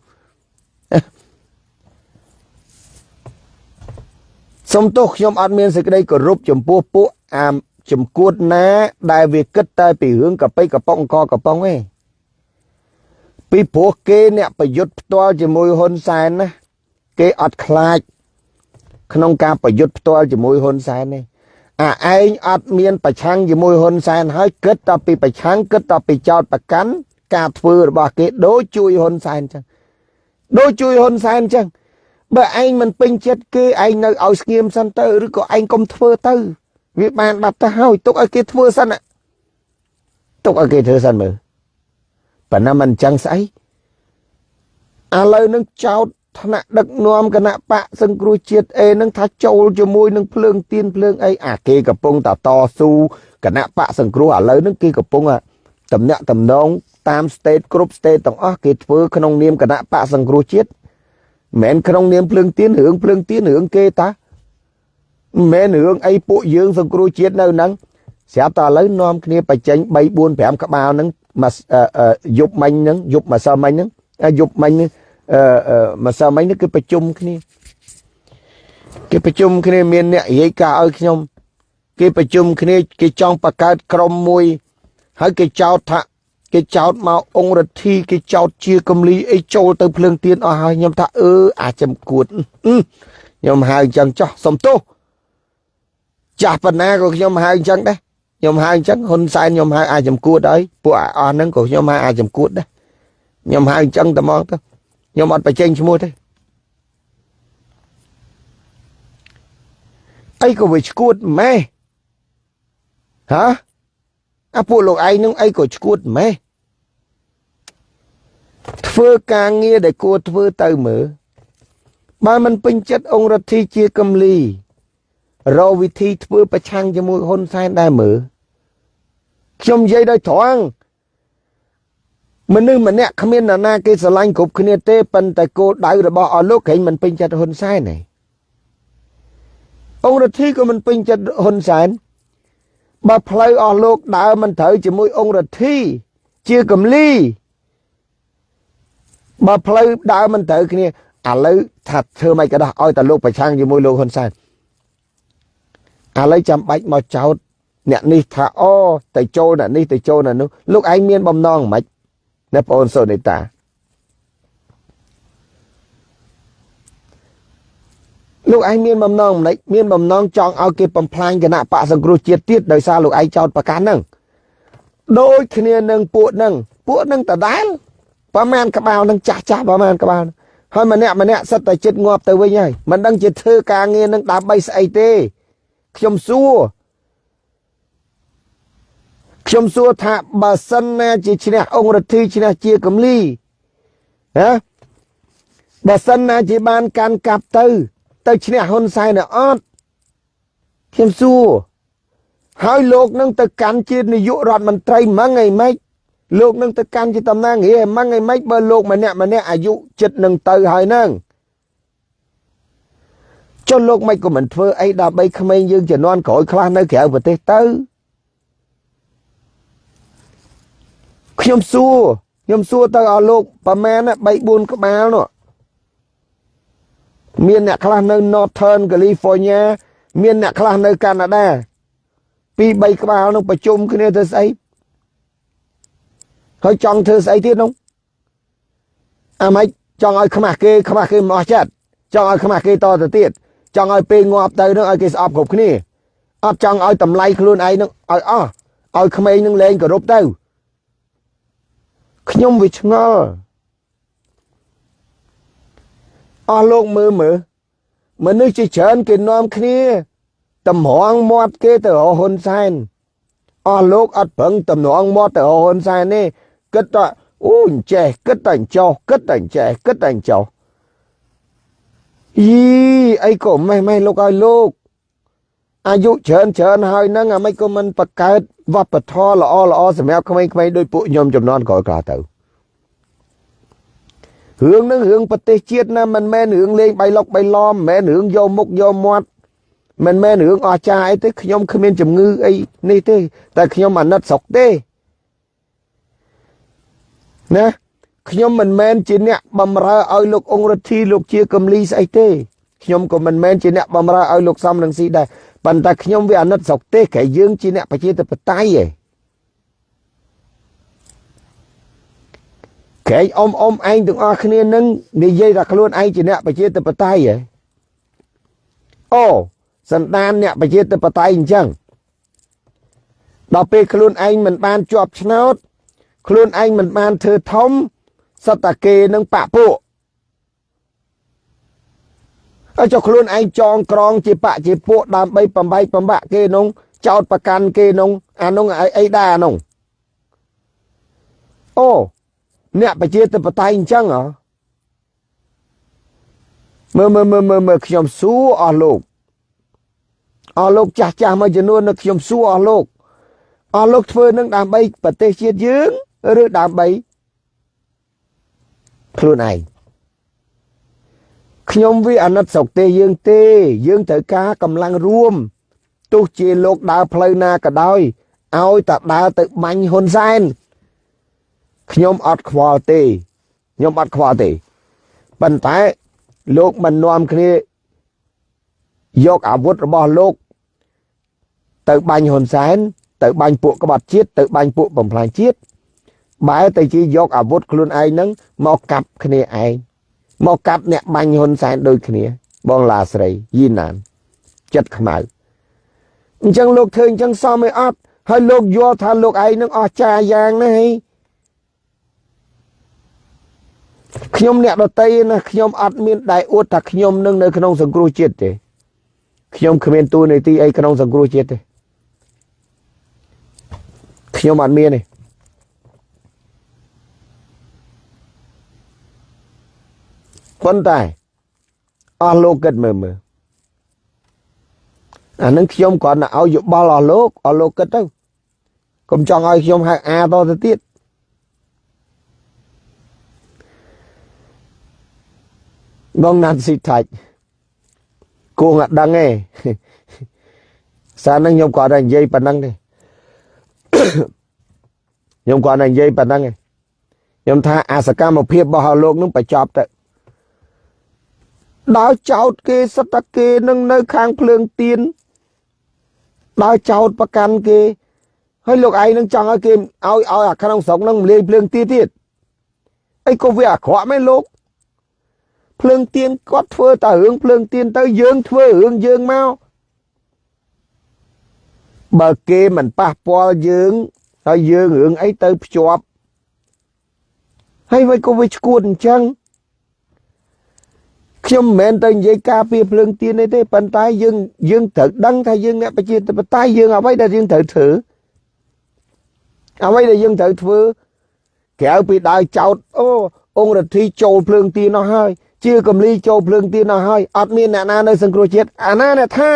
សុំទោសខ្ញុំអត់មានសេចក្តីគោរពចំពោះពួកអាចំគួតណា ដែលវាគិតតែពីរឿងកប៉ិកប៉ុងកកប៉ុងឯងពីព្រោះគេអ្នកប្រយុទ្ធផ្ទាល់ជាមួយហ៊ុនសែនណាគេអត់ខ្លាច ក្នុងការប្រយុទ្ធផ្ទាល់ជាមួយហ៊ុនសែននេះ អាឯងអត់មានប្រឆាំងជាមួយហ៊ុនសែនហើយគិតតែពីប្រឆាំងគិតតែពីចោតប្រកាន់ការធ្វើរបស់គេដូចជួយហ៊ុនសែនចឹងដូចជួយហ៊ុនសែនចឹងបើឯងមិនពេញចិត្តគេឯងនៅឲ្យស្ងៀមសិនទៅឬក៏ឯងកុំធ្វើទៅវាបានបាត់ទៅហើយទុកឲ្យគេធ្វើសិនទុកឲ្យគេធ្វើសិនមើលប៉ុន្តែមិនចឹងស្អីឥឡូវនឹងចោត ថ្នាក់ដឹកនាំគណៈបកសង្គ្រោះជាតិអេនឹងថាចូលជាមួយនឹងភ្លើងទៀនភ្លើងអីអាគេកំពុងតតស៊ូគណៈបកសង្គ្រោះឥឡូវនឹងគេកំពុងតំណាក់តំណងតាម state គ្រប់ state ទាំងអស់គេធ្វើក្នុងនាមគណៈបកសង្គ្រោះជាតិមិនមែនក្នុងនាមភ្លើងទៀនរឿងភ្លើងទៀនរឿងគេតាមិនមែនរឿងអីពួកយើងសង្គ្រោះជាតិនៅហ្នឹងស្រាប់តែឥឡូវនាំគ្នាបញ្ចេញ3 4 5ក្បាលហ្នឹងមកយប់មិញហ្នឹងយប់ម្សិលមិញហ្នឹងយប់មិញហ្នឹង អឺម្សិលមិញនេះគឺប្រជុំគ្នាគេប្រជុំគ្នាមានអ្នករាយការណ៍ឲ្យខ្ញុំ គេប្រជុំគ្នាគេចង់បង្កើតក្រុមមួយ ហើយគេចោទថាគេចោទមកអង្គរដ្ឋីគេចោទជាកំលីអីចូលទៅភ្លើងទៀនអស់ហើយខ្ញុំថាអឺអាចចំគួតខ្ញុំហៅអញ្ចឹងចោះសុំទោសចាស់ប៉ុណ្ណាក៏ខ្ញុំហៅអញ្ចឹងដែរខ្ញុំហៅអញ្ចឹងហ៊ុនសែនខ្ញុំហៅអាចចំគួតហើយពួកអស់ហ្នឹងក៏ខ្ញុំហៅអាចចំគួតដែរខ្ញុំហៅអញ្ចឹងតែមកទៅ ខ្ញុំអត់បញ្ចេញឈ្មោះទេអីក៏វាឈួតម៉េះហាអាពួកលោកឯងនឹងអីក៏ឈួតម៉េះធ្វើការងារដែលគួរធ្វើទៅមើលបើមិនពេញចិត្តអង្គរដ្ឋីជាកំលីរកវិធីធ្វើប្រឆាំងជាមួយហ៊ុនសែនដែរមើលខ្ញុំនិយាយដោយត្រង់ មនុស្សម្នាក់គ្មាននរណាគេស្រឡាញ់គ្រប់គ្នាទេប៉ុន្តែគោលដៅរបស់អស់លោកក្រែងមិនពេញចិត្តហ៊ុនសែនទេអង្គរដ្ឋីក៏មិនពេញចិត្តហ៊ុនសែនបើផ្លូវអស់លោកដើរមិនត្រូវជាមួយអង្គរដ្ឋីជាកំលីបើផ្លូវដើរមិនត្រូវគ្នាឥឡូវថាធ្វើមិនក៏ដោះឲ្យតែលោកប្រឆាំងជាមួយលោកហ៊ុនសែនឥឡូវចាំបាច់មកចោតអ្នកនេះថាអូទៅចូលអ្នកនេះទៅចូលអ្នកនោះលោកឯងមានបំណងមិន ណាបងអូនសូនីតាលោកឯងមានបំណងមិនមានបំណងចង់ឲ្យគេបំផ្លាញគណៈបកសង្គ្រោះជាតិទៀតដោយសារលោកឯងចោតប្រកាសហ្នឹងដូចគ្នានឹងពួកហ្នឹងពួកហ្នឹងដដែលប្រហែលក្បាលនឹងចាស់ចាស់ប្រហែលក្បាលហើយម្នាក់ម្នាក់សិតតែចិត្តងាប់ទៅវិញហើយមិនដឹងជាធ្វើការងារនឹងដើម្បីស្អីទេខ្ញុំសួរ ខ្ញុំសួរថាបើសិនណាជាឈ្នះអង្គរដ្ឋីឈ្នះជាកំលីណាបើសិនណាជាបានកាន់កាប់ទៅ ទៅឈ្នះហ៊ុនសែនអត់ខ្ញុំសួរហើយលោកនឹងទៅកាន់ជានាយករដ្ឋមន្ត្រីម៉ងអីម៉េចលោកនឹងទៅកាន់ជាតំណាងរាជម៉ងអីម៉េចបើលោកម្នាក់ម្នាក់អាយុចិត្តនឹងទៅហើយហ្នឹងចុះលោកមិនក៏មិនធ្វើអីដើម្បីក្មេងយើងជំនាន់ក្រោយខ្លះនៅក្រៅប្រទេសទៅ ខ្ញុំសួរខ្ញុំសួរទៅឲ្យលោកប្រមាណ3 4ក្បាលនោះមានអ្នកខ្លះនៅ Northern California មានអ្នកខ្លះនៅកាណាដាពីរ3ក្បាលនោះប្រជុំគ្នាធ្វើស្អីហើយចង់ធ្វើស្អីទៀតនោះអាម៉េចចង់ឲ្យខ្មាស់គេខ្មាស់គេមិនអស់ចិត្តចង់ឲ្យខ្មាស់គេតទៅទៀតចង់ឲ្យពេលងាប់ទៅនឹងឲ្យគេស្អប់គ្រប់គ្នាអត់ចង់ឲ្យតម្លៃខ្លួនឯងនឹងឲ្យអស់ឲ្យក្មេងនឹងលែងគោរពទៅ ខ្ញុំវាឆ្ងល់អស់លោកមើលមើលមនុស្សជាច្រើនគេនាំគ្នាតម្រង់មាត់គេទៅរហ៊ុនសែនអស់លោកអត់ប្រឹងតម្រង់មាត់ទៅរហ៊ុនសែនទេគិតថាអូអញ្ចេះគិតតែចោះគិតតែចេះគិតតែចោះយីអីក៏ម៉េះម៉េះលោកឲ្យលោក អាយុច្រើនច្រើនហើយហ្នឹងអាមិនក៏មិនបកកើតវប្បធម៌ល្អល្អសម្រាប់ក្មេងៗដោយពួកខ្ញុំចំនួនក្រោយក្រោយទៅរឿងហ្នឹងរឿងប្រទេសជាតិណាមិនមែនរឿងលេងបៃលុកបៃឡំមិនមែនរឿងយកមុខយកមាត់មិនមែនរឿងអស្ចារ្យអីទេខ្ញុំគ្មានជំងឺអីនេះទេ តែខ្ញុំអាណិតស្រុកទេណាខ្ញុំមិនមែនជាអ្នកបំរើឲ្យលោកអង្គរដ្ឋីលោកជាកំលីស្អីទេខ្ញុំក៏មិនមែនជាអ្នកបំរើឲ្យលោកសំនឹងស៊ីដែរ ប៉ុន្តែខ្ញុំវាអាណិតស្រុកទេក្រែយើងជាអ្នកប្រជាធិបតេយ្យឯងក្រែងអ៊ំអ៊ំឯងទាំងអស់គ្នានឹងនិយាយថាខ្លួនឯងជាអ្នកប្រជាធិបតេយ្យឯងអូសន្តានអ្នកប្រជាធិបតេយ្យអញ្ចឹងដល់ពេលខ្លួនឯងមិនបានជាប់ឆ្នោត ខ្លួនឯងមិនបានធ្វើធំសត្វតាគេនឹងបាក់ពួកហើយ ចុះខ្លួនឯងចងក្រងជាបាក់ជាពួកដើម្បីបំបែកបំបាក់គេនោះចោតប្រកាន់គេនោះអានោះអីដែរអានោះអូអ្នកប្រជាធិបតេយ្យអញ្ចឹងហ៎មើលមើលមើលមើលមើលខ្ញុំសួរអស់លោកអស់លោកចាស់ចាស់មួយចំនួននៅខ្ញុំសួរអស់លោកអស់លោកធ្វើនឹងដើម្បីប្រទេសជាតិយើងឬដើម្បីខ្លួនឯង ខ្ញុំវាអាណិតស្រុកទេយើងទេ យើងត្រូវការកម្លាំងរួមទោះជាលោកដើរផ្លូវណាក៏ដោយឲ្យតែដើរទៅបាញ់ហ៊ុនសែនខ្ញុំអត់ខ្វល់ទេខ្ញុំអត់ខ្វល់ទេប៉ុន្តែលោកមិននាំគ្នាយកអាវុធរបស់លោកទៅបាញ់ហ៊ុនសែនទៅបាញ់ពួកក្បត់ជាតិទៅបាញ់ពួកបំផ្លាញជាតិបែរទៅជាយកអាវុធខ្លួនឯងហ្នឹងមកកាប់គ្នាឯង មកកាប់អ្នកបាញ់ហ៊ុនសែនដូចគ្នា បងឡាស្រីយីណានចិត្តខ្មៅអញ្ចឹងលោកធ្វើអញ្ចឹងសមឯអត់ហើយលោកយល់ថាលោកឯងនឹងអស់ចាយ៉ាងណាហីខ្ញុំអ្នកដតីណាខ្ញុំអត់មានដែរអួតថាខ្ញុំនឹងនៅក្នុងសង្គ្រោះជាតិទេខ្ញុំគ្មានទួនាទីអីក្នុងសង្គ្រោះជាតិទេខ្ញុំអត់មានទេ ប៉ុន្តែអស់លោកគិតមើលមើលអានឹងខ្ញុំគ្រាន់តែឲ្យយោបល់អស់លោកអស់លោកគិតទៅកុំចង់ឲ្យខ្ញុំហៅអាតទៅទៀតបងណាត់ស៊ីថាច់គួងអត់ដឹងទេសារនឹងខ្ញុំគាត់តែនិយាយប៉ុណ្ណឹងទេខ្ញុំគាត់តែនិយាយប៉ុណ្ណឹងទេខ្ញុំថាអាសកម្មភាពរបស់លោកនឹងបញ្ចប់ទៅ ដោយចោតគេសិតតែគេនឹងនៅខាងភ្លើងទៀនដោយចោតប្រកាន់គេហើយលោកឯងនឹងចង់ឲ្យគេឲ្យឲ្យអាក្នុងស្រុកនឹងលាយភ្លើងទៀនទៀតអីក៏វាអាក្រក់មែនលោកភ្លើងទៀនគាត់ធ្វើតែរឿងភ្លើងទៀនទៅយើងធ្វើរឿងយើងមកបើគេមិនប៉ះពាល់យើងហើយយើងរឿងអីទៅភ្ជាប់ហើយវិញក៏វាឈួតអញ្ចឹង ខ្ញុំមិនមែនទៅនិយាយការពារភ្លើងទៀនទេប៉ុន្តែយើងយើងត្រូវដឹងថាយើងអ្នកប្រជាធិបតេយ្យយើងអ្វីដែលយើងត្រូវធ្វើអ្វីដែលយើងត្រូវធ្វើក្រៅពីដើរចោតអូអង្គរដ្ឋីចូលភ្លើងទៀននោះហើយជាកំលីចូលភ្លើងទៀននោះហើយអត់មានអ្នកណានៅសង្គ្រោះជាតិអាណាអ្នកថា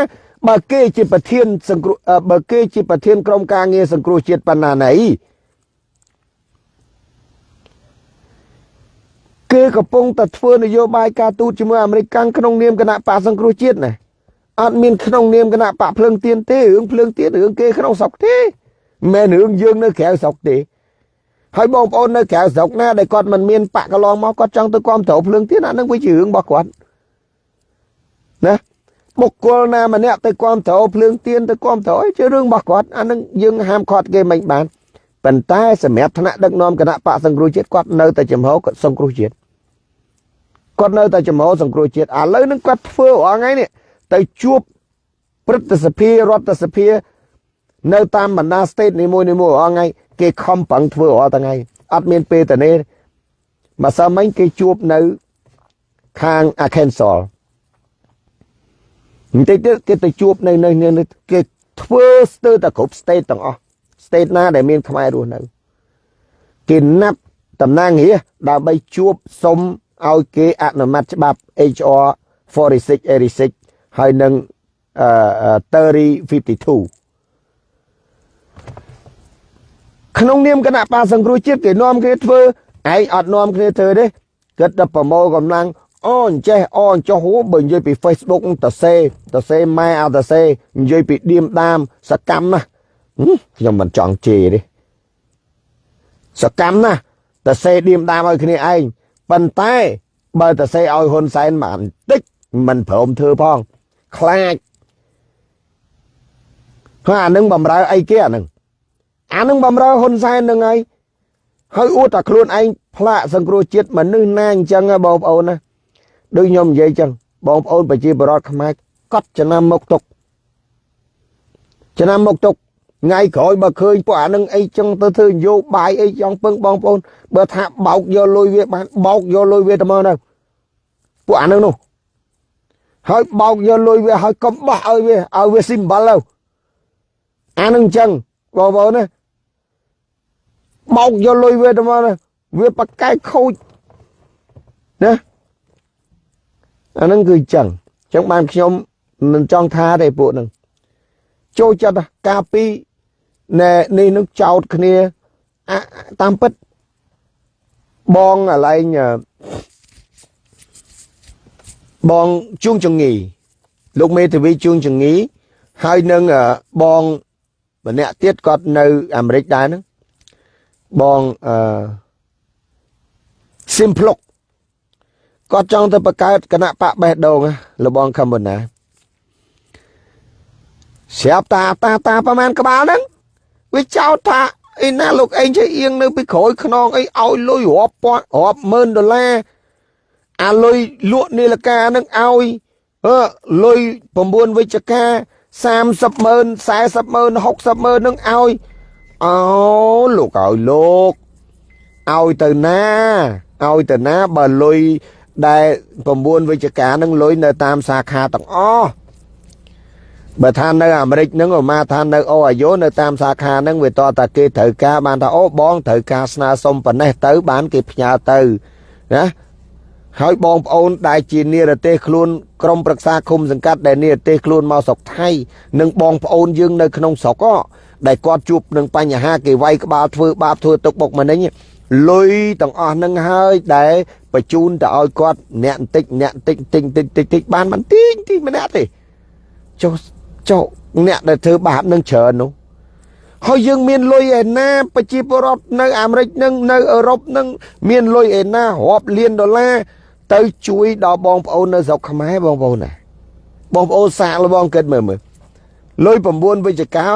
បើគេជាប្រធានសង្គ្រោះបើគេជាប្រធានក្រុមការងារសង្គ្រោះជាតិបណ្ណាណី គេកំពុងតែធ្វើនយោបាយការទូតជាមួយអាមេរិកកាំងក្នុងនាមគណៈបកសង្គ្រោះជាតិណាអត់មានក្នុងនាមគណៈបកភ្លើងទៀនទេរឿងភ្លើងទៀនរឿងគេក្នុងស្រុកទេមិនមែនរឿងយើងនៅក្រៅស្រុកទេហើយបងប្អូននៅក្រៅស្រុកណាដែលគាត់មិនមានបកកន្លងមកគាត់ចង់ទៅគាំទ្រភ្លើងទៀនអានឹងវាជារឿងរបស់គាត់ណាបុគ្គលណាម្នាក់ទៅគាំទ្រភ្លើងទៀនទៅគាំទ្រជារឿងរបស់គាត់អានឹងយើងហាមឃាត់គេមិនបានប៉ុន្តែសម្រាប់ថ្នាក់ដឹកនាំគណៈបកសង្គ្រោះជាតិគាត់នៅតែចំហគាត់សង្គ្រោះជាតិ គាត់នៅតែចំហសង្គ្រោះជាតិឥឡូវនឹងគាត់ធ្វើរាល់ថ្ងៃនេះទៅជួបព្រឹទ្ធសភារដ្ឋសភា នៅតាមបណ្ដា state នីមួយៗរាល់ថ្ងៃគេខំប្រឹងធ្វើរាល់ថ្ងៃអត់មានពេលទៅនេះម្សិលមិញគេជួបនៅខាង Arkansas បន្តិចទៀតគេទៅជួបនៅនៅគេធ្វើស្ទើរតែគ្រប់ state ទាំងអស់ state ណាដែលមានខ្មែររស់នៅគេណាត់តំណាងរាដើម្បីជួបសុំ ឲ្យគេអនុម័តច្បាប់ HR 4686ហើយនឹង3052ក្នុងនាមគណៈបាសង្គ្រោះជាតិគេនាំគ្នាធ្វើឯងអត់នាំគ្នាធ្វើទេគិតតែប្រមូលកម្លាំងអូអញ្ចេះអូអញ្ចោះហូបើនិយាយពី Facebook តសេតសេម៉ែអត់តសេនិយាយពីឌៀមដាមសកម្មណាខ្ញុំមិនចង់ជេរទេសកម្មណាតសេឌៀមដាមឲ្យគ្នាឯង ប៉ុន្តែបើតសេឲ្យហ៊ុនសែនបានតិចមិនព្រមធ្វើផងខ្លាចហើយអានឹងបំរើអីគេអានឹងអានឹងបំរើហ៊ុនសែននឹងហើយហើយអួតតែខ្លួនឯងផ្លាកសង្គ្រោះជាតិមនុស្សណាអញ្ចឹងបងប្អូនណាដូចខ្ញុំនិយាយអញ្ចឹងបងប្អូនប្រជាពលរដ្ឋខ្មែរកត់ចំណាំមកទុកចំណាំមកទុក ថ្ងៃក្រោយបើឃើញពួកអានឹងអីចឹងទៅធ្វើនយោបាយអីចង់ពឹងបងប្អូនបើថាបោកយកលុយវាបានបោកយកលុយវាទៅមកទៅពួកអានឹងនោះហើយបោកយកលុយវាហើយកុំបោះឲ្យវាឲ្យវា symbol ទៅអានឹងចឹងបងប្អូនណាបោកយកលុយវាទៅមកវាបកកែខូចណាអានឹងគឺចឹងចឹងបានខ្ញុំមិនចង់ថាទេពួកនឹងចូលចិត្តការពី ណែនេះនឹងចោតគ្នាតាមពិតបងអាឡែងបងជួងចងីលោកមេធាវីជួងចងីហើយនឹងបងម្នាក់ទៀតគាត់នៅអាមេរិកដែរហ្នឹងបងអឺ Simplok គាត់ចង់ទៅបង្កើតគណៈបកបេះដូងលបងខមមុនណាស្រាប់តាតាតាប្រហែលក្បាលហ្នឹង វាចោទថាអីណាលោកអេងចេះអៀងនៅពីក្រោយខ្នងអីឲ្យលុយរាប់ពាន់រាប់ម៉ឺនដុល្លារអាលុយលក់នីលកាហ្នឹងឲ្យអឺលុយ9វិជ្ជការ30ម៉ឺន40ម៉ឺន60ម៉ឺនហ្នឹងឲ្យអូលោកឲ្យលោកឲ្យទៅណាឲ្យទៅណាបើលុយដែល9វិជ្ជការនឹងលុយនៅតាមសាខាទាំងអស់ បើថានៅអាមេរិកហ្នឹងឧមាថានៅអូអាយ៉ូនៅតាមសាខាហ្នឹងវាតតែគេត្រូវការបានថាអូបងត្រូវការស្នើសុំប៉ុណ្ណេះទៅបានគេផ្ញើទៅណាហើយបងប្អូនដែលជានិរទេសខ្លួនក្រុមប្រឹក្សាគុំសង្កាត់ដែលនិរទេសខ្លួនមកស្រុកថៃនិងបងប្អូនយើងនៅក្នុងស្រុកដែលគាត់ជួបនឹងបញ្ហាគេវាយក្បាលធ្វើបាបធ្វើទុកបុកម្នេញលុយទាំងអស់នឹងហើយដែលបញ្ជូនទៅឲ្យគាត់អ្នកបន្តិចអ្នកបន្តិចតិចតិចតិចតិចបានមិនតិចតិចម្នាក់ទេចុះ ចុះអ្នកដែលធ្វើបាបនឹងច្រើននោះហើយយើងមានលុយឯណាប្រជាពលរដ្ឋនៅអាមេរិកនឹងនៅអឺរ៉ុបនឹងមានលុយឯណារាប់លានដុល្លារទៅជួយដល់បងប្អូននៅស្រុកខ្មែរបងប្អូនណាបងប្អូនសាកលបងគិតមើលមើលលុយ9វិជ្ជការ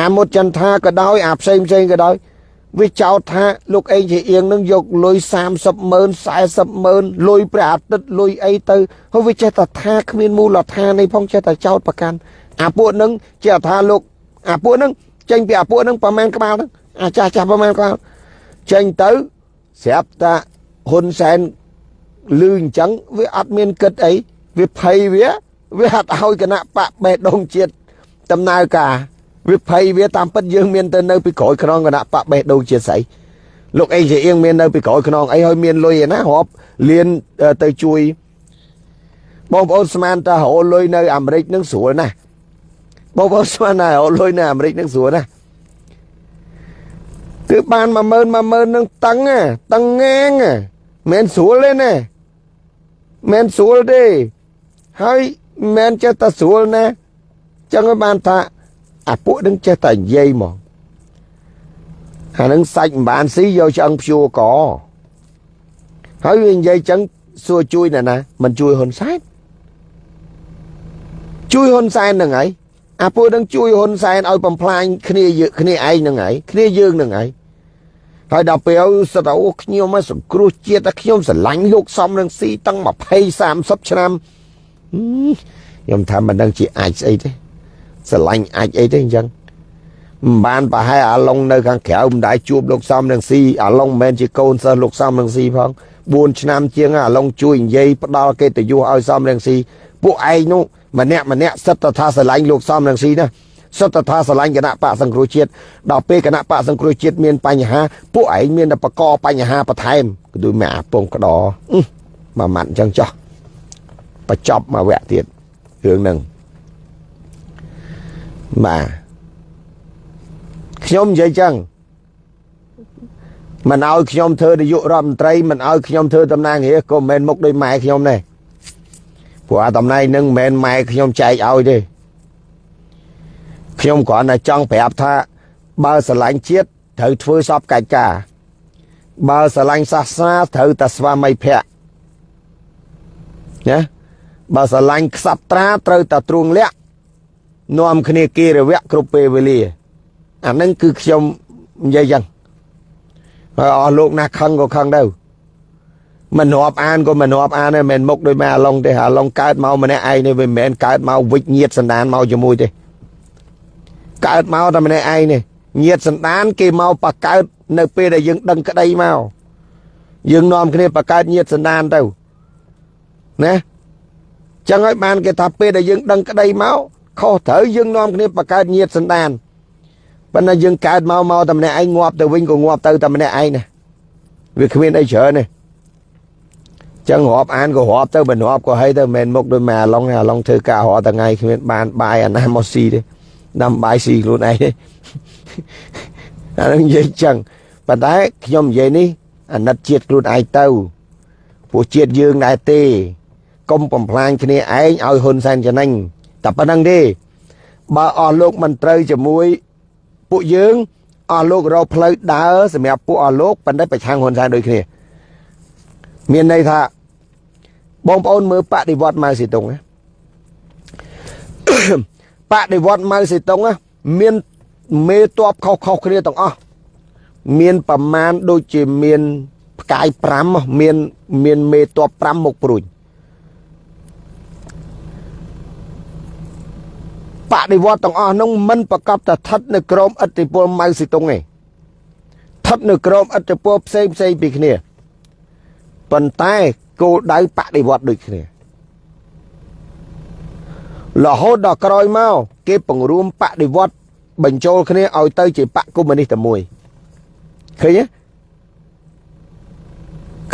អាមុតចន្ទថាក៏ដោយអាផ្សេងផ្សេងក៏ដោយវាចោទថាលោកអេងជាអៀងនឹងយកលុយ30ម៉ឺន40ម៉ឺនលុយព្រះអាទិត្យលុយអីទៅហើយវាចេះតែថាគ្មានមូលដ្ឋាននេះផងចេះតែចោទប្រកាន់ អាពួកនឹងចេះថាលោកអាពួកនឹងចេញពីអាពួកនឹងប្រមាណក្បាលហ្នឹងអាចាស់ចាស់ប្រមាណក្បាលចេញទៅស្រាប់តាហ៊ុនសែនលឺអញ្ចឹងវាអត់មានគិតអីវាភ័យវាវាអត់ឲ្យគណៈបកបេះដូងជាតិដំណើរការវាភ័យវាតាមពិតយើងមានទៅនៅពីក្រោយខ្នងគណៈបកបេះដូងជាស្អីលោកអេជាអៀងមាននៅពីក្រោយខ្នងអីហើយមានលុយឯណារាប់លៀនទៅជួយបងប្អូនស្មានតារហូលុយនៅអាមេរិកនឹងស្រួលណាស់ បងប្អូនស្មានណាលុយនៅអាមេរិកនឹងស្រួលណាស់គឺបាន10000 10000នឹងតឹងតឹងងាងមិនស្រួលទេណាមិនស្រួលទេហើយមិនចេះតែស្រួលណាចឹងឲ្យបានថាអាពួកនឹងចេះតែនិយាយមកអានឹងសាច់មិនបានស៊ីយកឆ្អឹងព្យួរកហើយវានិយាយចឹងសួរជួយណាណាមិនជួយហ៊ុនសែនជួយហ៊ុនសែននឹងហើយ អាពួកនឹងជួយហ៊ុនសែនឲ្យបំផ្លាញគ្នាគ្នាឯងនឹងហើយគ្នាយើងនឹងហើយហើយដល់ពេលសិតអូខ្ញុំមកសង្គ្រោះជាតិតែខ្ញុំស្រឡាញ់លោកសំនឹងស៊ីតាំង20 30ឆ្នាំខ្ញុំថាមិនដឹងជាអាចស្អីទេស្រឡាញ់អាចអីទេអញ្ចឹងមិនបានប្រហែលអាឡុងនៅខាងក្រៅមិនដែរជួបលោកសំនឹងស៊ីអាឡុងមិនមែនជាកូនសិស្សលោកសំនឹងស៊ីផង4ឆ្នាំជាងអាឡុងជួយនិយាយផ្ដាល់កិត្តិយសឲ្យសំនឹងស៊ីពួកឯងនោះ ម្នាក់ម្នាក់សិតតថាស្រឡាញ់លោកសំនឹងស៊ីណាសុទ្ធថាស្រឡាញ់គណៈបកសង្គ្រោះជាតិដល់ពេលគណៈបកសង្គ្រោះជាតិមានបញ្ហាពួកឯងមានតែបកកបញ្ហាបន្ថែមគឺដូចមកអាពងក្តមួយម៉ាត់អញ្ចឹងចោះបញ្ចប់មកវគ្គទៀតរឿងហ្នឹងបាទខ្ញុំនិយាយចឹងមិនឲ្យខ្ញុំធ្វើនាយករដ្ឋមន្ត្រីមិនឲ្យខ្ញុំធ្វើតំណាងរាជក៏មិនមែនមុខដោយម៉ែខ្ញុំដែរ ព្រោះអាតំណែងនឹងមិនមែនម៉ែខ្ញុំចែកឲ្យទេខ្ញុំគ្រាន់តែចង់ប្រាប់ថាបើស្រឡាញ់ជាតិត្រូវធ្វើសពកិច្ចការបើស្រឡាញ់សាសនាត្រូវតែស្វាមីភក្តិណាបើស្រឡាញ់ខ្សត្រាត្រូវតែទ្រួងលាក់នាំគ្នាគិរវៈគ្រប់ពេលវេលាអានឹងគឺខ្ញុំនិយាយចឹងហើយអស់លោកណាខឹងក៏ខឹងទៅ មិនរាប់អានក៏មិនរាប់អានទេមិនមុខដោយម៉ែអាឡុងទេអាឡុងកើតម្កម្នាក់ឯងនេះវាមិនមែនកើតមកវិជ្ញាតសណ្ដានមកជាមួយទេកើតមកតែម្នាក់ឯងនេះញាតសន្តានគេមកបកើតនៅពេលដែលយើងដឹងក្តីមកយើងនាំគ្នាបកើតញាតសន្តានទៅណាចឹងហើយបានគេថាពេលដែលយើងដឹងក្តីមកខុសត្រូវយើងនាំគ្នាបកើតញាតសន្តានប៉ុន្តែយើងកើតមកមកតែម្នាក់ឯងងាប់ទៅវិញក៏ងាប់ទៅតែម្នាក់ឯងណាវាគ្មានអីច្រើនទេ ចឹងរាប់អានក៏រាប់ទៅមិនរាប់ក៏ហីទៅមិនមុខដូចម៉ែអាឡុងអាឡុងធ្វើការរាល់ថ្ងៃគ្មានបានបាយអាណាមកស៊ីទេដាំបាយស៊ីខ្លួនឯងទេអានឹងនិយាយចឹងប៉ុន្តែខ្ញុំនិយាយនេះអាណិតជាតិខ្លួនឯងទៅពួកជាតិយើងដែរទេកុំបំផ្លាញគ្នាឯងឲ្យហ៊ុនសែនចំណេញតែប៉ុណ្្នឹងទេបើអស់លោកមិនត្រូវជាមួយពួកយើងអស់លោករកផ្លូវដើរសម្រាប់ពួកអស់លោកប៉ុន្តែប្រឆាំងហ៊ុនសែនដូចគ្នាមានន័យថា បងប្អូនមើលបដិវត្តម៉ៅសេតុងណាបដិវត្តម៉ៅសេតុងណាមានមេតបខុសខុសគ្នាទាំងអស់មានប្រមាណដូចជាមានផ្កាយ5មានមានមេតប5មកព្រួយបដិវត្តទាំងអស់នោះមិនប្រកបតែស្ថិតនៅក្រោមឥទ្ធិពលម៉ៅស៊ីតុងទេស្ថិតនៅក្រោមឥទ្ធិពលផ្សេងផ្សេងពីគ្នាប៉ុន្តែ គោលដៅបដិវត្តដូចគ្នារហូតដល់ក្រោយមកគេបង្រួមបដិវត្តបញ្ចូលគ្នាឲ្យទៅជាបកកុម្មុយនីសតែមួយឃើញទេ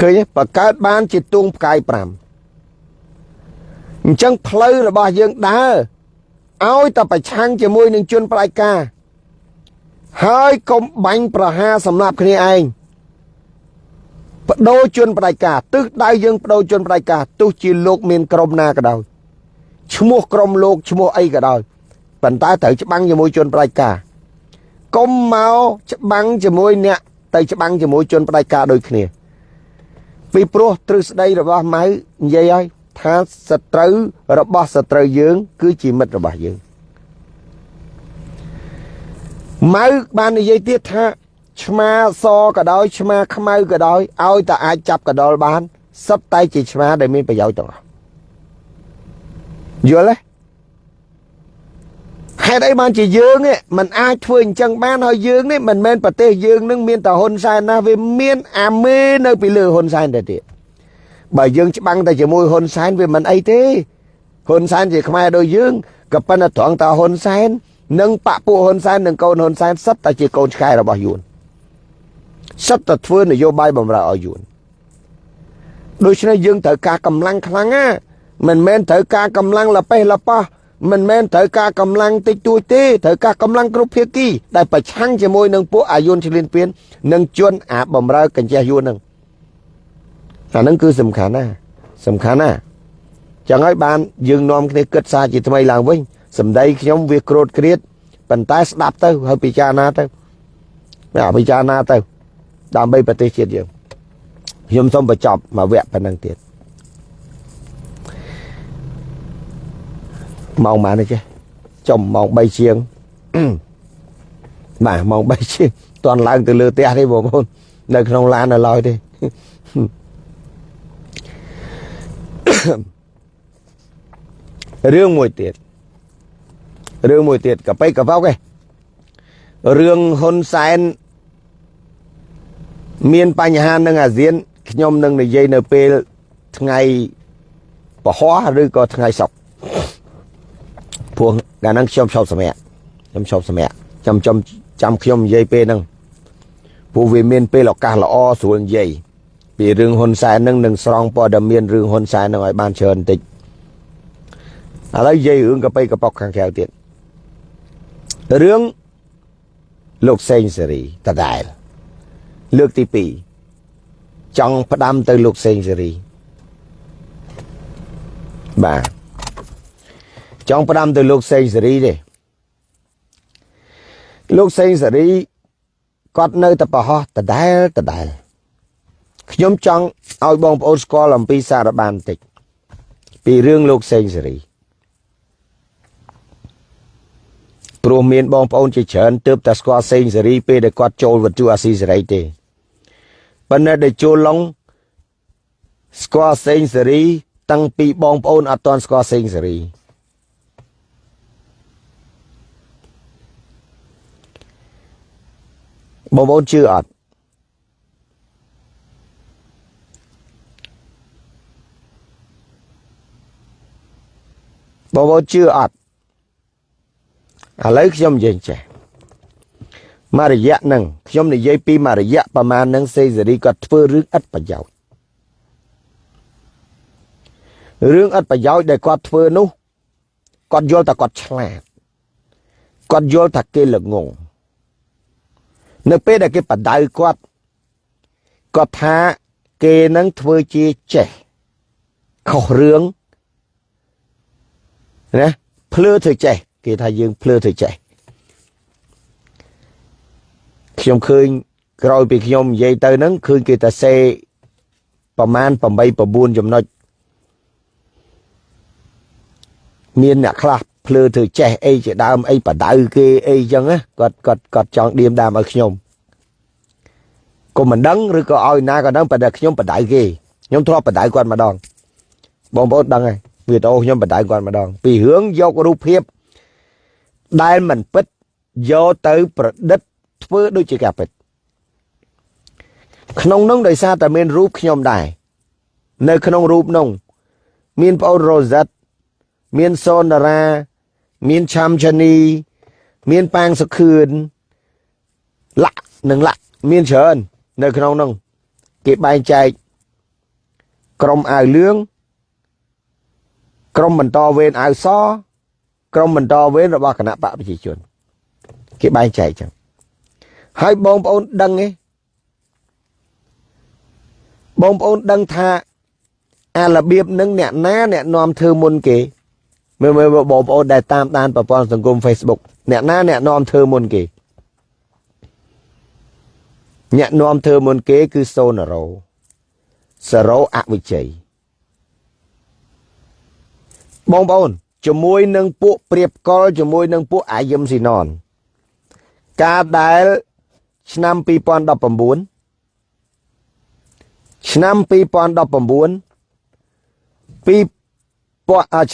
ឃើញទេបង្កើតបានជាទួងផ្កាយ5អញ្ចឹងផ្លូវរបស់យើងដើរឲ្យតែប្រឆាំងជាមួយនឹងជនផ្ដាច់ការហើយកុំបាញ់ប្រហារសម្រាប់គ្នាឯង បដូរជនផ្ដាច់ការទិសដៅយើងបដូរជនផ្ដាច់ការទោះជាលោកមានក្រុមណាក៏ដោយឈ្មោះក្រុមលោកឈ្មោះអីក៏ដោយប៉ុន្តែត្រូវច្បាំងជាមួយជនផ្ដាច់ការកុំមកច្បាំងជាមួយអ្នកទៅច្បាំងជាមួយជនផ្ដាច់ការដូចគ្នាពីព្រោះទ្រឹស្ដីរបស់ម៉ៅនិយាយឲ្យថាសត្រូវរបស់សត្រូវយើង គឺជាមិត្តរបស់យើងម៉ៅបាននិយាយទៀតថា ឆ្មាសក៏ដោយឆ្មាខ្មៅក៏ដោយឲ្យតែអាចចាប់កដលបានសិតតែជាឆ្មាដែលមានប្រយោជន៍ទាំងអស់យល់ទេហេតុអីបានជាយើងមិនអាចធ្វើអញ្ចឹងបានហើយយើងនេះមិនមែនប្រទេសយើងនឹងមានតែហ៊ុនសែនណាវាមានអាមេនៅពីលើហ៊ុនសែនទៅទៀតបើយើងច្បាំងតែជាមួយហ៊ុនសែនវាមិនអីទេហ៊ុនសែនជាខ្មែរដូចយើងក៏ប៉ុន្តែត្រង់តាហ៊ុនសែននិងបពពួកហ៊ុនសែននិងកូនហ៊ុនសែនសិតតែជាកូនឆ្កែរបស់យួន សិតតែធ្វើនយោបាយបំរើឲ្យយួនដូច្នេះយើងត្រូវការកម្លាំងខ្លាំងណាមិនមែនត្រូវការកម្លាំងលប៉េះលប៉ោះមិនមែនត្រូវការកម្លាំងតិចតួចទេត្រូវការកម្លាំងគ្រប់ភាគីដែលប្រឆាំងជាមួយនឹងពួកអាយុនឈ្លានពាននិងជនអាបំរើកញ្ចេះយួននឹងអានឹងគឺសំខាន់ណាសំខាន់ណាចឹងហើយបានយើងនាំគ្នាគិតសារជាថ្មីឡើងវិញសម្ដីខ្ញុំវាក្រោតគ្រៀតប៉ុន្តែស្ដាប់ទៅហើយពិចារណាទៅបាទពិចារណាទៅ ដើម្បីប្រទេសជាតិយើងខ្ញុំសូមបញ្ចប់មួយវគ្គប៉ុណ្្នឹងទៀតម៉ោងប៉ុន្មានទេចំម៉ោង3ជាងបាទម៉ោង3ជាងតន់ឡើងទៅលើផ្ទះទេបងប្អូននៅក្នុងឡាននៅឡើយទេរឿងមួយទៀតរឿងមួយទៀតកប៉ៃកប៉ោកឯងរឿងហ៊ុនសែន មានបញ្ហានឹងអាស៊ានខ្ញុំនឹងនិយាយនៅពេលថ្ងៃពហុឬក៏ថ្ងៃសុក្រព្រោះកាលហ្នឹងខ្ញុំឈប់សម្រាប់ខ្ញុំឈប់សម្រាប់ចាំចាំចាំខ្ញុំនិយាយពេលហ្នឹងព្រោះវាមានពេលឱកាសល្អស្រួលនិយាយពីរឿងហ៊ុនសែនហ្នឹងនឹងស្រង់ព័ត៌មានរឿងហ៊ុនសែនហ្នឹងឲ្យបានច្រើនបន្តិចឥឡូវនិយាយរឿងកប៉ៃកប៉ុកខាងក្រៅទៀតរឿងលោកសេងសេរីតដែល លើកទី2ចង់ផ្ដាំទៅលោកសេងសេរីបាទចង់ផ្ដាំទៅលោកសេងសេរីទេលោកសេងសេរីគាត់នៅតែប្រហោះដដែលដដែលខ្ញុំចង់ឲ្យបងប្អូនស្គាល់អំពីសារបានបន្តិចពីរឿងលោកសេងសេរីព្រោះមានបងប្អូនជាច្រើនទើបតែស្គាល់សេងសេរីពេលដែលគាត់ចូលវត្ថុអាស៊ីសេរីទេ ប៉ុន្តែដែលចូលឡុងស្គាល់សេងសេរី តាំងពីបងប្អូនអត់ទាន់ស្គាល់សេងសេរីបងប្អូនជឿអត់បងប្អូនជឿអត់ឥឡូវខ្ញុំនិយាយចេះ មករយៈហ្នឹងខ្ញុំនិយាយពីមករយៈប្រមាណហ្នឹងសេសេរីគាត់ធ្វើរឿងឥតប្រយោជន៍រឿងឥតប្រយោជន៍ដែលគាត់ធ្វើនោះគាត់យល់តែគាត់ឆ្លាតគាត់យល់ថាគេល្ងងនៅពេលដែលគេបដៅគាត់គាត់ថាគេនឹងធ្វើជាចេះខុសរឿងណាភ្លឺធ្វើចេះគេថាយើងភ្លឺធ្វើចេះ ខ្ញុំឃើញក្រោយពីខ្ញុំនិយាយទៅហ្នឹងឃើញគេតែសេប្រមាណ8 9ចំណុចមានអ្នកខ្លះភ្លើធ្វើចេះអីជាដើមអីបដៅគេអីចឹងណាគាត់គាត់គាត់ចង់ឌៀមដាមឲ្យខ្ញុំក៏មិនដឹងឬក៏ឲ្យណាក៏ដឹងប៉ុន្តែខ្ញុំបដៅគេខ្ញុំធ្លាប់បដៅគាត់ម្ដងបងប្អូនដឹងហើយវីដេអូខ្ញុំបដៅគាត់ម្ដង ពីរឿងយករូបភាពដែលមិនពិតយកទៅប្រឌិត ធ្វើដូចជាការពិតក្នុងនោះដោយសារតែមានរូបខ្ញុំដែរនៅក្នុងរូបនោះមានប្អូនរ៉ូសិតមានសូនតារា មានឆាំឆានី មានប៉ាងសុខឿនលាក់និងលាក់មានច្រើននៅក្នុងនោះគេបែងចែកក្រុមអាវលឿងក្រុមបន្តវេនអាវស ក្រុមបន្តវេនរបស់គណៈបកប្រជាជន គេបែងចែកចឹង ហើយបងប្អូនដឹងទេបងប្អូនដឹងថាអារបៀបនឹងអ្នកណាអ្នកនាំធ្វើមុនគេមើលមើលបងប្អូនដែលតាមដានប្រព័ន្ធសង្គម Facebook អ្នកណាអ្នកនាំធ្វើមុនគេអ្នកនាំធ្វើមុនគេគឺសូណារ៉ូសារ៉ូអវិជ័យបងប្អូនជាមួយនឹងពួកព្រៀបកលជាមួយនឹងពួកអាយឹមស៊ីណនការដែល ឆ្នាំ2019ឆ្នាំ2019ពី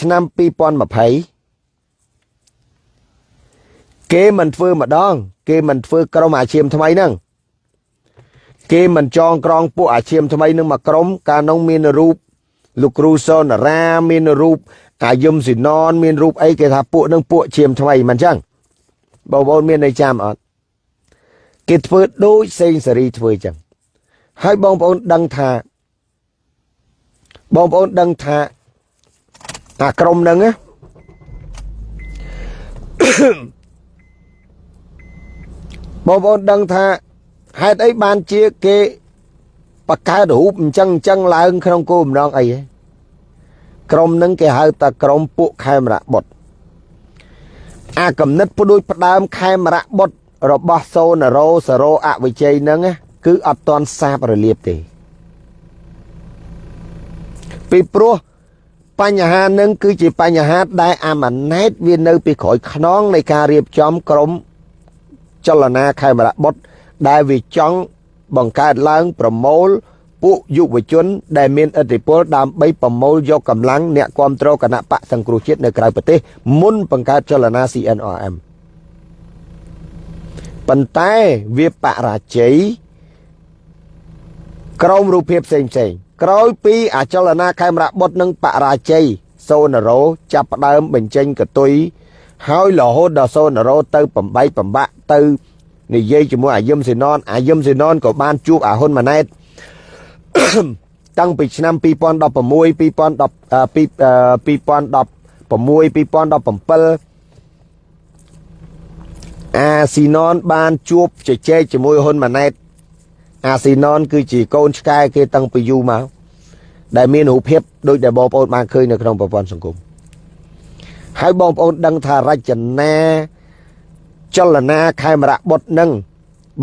ឆ្នាំ2020គេមិនធ្វើម្ដង គេមិនធ្វើក្រុមអាជីពថ្មីហ្នឹងគេមិនចងក្រងពួកអាជីពថ្មីនឹងមកក្រុមកាលនោះមានរូបលោកគ្រូសនរាមានរូបអាយឹមស៊ីណនមានរូបអីគេថាពួកនឹងពួកឈាមថ្មីមិនអញ្ចឹងបងប្អូនមានន័យចាំអត់ គេធ្វើដូចសេងសេរីធ្វើអញ្ចឹងហើយបងប្អូនដឹងថាបងប្អូនដឹងថាអាក្រុមហ្នឹងបងប្អូនដឹងថាហេតុអីបានជាគេបកកើតរូបអញ្ចឹងអញ្ចឹងឡើងក្នុងគោលបំណងអីហ៎ក្រុមនឹងគេហៅថាក្រុមពួកខេមរៈបុត្រអាកំណត់ផ្ដួចផ្ដើមខេមរៈបុត្រ របស់សូនរោសរោអវិជ័យនឹងគឺអត់តន់សាបរលាបទេ ពីព្រោះបញ្ហានឹងគឺជាបញ្ហាដែលអាម៉ាណែតវានៅពីក្រោយខ្នងនៃការរៀបចំក្រុមចលនាខេមរៈបុត្រដែលវាចង់បង្កើតឡើងប្រមូលពួកយុវជន ដែលមានឥទ្ធិពលដើម្បីប្រមូលយកកម្លាំងអ្នកគ្រប់គ្រងគណៈបកសង្គ្រោះជាតិនៅក្រៅប្រទេសមុនបង្កើតចលនា CNRM ប៉ុន្តែវាបរាជ័យក្រមរូបភាពផ្សេងផ្សេងក្រោយពីអចលនាខេមរៈបុត្រនិងបរាជ័យសូនរោចាប់ផ្ដើមបញ្ចេញកតុយហើយរហូតដល់សូនរោទៅបំបីបំបាក់ទៅនិយាយជាមួយអាយឹមសេណនអាយឹមសេណនក៏បានជួបអាហ៊ុនម៉ាណែតតាំងពីឆ្នាំ2016 2010 2016 2017 អាស៊ីណនបានជួបជជែកជាមួយហ៊ុនម៉ាណែតអាស៊ីណនគឺជាកូនឆ្កែគេតាំងពីយូរមកដែលមានរូបភាពដូចដែលបងប្អូនបានឃើញនៅក្នុងប្រព័ន្ធសង្គមហើយបងប្អូនដឹងថារចនាចលនាខេមរៈបុត្រនឹង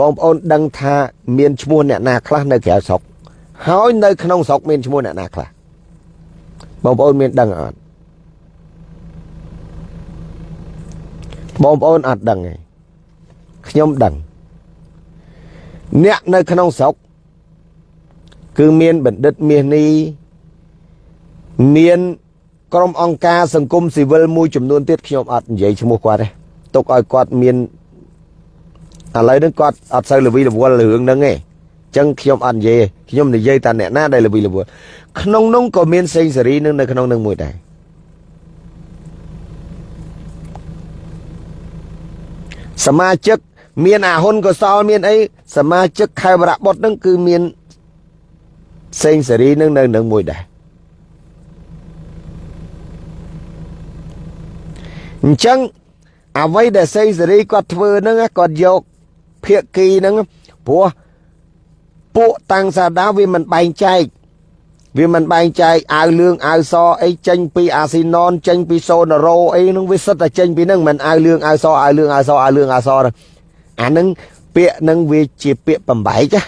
បងប្អូនដឹងថាមានឈ្មោះអ្នកណាខ្លះនៅក្រៅស្រុកហើយនៅក្នុងស្រុកមានឈ្មោះអ្នកណាខ្លះបងប្អូនមានដឹងអត់បងប្អូនអត់ដឹងទេ ខ្ញុំដឹងអ្នកនៅក្នុងស្រុកគឺមានបណ្ឌិតមាសនេះមានក្រុមអង្គការសង្គមស៊ីវិលមួយចំនួនទៀតខ្ញុំអត់និយាយឈ្មោះគាត់ទេទុកឲ្យគាត់មានឥឡូវនេះគាត់អត់សូវល្វីល្វល់រឿងហ្នឹងទេចឹងខ្ញុំអត់និយាយខ្ញុំនិយាយតែអ្នកណាដែលល្វីល្វល់ក្នុងនោះក៏មានសេងសេរីនឹងនៅក្នុងនឹងមួយដែរសមាជិក មានអាហ៊ុនកសលមានអីសមាជិកខេមរៈបុត្រនឹងគឺមានសេងសេរីនឹងនៅនឹងមួយដែរអញ្ចឹងអ្វីដែលសេងសេរីគាត់ធ្វើហ្នឹងគាត់យកភាគីហ្នឹងព្រោះពួកតាំងសាដាវាមិនបែងចែកវាមិនបែងចែកអាវលឿងអាវសអីចេញពីអាស៊ីណនចេញពីសូណារ៉ូអីហ្នឹងវាសិតតែចេញពីហ្នឹងមិនអាវលឿងអាវសអាវលឿងអាវសអាវលឿងអាវស អាហ្នឹងពាក្យហ្នឹងវាជាពាក្យបំបែកណា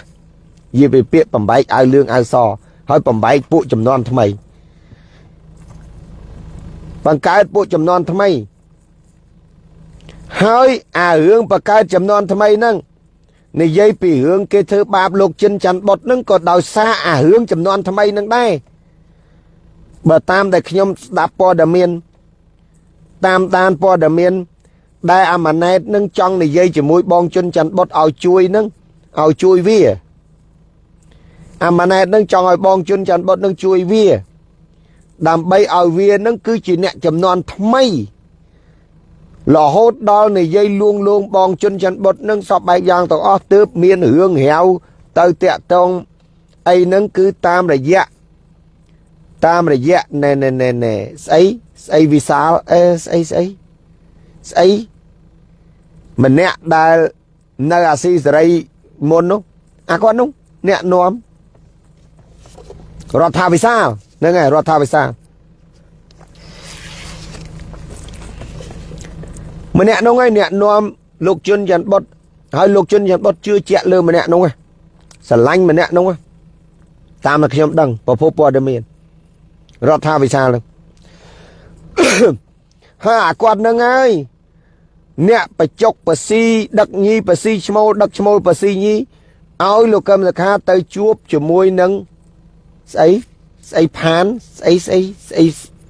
វាវាពាក្យបំបែកអាវលឿងអាវសហើយបំបែកពួកចំនួនថ្មីបង្កើតពួកចំនួនថ្មី ហើយអារឿងបង្កើតចំនួនថ្មីហ្នឹងនិយាយពីរឿងគេធ្វើបាបលោកចិនច័ន្ទបុតហ្នឹងក៏ដោយសារអារឿងចំនួនថ្មីហ្នឹងដែរបើតាមដែលខ្ញុំស្ដាប់ព័ត៌មានតាមដានព័ត៌មាន ដែលអាម៉ាណែតនឹងចង់និយាយជាមួយបងជុនច័ន្ទបុតឲ្យជួយនឹងឲ្យជួយវាអាម៉ាណែតនឹងចង់ឲ្យបងជុនច័ន្ទបុតនឹងជួយវា ដើម្បីឲ្យវានឹងគឺជាអ្នកចំនួនថ្មីរហូតដល់និយាយលួងលងបងជុនច័ន្ទបុតនឹងសពបែបយ៉ាងទាំងអស់ទើបមានរឿងរាវទៅតាក់តងអីហ្នឹងគឺតាមរយៈតាមរយៈណែណែណែណែស្អីស្អីវិសាលអេស្អីស្អី ស្អីម្នាក់ដែលនៅអាស៊ីសេរីមុននោះអាគាត់នោះអ្នកនាំរដ្ឋាភិបាលហ្នឹងហើយរដ្ឋាភិបាលម្នាក់នោះឯងអ្នកនាំលោកជុនច័ន្ទបុតហើយលោកជុនច័ន្ទបុតជឿជាក់លើម្នាក់នោះស្រឡាញ់ម្នាក់នោះតាមតែខ្ញុំដឹងប្រភពព័ត៌មានរដ្ឋាភិបាលហ្នឹង ហើយអាគាត់នឹងហើយអ្នកបច្ចុកបស៊ីដឹកញីបស៊ីឈ្មោលដឹកឈ្មោលបស៊ីញីឲ្យលោកកឹមសខាទៅជួបជាមួយនឹងស្អីស្អីផានស្អីស្អីស្អី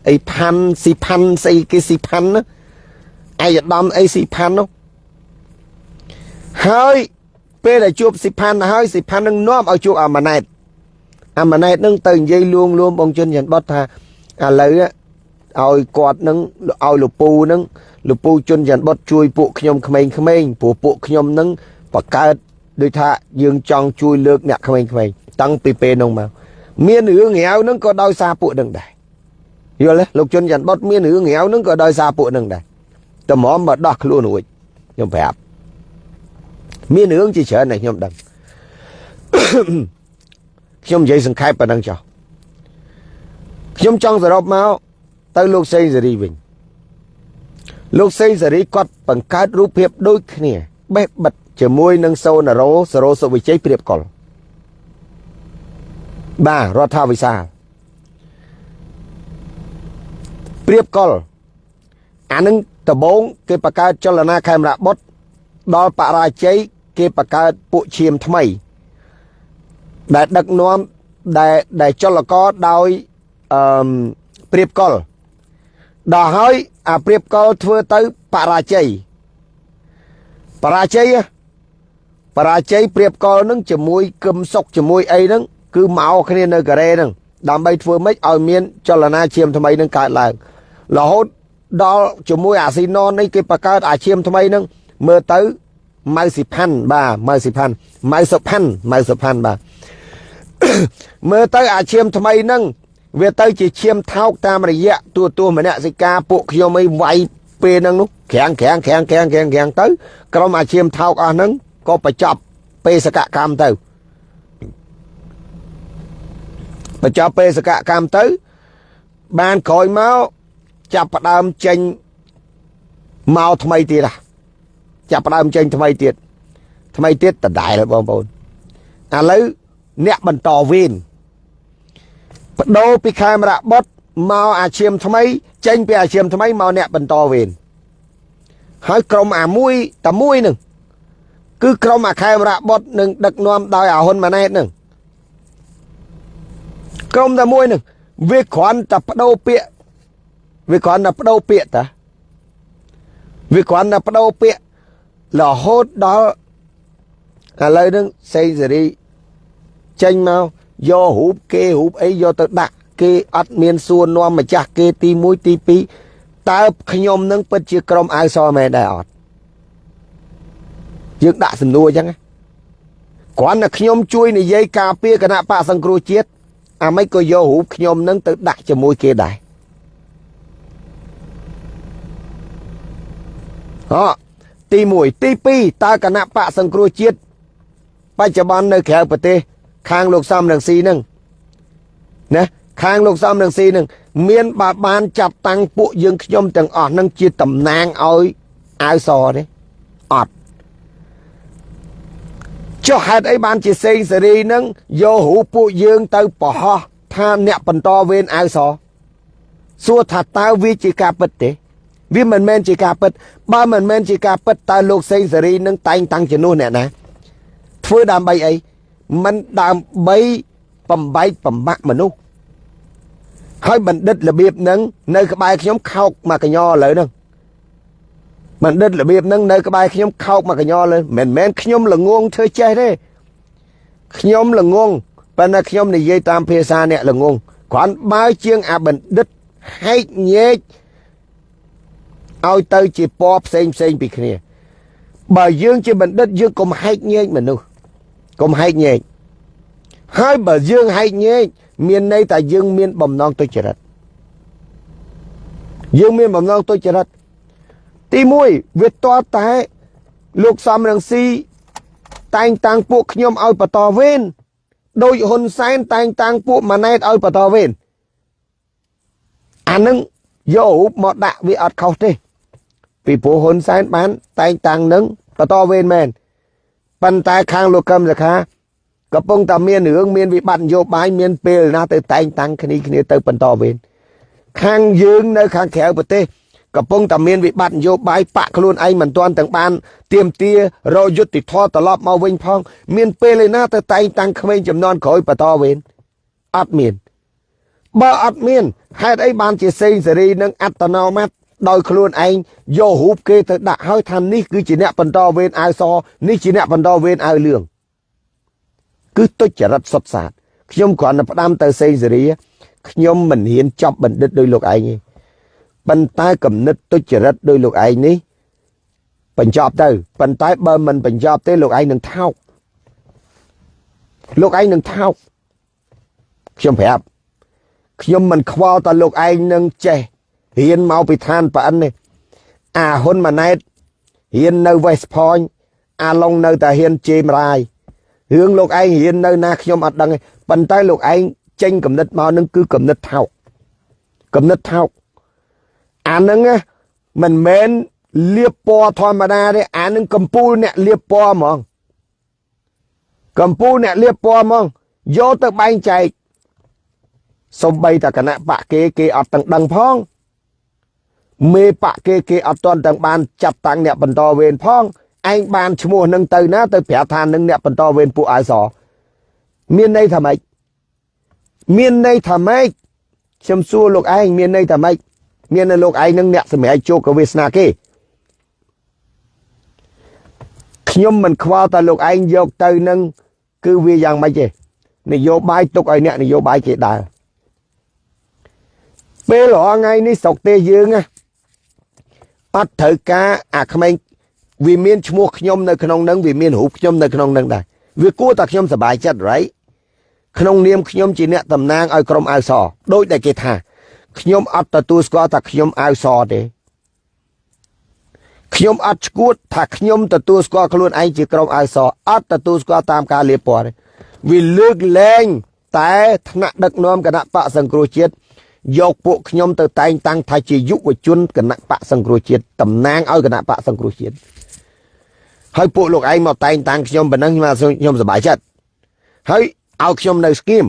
អីផាន់ស៊ីផាន់ស្អីគេស៊ីផាន់ណាឯកឧត្តមអីស៊ីផាន់នោះហើយពេលដែលជួបស៊ីផាន់ទៅហើយស៊ីផាន់នឹងនាំឲ្យជួបអាម៉ាណែតអាម៉ាណែតនឹងទៅនិយាយលួងលួមបងជុនច័ន្ទបតថាឥឡូវ ឲ្យគាត់នឹងឲ្យលពូនឹងលពូជុនច័ន្ទបុតជួយពួកខ្ញុំក្មេងៗព្រោះពួកខ្ញុំនឹងបកកើតដូចថាយើងចង់ជួយលើកអ្នកក្មេងៗតាំងពីពេលនោះមកមានរឿងរាវនឹងក៏ដោយសារពួកនឹងដែរយល់ទេលោកជុនច័ន្ទបុតមានរឿងរាវនឹងក៏ដោយសារពួកនឹងដែរតម្រាំមកដោះខ្លួនរួចខ្ញុំប្រាប់មានរឿងជាច្រើនដែលខ្ញុំដឹងខ្ញុំនិយាយសង្ខេបប៉ុណ្ណឹងចុះខ្ញុំចង់សរុបមក ទៅលោកសេងសេរីវិញលោកសេងសេរីគាត់បង្កើតរូបភាពដូចគ្នាបេះបិទជាមួយនឹងសូណារ៉ូសរោសុវិជ័យព្រៀបកុលបាទរដ្ឋាភិបាលព្រៀបកុលអានឹងដបងគេបង្កើតចលនាខេមរៈបុតដល់បរាជ័យគេបង្កើតពួកឈាមថ្មី ដែលដឹកនាំដែលដែលចលករដោយអឺព្រៀបកុល ដល់ហើយអាព្រៀបកុលធ្វើទៅបរាជ័យបរាជ័យបរាជ័យព្រៀបកុលនឹងជាមួយគឹមសុកជាមួយអីហ្នឹងគឺមកគ្នានៅកូរ៉េហ្នឹងដើម្បីធ្វើម៉េចឲ្យមានចលនាឈាមថ្មីនឹងកើតឡើងរហូតដល់ជាមួយអាស៊ីណននេះគេបង្កើតអាឈាមថ្មីហ្នឹងមើលទៅម៉ៅស៊ីផាន់បាទម៉ៅស៊ីផាន់ម៉ៅសុផាន់ម៉ៅសុផាន់បាទមើលទៅអាឈាមថ្មីហ្នឹង វាទៅជាឈាមថោកតាមរយៈទួទួមនសិកាពួកខ្ញុំអីវាយពេលហ្នឹងនោះក្រាំងក្រាំងក្រាំងក្រាំងក្រាំងក្រាំងទៅក្រុមអាឈាមថោកអស់ហ្នឹងក៏បញ្ចប់បេសកកម្មទៅបញ្ចប់បេសកកម្មទៅ បានក្រោយមកចាប់ផ្ដើមចេញមកថ្មីទៀតចាប់ផ្ដើមចេញថ្មីទៀតថ្មីទៀតដដែលបងប្អូនឥឡូវអ្នកបន្តវេន បដូរពីខេមរៈបុតមកអាឈាមថ្មី ចេញពីអាឈាមថ្មីមកអ្នកបន្តវេនហើយក្រុមអាមួយតែមួយនឹងគឺក្រុមអាខេមរៈបុតនឹងដឹកនាំដោយអាហ៊ុនម៉ាណែតនឹងក្រុមតែមួយនឹងវាគ្រាន់តែបដូរពាក្យវាគ្រាន់តែបដូរពាក្យតាវាគ្រាន់តែបដូរពាក្យរហូតដល់ឥឡូវហ្នឹងសេងសេរីចេញមក យករូបគេរូបអីយកទៅដាក់គេអត់មានសួរនាំម្ចាស់គេទី1ទី2តើខ្ញុំនឹងពិតជាក្រុមអាវសមែនដែរអត់យើងដាក់សំណួរអញ្ចឹងគ្រាន់តែខ្ញុំជួយនិយាយការពារគណៈបកសង្គ្រោះជាតិអាម៉េចក៏យករូបខ្ញុំនឹងទៅដាក់ជាមួយគេដែរអទី1ទី2តើគណៈបកសង្គ្រោះជាតិបច្ចុប្បន្ននៅក្រៅប្រទេស ខាងលោកសំរងស៊ីនឹងណាខាងលោកសំរងស៊ីនឹងមានបើបានចាត់តាំងពួកយើងខ្ញុំទាំងអស់នឹងជាតំណាងឲ្យអាវសទេអត់ចុះហេតុអីបានជាសេងសេរីនឹងយករូបពួកយើងទៅបរោះថាអ្នកបន្តវេនអាវសសួរថាតើវាជាការពិតទេវាមិនមែនជាការពិត បើមិនមែនជាការពិតតើលោកសេងសេរីនឹងតែងតាំងជំនួសអ្នកណាធ្វើដើម្បីអី មិនដើម្បីបំបែកបំបាក់មនុស្សហើយបណ្ឌិតរបៀបហ្នឹងនៅក្បែរខ្ញុំខោកមកកញ្ញឥឡូវហ្នឹងបណ្ឌិតរបៀបហ្នឹងនៅក្បែរខ្ញុំខោកមកកញ្ញលើមិនមែនខ្ញុំល្ងងធ្វើចេះទេខ្ញុំល្ងងប៉ុន្តែខ្ញុំនិយាយតាមភាសាអ្នកល្ងងគ្រាន់បើជាងអាបណ្ឌិតហែកញែកឲ្យទៅជាពណ៌ផ្សេងផ្សេងពីគ្នា បើយើងជាបណ្ឌិតយើងកុំហែកញែកមនុស្ស កុំហែកញែកហើយបើយើងហែកញែកមានន័យថាយើងមានបំណងទុច្ចរិតយើងមានបំណងទុច្ចរិតទី1វាតតែលោកសំរងស៊ីតែងតាំងពួកខ្ញុំឲ្យបន្តវេនដោយហ៊ុនសែនតែងតាំងពួកម៉ាណែតឲ្យបន្តវេនអានឹងយករូបមកដាក់វាអត់ខុសទេពីព្រោះហ៊ុនសែនបានតែងតាំងនឹងបន្តវេនមែន ប៉ុន្តែខាងលោកកឹមសខាកំពុងតែមានរឿងមានវិបត្តិនយោបាយមានពេលណាទៅតែងតាំងគ្នាគ្នាទៅបន្តវេនខាងយើងនៅខាងក្រៅប្រទេសកំពុងតែមានវិបត្តិនយោបាយបាក់ខ្លួនឯងមិនទាន់ទាំងបានទៀមទារយុទ្ធធរត្រឡប់មកវិញផង មានពេលឯណាទៅតែងតាំងក្មេងចំនួនក្រោយបន្តវេនអត់មានបើអត់មានហេតុអីបានជាសេងសេរីនឹងអត្តនោម័ត ដោយខ្លួនឯងយករូបគេទៅដាក់ហើយថានេះគឺជាអ្នកបន្តវេនអាវសនេះជាអ្នកបន្តវេនអាវលឿងគឺទុច្ចរិតសុតសាតខ្ញុំគ្រាន់តែផ្ដាំទៅសេងសេរីខ្ញុំមិនហ៊ានចប់បណ្ឌិតដោយលោកឯងទេប៉ុន្តែគំនិតទុច្ចរិតដោយលោកឯងនេះបញ្ចប់ទៅប៉ុន្តែបើមិនបញ្ចប់ទេលោកឯងនឹងថោកលោកឯងនឹងថោកខ្ញុំប្រាប់ខ្ញុំមិនខ្វល់តើលោកឯងនឹងចេះ រៀនមកពីឋានប្រអិននេះអាហ៊ុនម៉ាណែតហ៊ាននៅ West Point អាឡុងនៅតែហ៊ានជេរមរាយរឿងលោកឯងហ៊ាននៅណាខ្ញុំអត់ដឹងទេប៉ុន្តែលោកឯងចេញកំណត់មកនឹងគឺកំណត់ថោកកំណត់ថោកអានឹងមិនមែនលៀបពណ៌ធម្មតាទេអានឹងកំពូលអ្នកលៀបពណ៌ហ្មងកំពូលអ្នកលៀបពណ៌ហ្មងយកទៅបែងចែកសំបីតគណៈបកគេគេអត់ទាំងដឹងផង មេបកគេគេអត់ទាន់ទាំងបានចាប់តាំងអ្នកបន្តវេនផងឯងបានឈ្មោះនឹងទៅណាទៅប្រាប់ថានឹងអ្នកបន្តវេនពួកអសមានន័យថាម៉េចមានន័យថាម៉េចខ្ញុំសួរលោកឯងមានន័យថាម៉េចមាននៅលោកឯងនឹងអ្នកសម្រាប់ជោគវាសនាគេខ្ញុំមិនខ្វល់តែលោកឯងយកទៅនឹងគឺវាយ៉ាងម៉េចទេនយោបាយទុកឲ្យអ្នកនយោបាយគេដើរពេលរហថ្ងៃនេះស្រុកទេយើង អត់ត្រូវការអាក្មេងវាមានឈ្មោះខ្ញុំនៅក្នុងនឹងវាមានរូបខ្ញុំនៅក្នុងនឹងដែរវាគួរតែខ្ញុំសប្បាយចិត្ត right ក្នុងនាមខ្ញុំជាអ្នកតំណាងឲ្យក្រុមអាវសដូចដែលគេថាខ្ញុំអត់ទទួលស្គាល់ថាខ្ញុំអាវសទេខ្ញុំអត់ឈួតថាខ្ញុំទទួលស្គាល់ខ្លួនឯងជាក្រុមអាវសអត់ទទួលស្គាល់តាមការលៀបពណ៌ទេវាលើកលែងតែថ្នាក់ដឹកនាំគណៈបកសង្គ្រោះជាតិ យកពួកខ្ញុំទៅតែងតាំងថាជាយុវជនគណៈបកសង្គ្រោះជាតិតំណាងឲ្យគណៈបកសង្គ្រោះជាតិហើយពួកលោកឯងមកតែងតាំងខ្ញុំប៉ុណ្ណឹងខ្ញុំសប្បាយចិត្តហើយឲ្យខ្ញុំនៅស្គៀម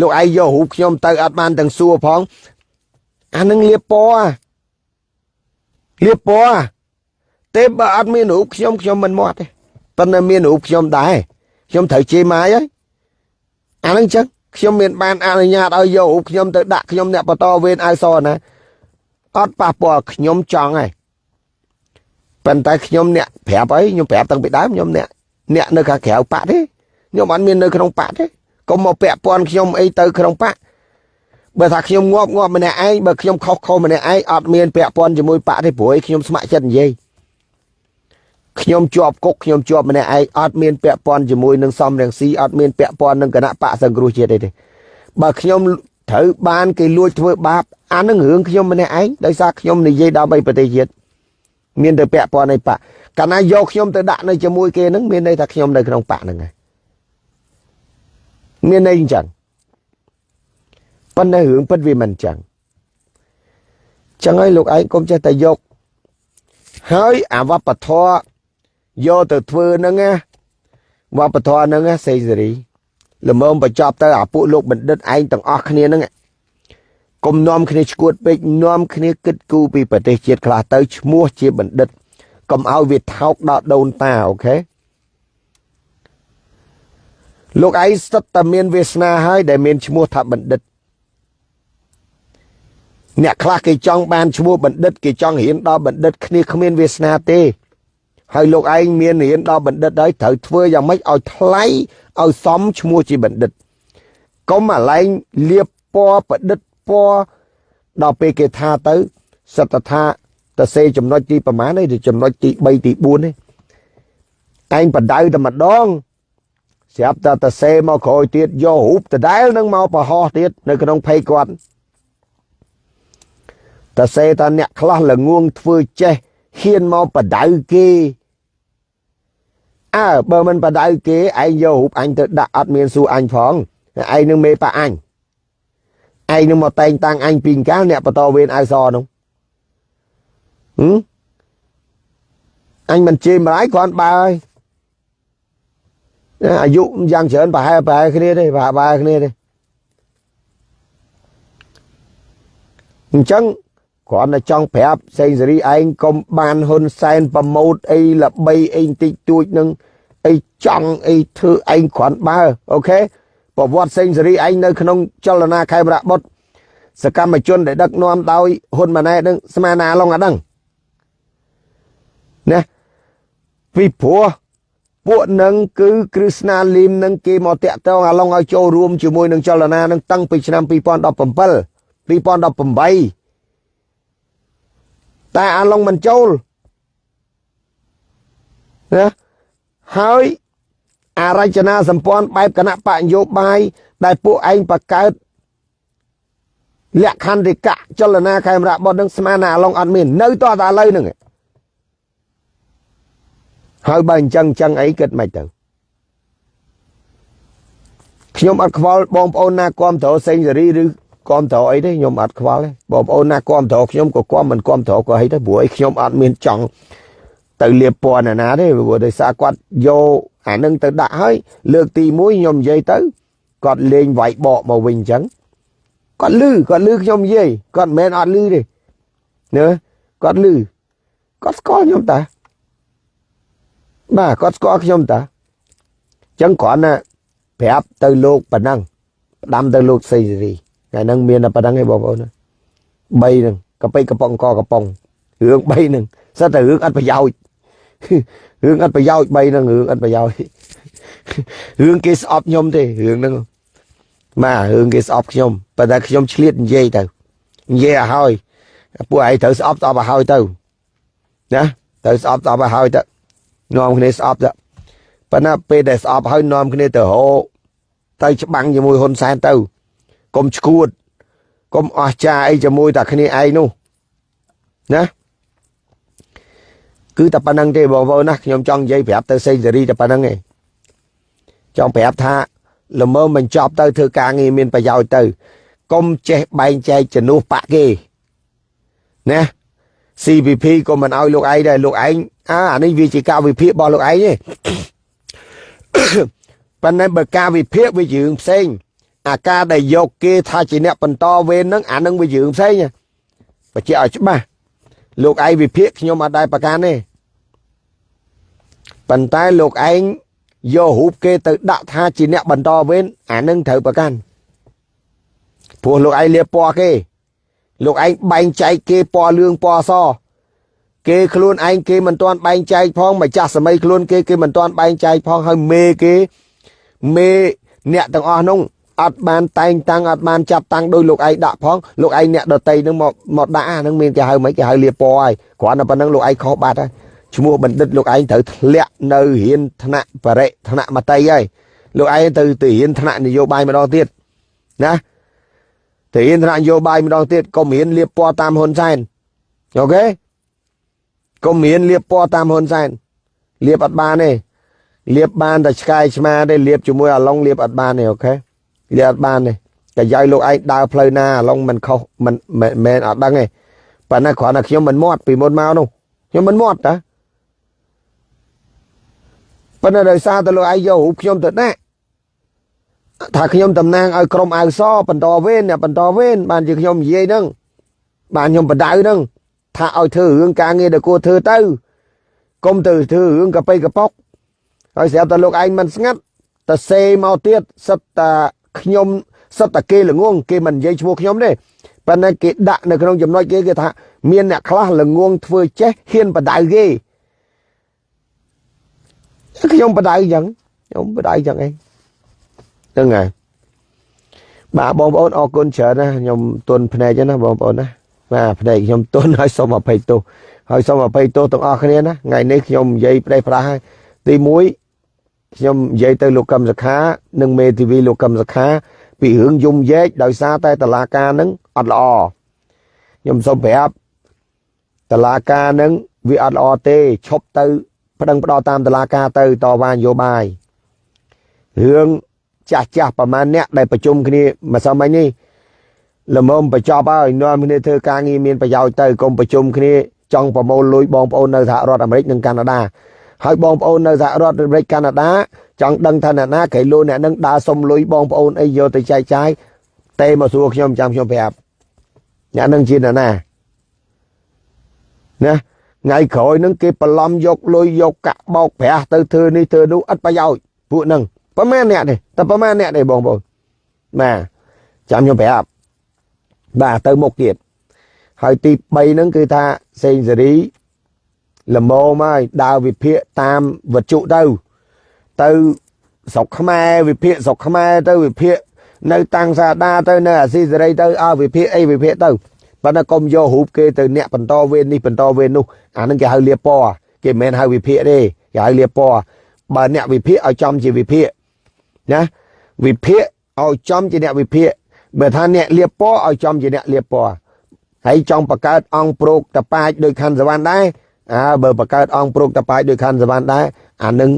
លោកឯងយករូបខ្ញុំទៅអត់បានទាំងសួរផងអានឹងលៀបពណ៌លៀបពណ៌ទេបើអត់មានរូបខ្ញុំខ្ញុំមិនមាត់ទេប៉ុន្តែមានរូបខ្ញុំដែរខ្ញុំត្រូវជេរម៉ាយហើយអានឹងចឹង ខ្ញុំមានបានអនុញ្ញាតឲ្យយករូបខ្ញុំទៅដាក់ខ្ញុំអ្នកបន្តវេនអាវសណាអត់ប៉ះពាល់ខ្ញុំចង់ហើយប៉ុន្តែខ្ញុំអ្នកប្រាប់អីខ្ញុំប្រាប់តាំងពីដើមខ្ញុំអ្នកអ្នកនៅខាងក្រៅប៉ាក់ទេខ្ញុំអត់មាននៅក្នុងប៉ាក់ទេកុំមកពាក់ព័ន្ធខ្ញុំអីទៅក្នុងប៉ាក់បើថាខ្ញុំងាប់ងាប់ម្នាក់ឯងបើខ្ញុំខុសខុសម្នាក់ឯងអត់មានពាក់ព័ន្ធជាមួយប៉ាក់ទេព្រោះខ្ញុំស្ម័គ្រចិត្តនិយាយ ខ្ញុំជាប់គុកខ្ញុំជាប់ម្នាក់ឯងអត់មានពាក់ព័ន្ធជាមួយនឹងសំរងស៊ីអត់មានពាក់ព័ន្ធនឹងគណៈបកសង្គ្រោះជាតិទេបើខ្ញុំត្រូវបានគេលួចធ្វើបាបអានឹងរឿងខ្ញុំម្នាក់ឯងដោយសារខ្ញុំនិយាយដើម្បីប្រទេសជាតិមានតែពាក់ព័ន្ធនៃបកកាលណាយកខ្ញុំទៅដាក់នៅជាមួយគេនឹងមានន័យថាខ្ញុំនៅក្នុងបកហ្នឹងហើយមានន័យអញ្ចឹងប៉ុន្តែរឿងពិតវាមិនអញ្ចឹងចឹងហើយលោកឯងកុំចេះតែយកហើយអាវប្បធម៌ យកទៅធ្វើហ្នឹងណាវប្បធម៌ហ្នឹងសេងសេរីល្មមបញ្ចប់ទៅអាពួកលោកបណ្ឌិតឯងទាំងអស់គ្នាហ្នឹងកុំនាំគ្នាឈួតពេកនាំគ្នាគិតគូរពីប្រទេសជាតិខ្លះទៅឈ្មោះជាបណ្ឌិតកុំឲ្យវាថោកដល់ដូនតាអូខេលោកឯងស្ទើរតែមានវាសនាហើយដែលមានឈ្មោះថាបណ្ឌិតអ្នកខ្លះគេចង់បានឈ្មោះបណ្ឌិតគេចង់រៀនដល់បណ្ឌិតគ្នាគ្មានវាសនាទេ ហើយលោកឯងមានរៀនដល់បណ្ឌិតហើយត្រូវធ្វើយ៉ាងម៉េចឲ្យថ្លៃឲ្យសមឈ្មោះជាបណ្ឌិតកុំអាឡែងលៀបពណ៌ប្រឌិតពណ៌ដល់ពេលគេថាទៅសត្វថាតសេចំណុចទីប្រមាណឯងចំណុចទី3ទី4នេះឯងបដៅតែម្ដងស្រាប់តែតសេមកក្រោយទៀតយករូបដដែលនឹងមកប្រហោះទៀតនៅក្នុងភ័យគាត់តសេតាអ្នកខ្លះល្ងងធ្វើចេះហ៊ានមកបដៅគេ អើបើមិនបដៅគេឯងយករូបអញទៅដាក់អត់មានសួរអញផងឯងនឹងមេប៉ាអញឯងនឹងមកតែងតាំងអញពីកាលអ្នកបតវេនអៅសនោះហឹមអញមិនជេរម្លាយគ្រាន់បើហើយអាយុយ៉ាងច្រើនប្រហែលប្រហែលគ្នាទេប្រហែលប្រហែលគ្នាទេអញ្ចឹង គ្រាន់តែចង់ប្រាប់សេងសេរីឯងកុំបានហ៊ុនសែនប្រម៉ូតអីល្បីអីបន្តិចតួចនឹងអីចង់អីធ្វើឯងគ្រាន់បើអូខេប្រវត្តិសេងសេរីឯងនៅក្នុងចលនាខេមរៈបុតសកម្មជនដែលដឹកនាំដោយហ៊ុនម៉ាណែតនឹងស្មានណាឡងអាដឹងណាពីព្រោះពួកនឹងគឺគ្រឹស្ណាលីមនឹងគេមកតាក់ទងអាឡងឲ្យចូលរួមជាមួយនឹងចលនានឹងតាំងពីឆ្នាំ2017 2018 តែអាឡុងមិនចូលណាហើយអារចនាសម្ព័ន្ធបែបគណៈបកនយោបាយដែលពួកឯងបង្កើតលក្ខន្តិកៈចលនាខេមរៈបុតនឹងស្មានអាឡុងអត់មាននៅតតែឥឡូវហ្នឹងហើយបើអញ្ចឹងអញ្ចឹងអីគិតមិនទៅខ្ញុំអត់ខ្វល់បងប្អូនណាគាំទ្រសេងសេរីឬ គាំទ្រអីទេខ្ញុំអត់ខ្វល់ទេបងប្អូនណាគាំទ្រខ្ញុំក៏គាំមិនគាំទ្រក៏អីទៅព្រោះអីខ្ញុំអត់មានចង់ទៅលៀបពណ៌ណាណាទេព្រោះដោយសារគាត់យកអានឹងទៅដាក់ហើយលើកទី1ខ្ញុំនិយាយទៅគាត់លេងវាយបកមកវិញអញ្ចឹងគាត់លឺគាត់លឺខ្ញុំនិយាយគាត់មិនមែនអត់លឺទេណាគាត់លឺគាត់ស្គាល់ខ្ញុំតាបាទគាត់ស្គាល់ខ្ញុំតាអញ្ចឹងគ្រាន់តែប្រាប់ទៅលោកប៉ុណ្ណឹងផ្ដាំទៅលោកសេរី ថ្ងៃហ្នឹងមានតែប៉ុណ្ណឹងឯងបងប្អូន3ហ្នឹងកប៉ិកប៉ុងកកប៉ុងរឿង3ហ្នឹងសិតតែរឿងអត់ប្រយោជន៍រឿងអត់ប្រយោជន៍3ហ្នឹងរឿងអត់ប្រយោជន៍រឿងគេស្អប់ខ្ញុំទេរឿងហ្នឹងបាទរឿងគេស្អប់ខ្ញុំប៉ុន្តែខ្ញុំឆ្លៀតនិយាយទៅនិយាយឲ្យហើយពួកឯងត្រូវស្អប់ស្អប់ឲ្យហើយទៅណាត្រូវស្អប់ស្អប់ឲ្យហើយទៅនាំគ្នាស្អប់ទៅប៉ុន្តែពេលដែលស្អប់ហើយនាំគ្នាទៅរោទៅច្បាំងជាមួយហ៊ុនសែនទៅ កុំឈួតកុំអស់ចាអីជាមួយតែគ្នាឯងនោះណាគឺតែប៉ុណ្្នឹងទេបងប្អូនណាខ្ញុំចង់និយាយប្រាប់ទៅសេងសេរីតែប៉ុណ្្នឹងឯងចង់ប្រាប់ថាល្មើមិនចប់ទៅធ្វើការងារមានប្រយោជន៍ទៅកុំចេះបែងចែកជំនួសបាក់គេណា CVP ក៏មិនឲ្យលោកឯងដែរលោកឯងអាអានេះវាជាការវិភាគរបស់លោកឯងទេប៉ុន្តែបើការវិភាគវារឿងផ្សេង អាការដែលយកគេថាជាអ្នកបន្តវេនហ្នឹងអានឹងវារឿងផ្សេងបញ្ជាក់ឲ្យច្បាស់លោកឯងវិភាគខ្ញុំអត់ដែរប្រកាន់ទេប៉ុន្តែលោកឯងយករូបគេទៅដាក់ថាជាអ្នកបន្តវេនអានឹងត្រូវប្រកាន់ព្រោះលោកឯងលៀបពណ៌គេ លោកឯងបែងចែកគេពណ៌លឿងពណ៌សគេខ្លួនឯងគេមិនទាន់បែងចែកផងម្ចាស់សម័យខ្លួនគេគេមិនទាន់បែងចែកផងហើយមេគេមេអ្នកទាំងអស់នោះ អត់បានតែងតាំងអត់បានចាប់តាំងដោយលោកឯងដាក់ផងលោកឯងអ្នកដតីនឹងមកមកដាក់អានឹងមានគេហៅមិនគេហៅលាពណ៌ហើយគ្រាន់តែប៉ុណ្្នឹងលោកឯងខុសបាត់ហើយឈ្មោះបណ្ឌិតលោកឯងត្រូវធ្លាក់នៅរៀនថ្នាក់បរិថ្នាក់មតីហើយលោកឯងទៅទៅរៀនថ្នាក់នយោបាយម្ដងទៀតណាទៅរៀនថ្នាក់នយោបាយម្ដងទៀតកុំរៀនលៀបពណ៌តាមហ៊ុនសែនអូខេកុំរៀនលៀបពណ៌តាមហ៊ុនសែនលៀបអត់បានទេលៀបបានតែឆ្កែឆ្មាទេលៀបជាមួយអាឡុងលៀបអត់បានទេអូខេ លៀបអត់បានទេតែយាយលោកឯងដើរផ្លូវណាអាឡុងមិនខុសមិនមែនអត់ដឹងទេប៉ុន្តែគ្រាន់តែខ្ញុំមិនមាត់ពីមុនមកនោះខ្ញុំមិនមាត់តាប៉ុន្តែដោយសារតែលោកឯងយករូបខ្ញុំទៅដាក់ថាខ្ញុំតំណាងឲ្យក្រុមអាវសបន្តវេនអ្នកបន្តវេនបានជាខ្ញុំនិយាយហ្នឹងបានខ្ញុំបដៅហ្នឹងថាឲ្យធ្វើរឿងការងារដែលគួរធ្វើទៅកុំទៅធ្វើរឿងកប៉ៃកប៉ុកហើយស្រាប់តែលោកឯងមិនស្ងាត់តែសេមកទៀតសិតតា ខ្ញុំសិតតាគេល្ងងគេមិននិយាយឈ្មោះខ្ញុំទេប៉ុន្តែគេដាក់នៅក្នុងចំណុចគេគេថាមានអ្នកខ្លះល្ងងធ្វើចេះហ៊ានបដៅគេខ្ញុំបដៅអញ្ចឹងខ្ញុំបដៅអញ្ចឹងឯងហ្នឹងហើយបាទបងប្អូនអរគុណច្រើនណាខ្ញុំទុនភ្នែកណាបងប្អូនណាបាទភ្នែកខ្ញុំទុនហើយសូមអភ័យទោសហើយសូមអភ័យទោសទាំងអស់គ្នាណាថ្ងៃនេះខ្ញុំនិយាយផ្ដេសផ្ដាស់ហើយទី1 ខ្ញុំនិយាយទៅលោកកឹមសខានិងមេធាវីលោកកឹមសខា ពីរឿងយំយែកដោយសារតែតឡាការនឹងអត់ល្អខ្ញុំសូមប្រាប់តឡាការនឹងវាអត់ល្អទេឈប់ទៅប្តឹងផ្ដោតតាមតឡាការទៅតវ៉ានយោបាយរឿងចាស់ចាស់ប្រហែលអ្នកដែលប្រជុំគ្នាម្សិលមិញនេះល្មមបញ្ចប់ហើយនាំគ្នាធ្វើការងារមានប្រយោជន៍ទៅកុំប្រជុំគ្នាចង់ប្រមូលលុយបងប្អូននៅសហរដ្ឋអាមេរិកនិងកាណាដា ហើយបងប្អូននៅសហរដ្ឋអាមេរិកកាណាដាចង់ដឹងថាអ្នកណាគេលូអ្នកនឹងដើរសុំលុយបងប្អូនអីយកទៅចែកចាយទេមកសួរខ្ញុំចាំខ្ញុំប្រាប់អ្នកនឹងជាអ្នកណាណាថ្ងៃក្រោយនឹងគេបន្លំយកលុយយកកាក់បោកប្រាស់ទៅធ្វើនេះធ្វើនោះអត់ប្រយោជន៍ពួកនឹងប្រហែលអ្នកទេតែប្រហែលអ្នកទេបងប្អូនបាទចាំខ្ញុំប្រាប់បាទទៅមុខទៀតហើយទី3ហ្នឹងគឺថាសេងសេរី លមមហើយដើរវិភាគតាមវត្ថុទៅទៅស្រុកខ្មែរវិភាគស្រុកខ្មែរទៅវិភាគនៅតាំងសាដាទៅនៅអាស៊ីសេរីទៅអើវិភាគអីវិភាគទៅប៉ុន្តែកុំយករូបគេទៅអ្នកបន្តវេននេះបន្តវេននោះអានឹងគេហៅលៀបពណ៌គេមិនមែនហៅវិភាគទេគេហៅលៀបពណ៌បើអ្នកវិភាគឲ្យចំជាវិភាគណាវិភាគឲ្យចំជាអ្នកវិភាគបើថាអ្នកលៀបពណ៌ឲ្យចំជាអ្នកលៀបពណ៌ហើយចង់បង្កើតអង្គប្រូកតប៉ាចដោយខាន់សវណ្ណដែរ អើបើបង្កើតអង្គប្រុកតបាយដោយខណ្ឌសវណ្ណដែរអានឹង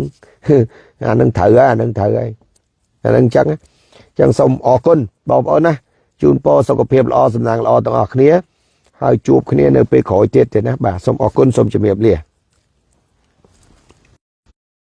អានឹងត្រូវហើយអានឹងត្រូវហើយអានឹងអញ្ចឹងអញ្ចឹងសូមអរគុណបងប្អូនណាជូនពរសុខភាពល្អសំណាងល្អទាំងអស់គ្នាហើយជួបគ្នានៅពេលក្រោយទៀតទេណាបាទសូមអរគុណសូមជម្រាបលា